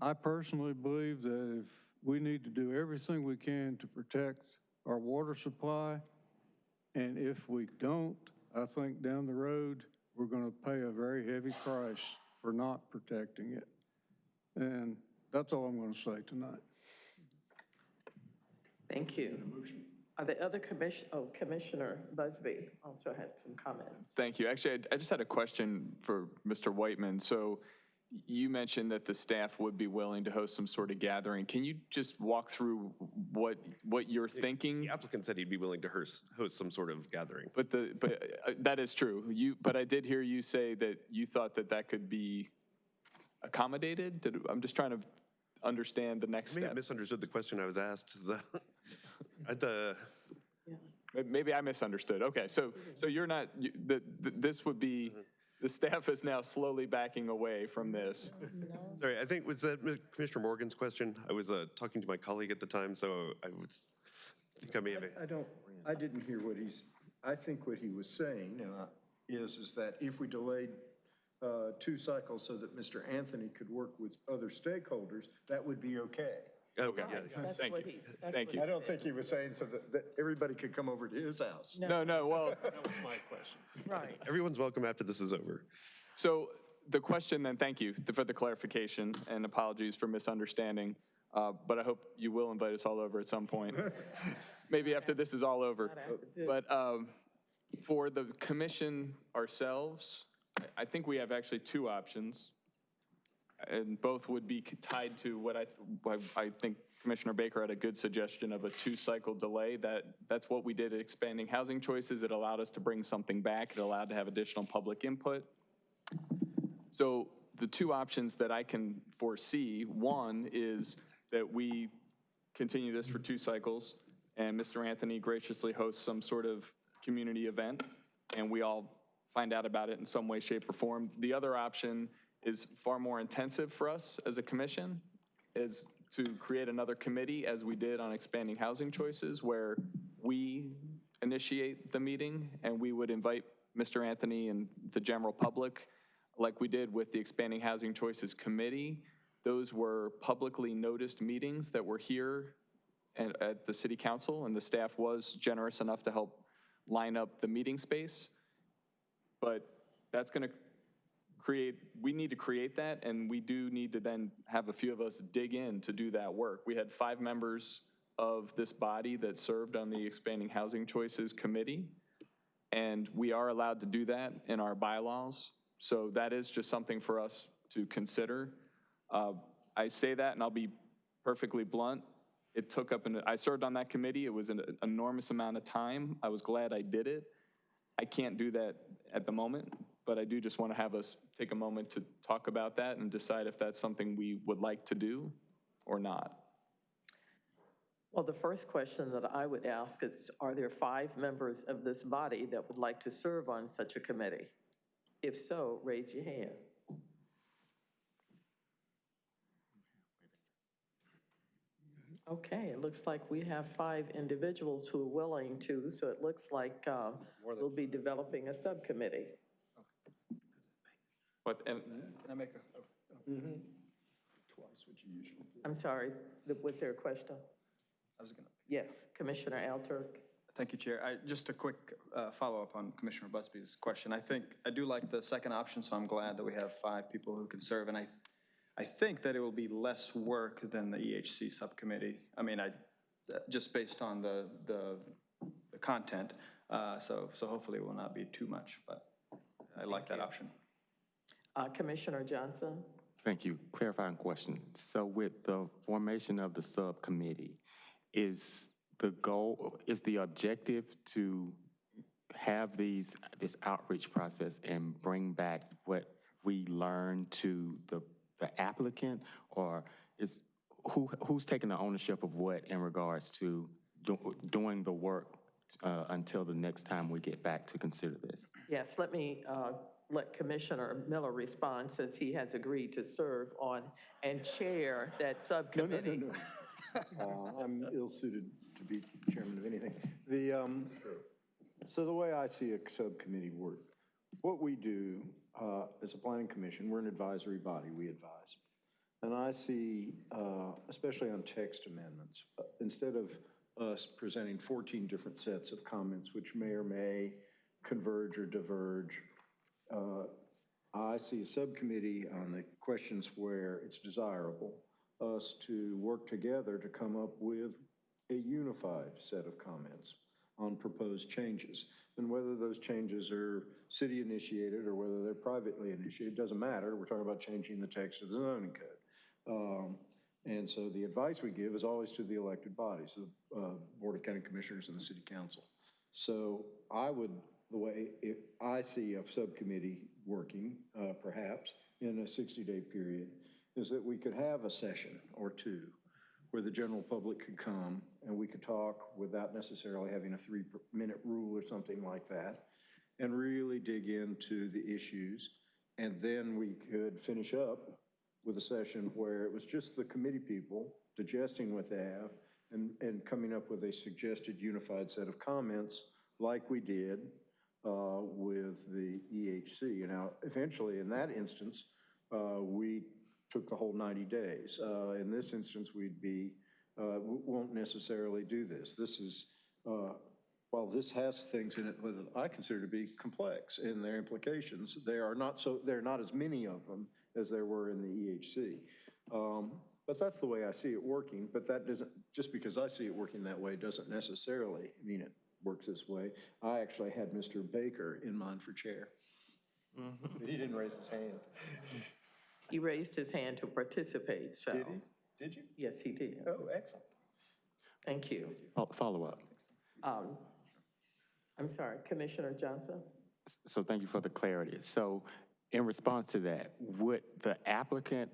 I personally believe that if we need to do everything we can to protect our water supply, and if we don't, I think down the road, we're going to pay a very heavy price for not protecting it. And that's all I'm going to say tonight. Thank you. Are there other commission, oh, Commissioner Busby also had some comments. Thank you. Actually, I- I just had a question for Mr. Whiteman. So you mentioned that the staff would be willing to host some sort of gathering. Can you just walk through what, what you're thinking? The applicant said he'd be willing to host, host some sort of gathering. But the, but uh, that is true. You, but I did hear you say that you thought that that could be accommodated? Did, I'm just trying to understand the next I may step. misunderstood the question I was asked. The, I- the, May- Maybe I misunderstood. Okay, so, so you're not, you- the, the- this would be, the staff is now slowly backing away from this. sorry, I think, was that Commissioner Morgan's question? I was uh, talking to my colleague at the time, so I was, I think I may have. I don't, I didn't hear what he's, I think what he was saying uh, is, is that if we delayed uh, two cycles so that Mr. Anthony could work with other stakeholders, that would be okay. Okay, That's Thank what you. he- that's Thank what you. I don't think he was saying so that, that everybody could come over to his house. No, no, well, That was my question. Right. <laughs> Everyone's welcome after this is over. So the question then, thank you for the clarification and apologies for misunderstanding. uh, But I hope you will invite us all over at some point. <laughs> Maybe after this is all over. But um, for the commission ourselves, I- I think we have actually two options. And both would be tied to what I, what I think Commissioner Baker had a good suggestion of a two-cycle delay. That, that's what we did at expanding housing choices. It allowed us to bring something back. It allowed to have additional public input. So the two options that I can foresee, one is that we continue this for two cycles, and Mr. Anthony graciously hosts some sort of community event, and we all find out about it in some way, shape, or form. The other option is far more intensive for us as a commission, is to create another committee, as we did on expanding housing choices, where we initiate the meeting, and we would invite Mr. Anthony and the general public, like we did with the Expanding Housing Choices Committee. Those were publicly noticed meetings that were here and at the city council, and the staff was generous enough to help line up the meeting space. But that's going to create, we need to create that, and we do need to then have a few of us dig in to do that work. We had five members of this body that served on the Expanding Housing Choices Committee, and we are allowed to do that in our bylaws. So that is just something for us to consider. Uh, I say that, and I'll be perfectly blunt. It took up, an I served on that committee. It was an enormous amount of time. I was glad I did it. I can't do that at the moment, but I do just want to have us take a moment to talk about that and decide if that's something we would like to do or not. Well, the first question that I would ask is, are there five members of this body that would like to serve on such a committee? If so, raise your hand. Okay, it looks like we have five individuals who are willing to, so it looks like uh, we'll be developing a subcommittee. But, and, Can I make a? Twice what you usually do. I'm sorry, th- was there a question? I was gonna. Yes, Commissioner Alturk. Thank you, Chair. I, just a quick uh, follow-up on Commissioner Busby's question. I think, I do like the second option, so I'm glad that we have five people who can serve. And I, I think that it will be less work than the EHC subcommittee. I mean, I, just based on the, the, the content. Uh, So, so hopefully it will not be too much, but I like that option. Uh, Commissioner Johnson? Thank you. Clarifying question. So with the formation of the subcommittee, is the goal, is the objective to have these, this outreach process and bring back what we learned to the, the applicant? Or is, who, who's taking the ownership of what in regards to do- doing the work uh, until the next time we get back to consider this? Yes, let me uh, let Commissioner Miller respond since he has agreed to serve on and chair that subcommittee. No, no, Uh, I'm ill-suited to be chairman of anything. The, um, so the way I see a subcommittee work, what we do uh, as a planning commission, we're an advisory body, we advise. And I see, uh, especially on text amendments, uh, instead of us presenting 14 different sets of comments, which may or may converge or diverge, uh, I see a subcommittee on the questions where it's desirable, us to work together to come up with a unified set of comments on proposed changes. And whether those changes are city-initiated or whether they're privately initiated, doesn't matter. We're talking about changing the text of the zoning code. Um, And so the advice we give is always to the elected bodies, the uh, Board of County Commissioners and the City Council. So I would, the way, if I see a subcommittee working, uh, perhaps, in a 60-day period, is that we could have a session or two where the general public could come and we could talk without necessarily having a three-minute rule or something like that, and really dig into the issues. And then we could finish up with a session where it was just the committee people digesting what they have and, and coming up with a suggested unified set of comments like we did uh, with the EHC. Now, eventually, in that instance, uh, we took the whole 90 days. Uh, In this instance, we'd be, uh, won't necessarily do this. This is, uh, while this has things in it that I consider to be complex in their implications, there are not so, there are not as many of them as there were in the EHC. Um, But that's the way I see it working, but that doesn't, just because I see it working that way doesn't necessarily mean it works this way. I actually had Mr. Baker in mind for chair. But he didn't raise his hand. He raised his hand to participate, so. Did he? Did you? Yes, he did. Oh, excellent. Thank you. Fo- Follow-up. Um, I'm sorry, Commissioner Johnson? So thank you for the clarity. So in response to that, would the applicant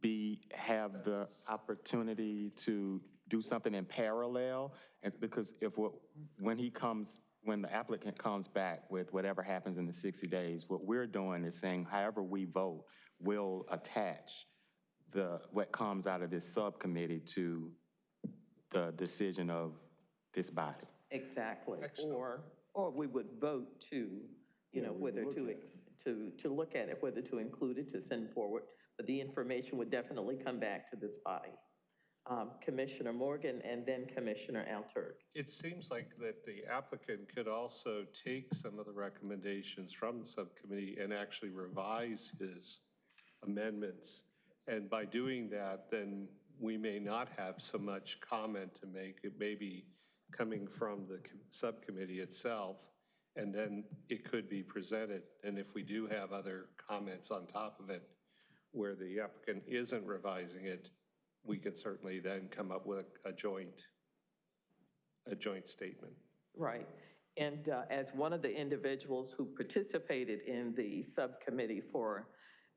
be, have the opportunity to do something in parallel? And because if, what- when he comes, when the applicant comes back with whatever happens in the 60 days, what we're doing is saying however we vote, we'll attach the, what comes out of this subcommittee to the decision of this body. Exactly. Or, or we would vote to, you know, whether to, to, to look at it, whether to include it, to send forward. But the information would definitely come back to this body. Um, Commissioner Morgan and then Commissioner Alturk. It seems like that the applicant could also take some of the recommendations from the subcommittee and actually revise his amendments. And by doing that, then we may not have so much comment to make. It may be coming from the com- subcommittee itself, and then it could be presented. And if we do have other comments on top of it, where the applicant isn't revising it, we could certainly then come up with a joint, a joint statement. Right. And uh, as one of the individuals who participated in the subcommittee for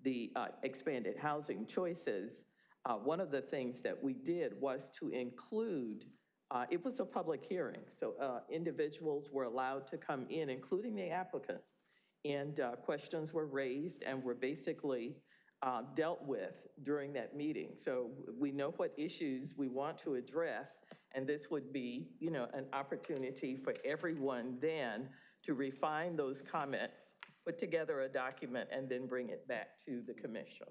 the uh, expanded housing choices, uh, one of the things that we did was to include, uh, it was a public hearing, so uh, individuals were allowed to come in, including the applicant, and uh, questions were raised and were basically uh, dealt with during that meeting. So we know what issues we want to address, and this would be, you know, an opportunity for everyone then to refine those comments, put together a document, and then bring it back to the commission.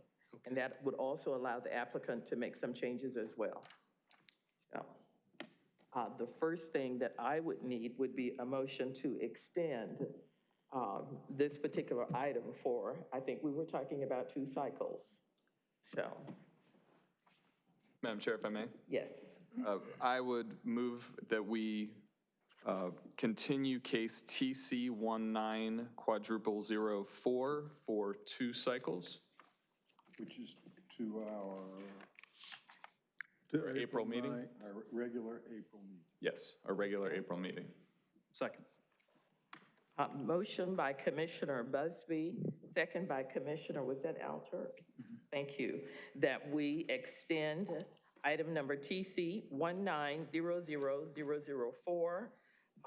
And that would also allow the applicant to make some changes as well. So, uh, the first thing that I would need would be a motion to extend um, this particular item for, I think we were talking about two cycles. So, Madam Chair, if I may? yes. Uh, I would move that we uh, continue case TC 19 quadruple zero four for two cycles. Which is to our. to Our April meeting? Our regular April meeting. Yes, our regular April meeting. Second. Uh, Motion by Commissioner Busby, second by Commissioner, was that Alturk? Thank you. That we extend item number TC 1900004,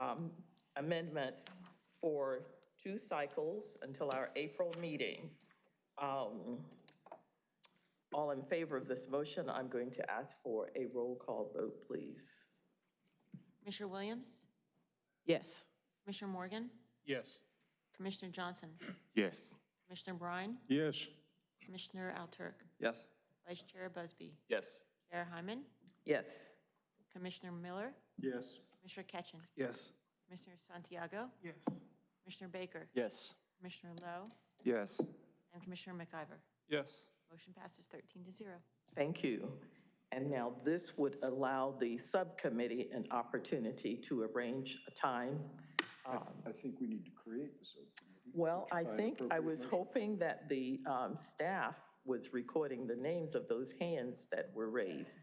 um, amendments for two cycles until our April meeting. Um, All in favor of this motion, I'm going to ask for a roll call vote, please. Commissioner Williams? Yes. Commissioner Morgan? Yes. Commissioner Johnson? Yes. Commissioner Bryan? Yes. Commissioner Alturk? Yes. Vice Chair Busby? Yes. Chair Hyman? Yes. Commissioner Miller? Yes. Commissioner Ketchen? Yes. Commissioner Santiago? Yes. Commissioner Baker? Yes. Commissioner Lowe? Yes. And Commissioner McIver? Yes. Motion passes 13 to 0. Thank you. And now this would allow the subcommittee an opportunity to arrange a time. Um, I think we need to create the subcommittee. Well, I By an think I appropriate was motion. hoping that the um, staff was recording the names of those hands that were raised.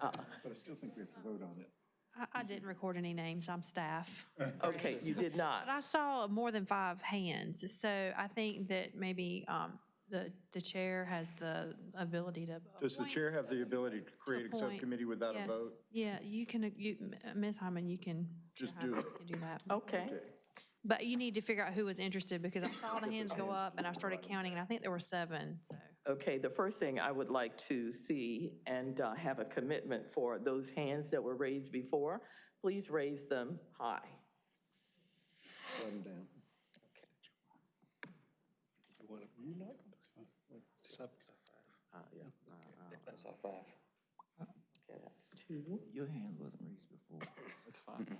Uh, But I still think we have to vote on it. I, I didn't record any names, I'm staff. <laughs> Okay, you did not. But I saw more than five hands, so I think that maybe um, the, the chair has the ability to. Does the appoint- chair have the ability to create a appoint- subcommittee without a Yes. vote? Yeah, you can, you, Ms. Hyman, you can. Just do it. can do that. Okay. But you need to figure out who was interested, because I saw the hands go up, and I started counting, and I think there were seven, so. Okay, the first thing I would like to see and uh, have a commitment for those hands that were raised before, please raise them high. Let them down. That's all five. Okay, that's two. Your hand wasn't raised before. That's fine.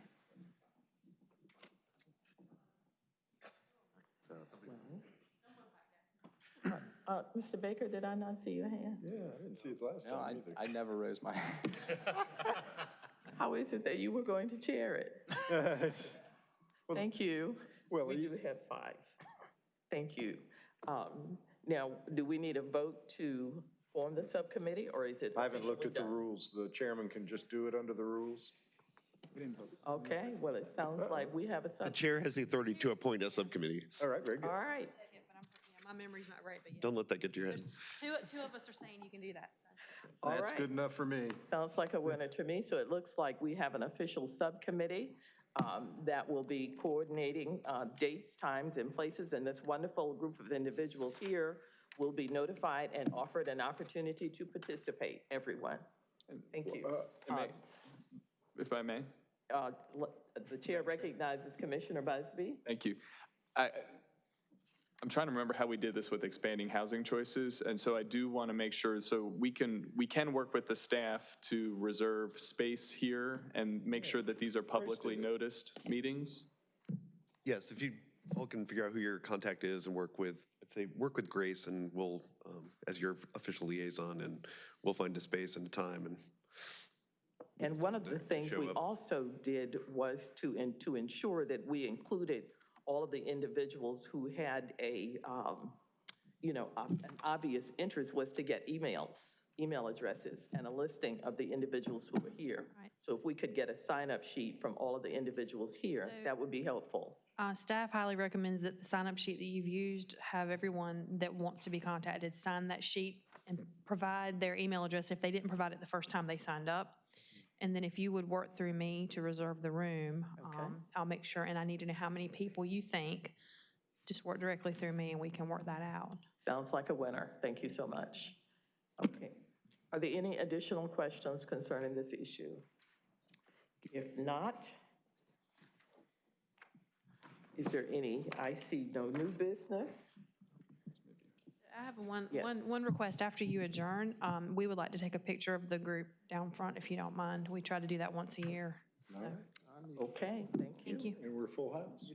Uh, Mr. Baker, did I not see your hand? Yeah, I didn't see it last No, I, time either. I never raised my hand. <laughs> How is it that you were going to chair it? <laughs> Thank you. Well, We you- do have five. Thank you. Um, Now, do we need a vote to form the subcommittee, or is it I haven't looked officially at the done? rules. The chairman can just do it under the rules. Okay, well, it sounds like we have a The sub, chair has the authority to appoint a subcommittee. All right, very all good. right. My memory's not great, but yeah. Don't let that get to your head. Two, two of us are saying you can do that, so. All That's right. good enough for me. Sounds like a winner to me. So it looks like we have an official subcommittee um, that will be coordinating uh, dates, times, and places. And this wonderful group of individuals here will be notified and offered an opportunity to participate, everyone. Thank you. And may- If I may? Uh, l- The chair recognizes Commissioner Busby. Thank you. I, I'm trying to remember how we did this with expanding housing choices, and so I do want to make sure, so we can, we can work with the staff to reserve space here and make sure that these are publicly noticed meetings? Yes, if you all can figure out who your contact is and work with, I'd say, work with Grace and we'll, um, as your official liaison, and we'll find a space and a time and And one of the things show we up. also did was to, in- to ensure that we included all of the individuals who had a, um, you know, ob- an obvious interest was to get emails, email addresses, and a listing of the individuals who were here. Right. So if we could get a sign-up sheet from all of the individuals here, that would be helpful. Uh, staff highly recommends that the sign-up sheet that you've used, have everyone that wants to be contacted sign that sheet and provide their email address if they didn't provide it the first time they signed up. And then if you would work through me to reserve the room, um, I'll make sure, and I need to know how many people you think. Just work directly through me and we can work that out. Sounds like a winner. Thank you so much. Okay. Are there any additional questions concerning this issue? If not, is there any, I see no new business. I have one, Yes. one, one request. After you adjourn, um, we would like to take a picture of the group down front, if you don't mind. We try to do that once a year. Okay, thank you. Thank you. And we're full house.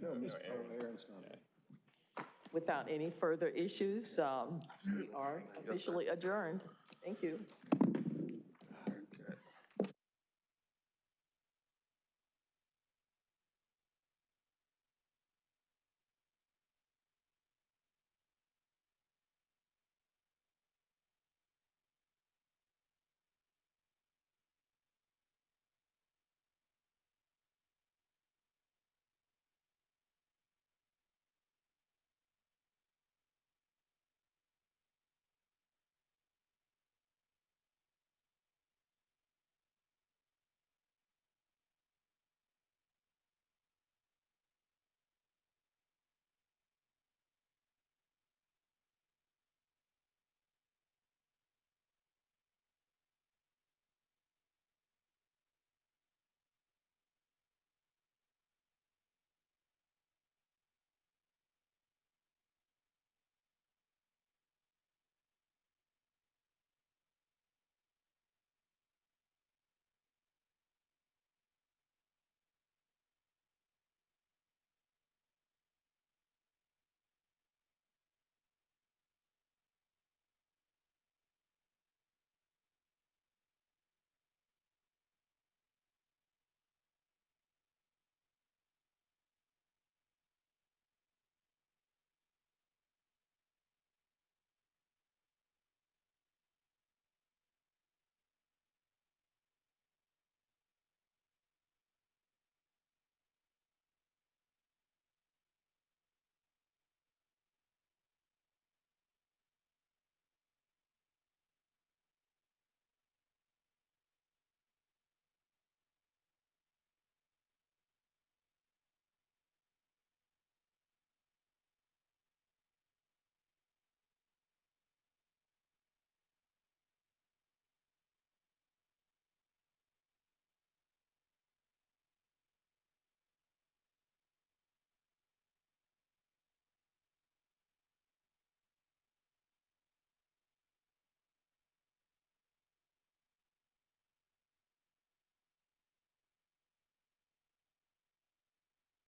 No, Ms. Aaron's not. Without any further issues, um, we are officially adjourned. Thank you.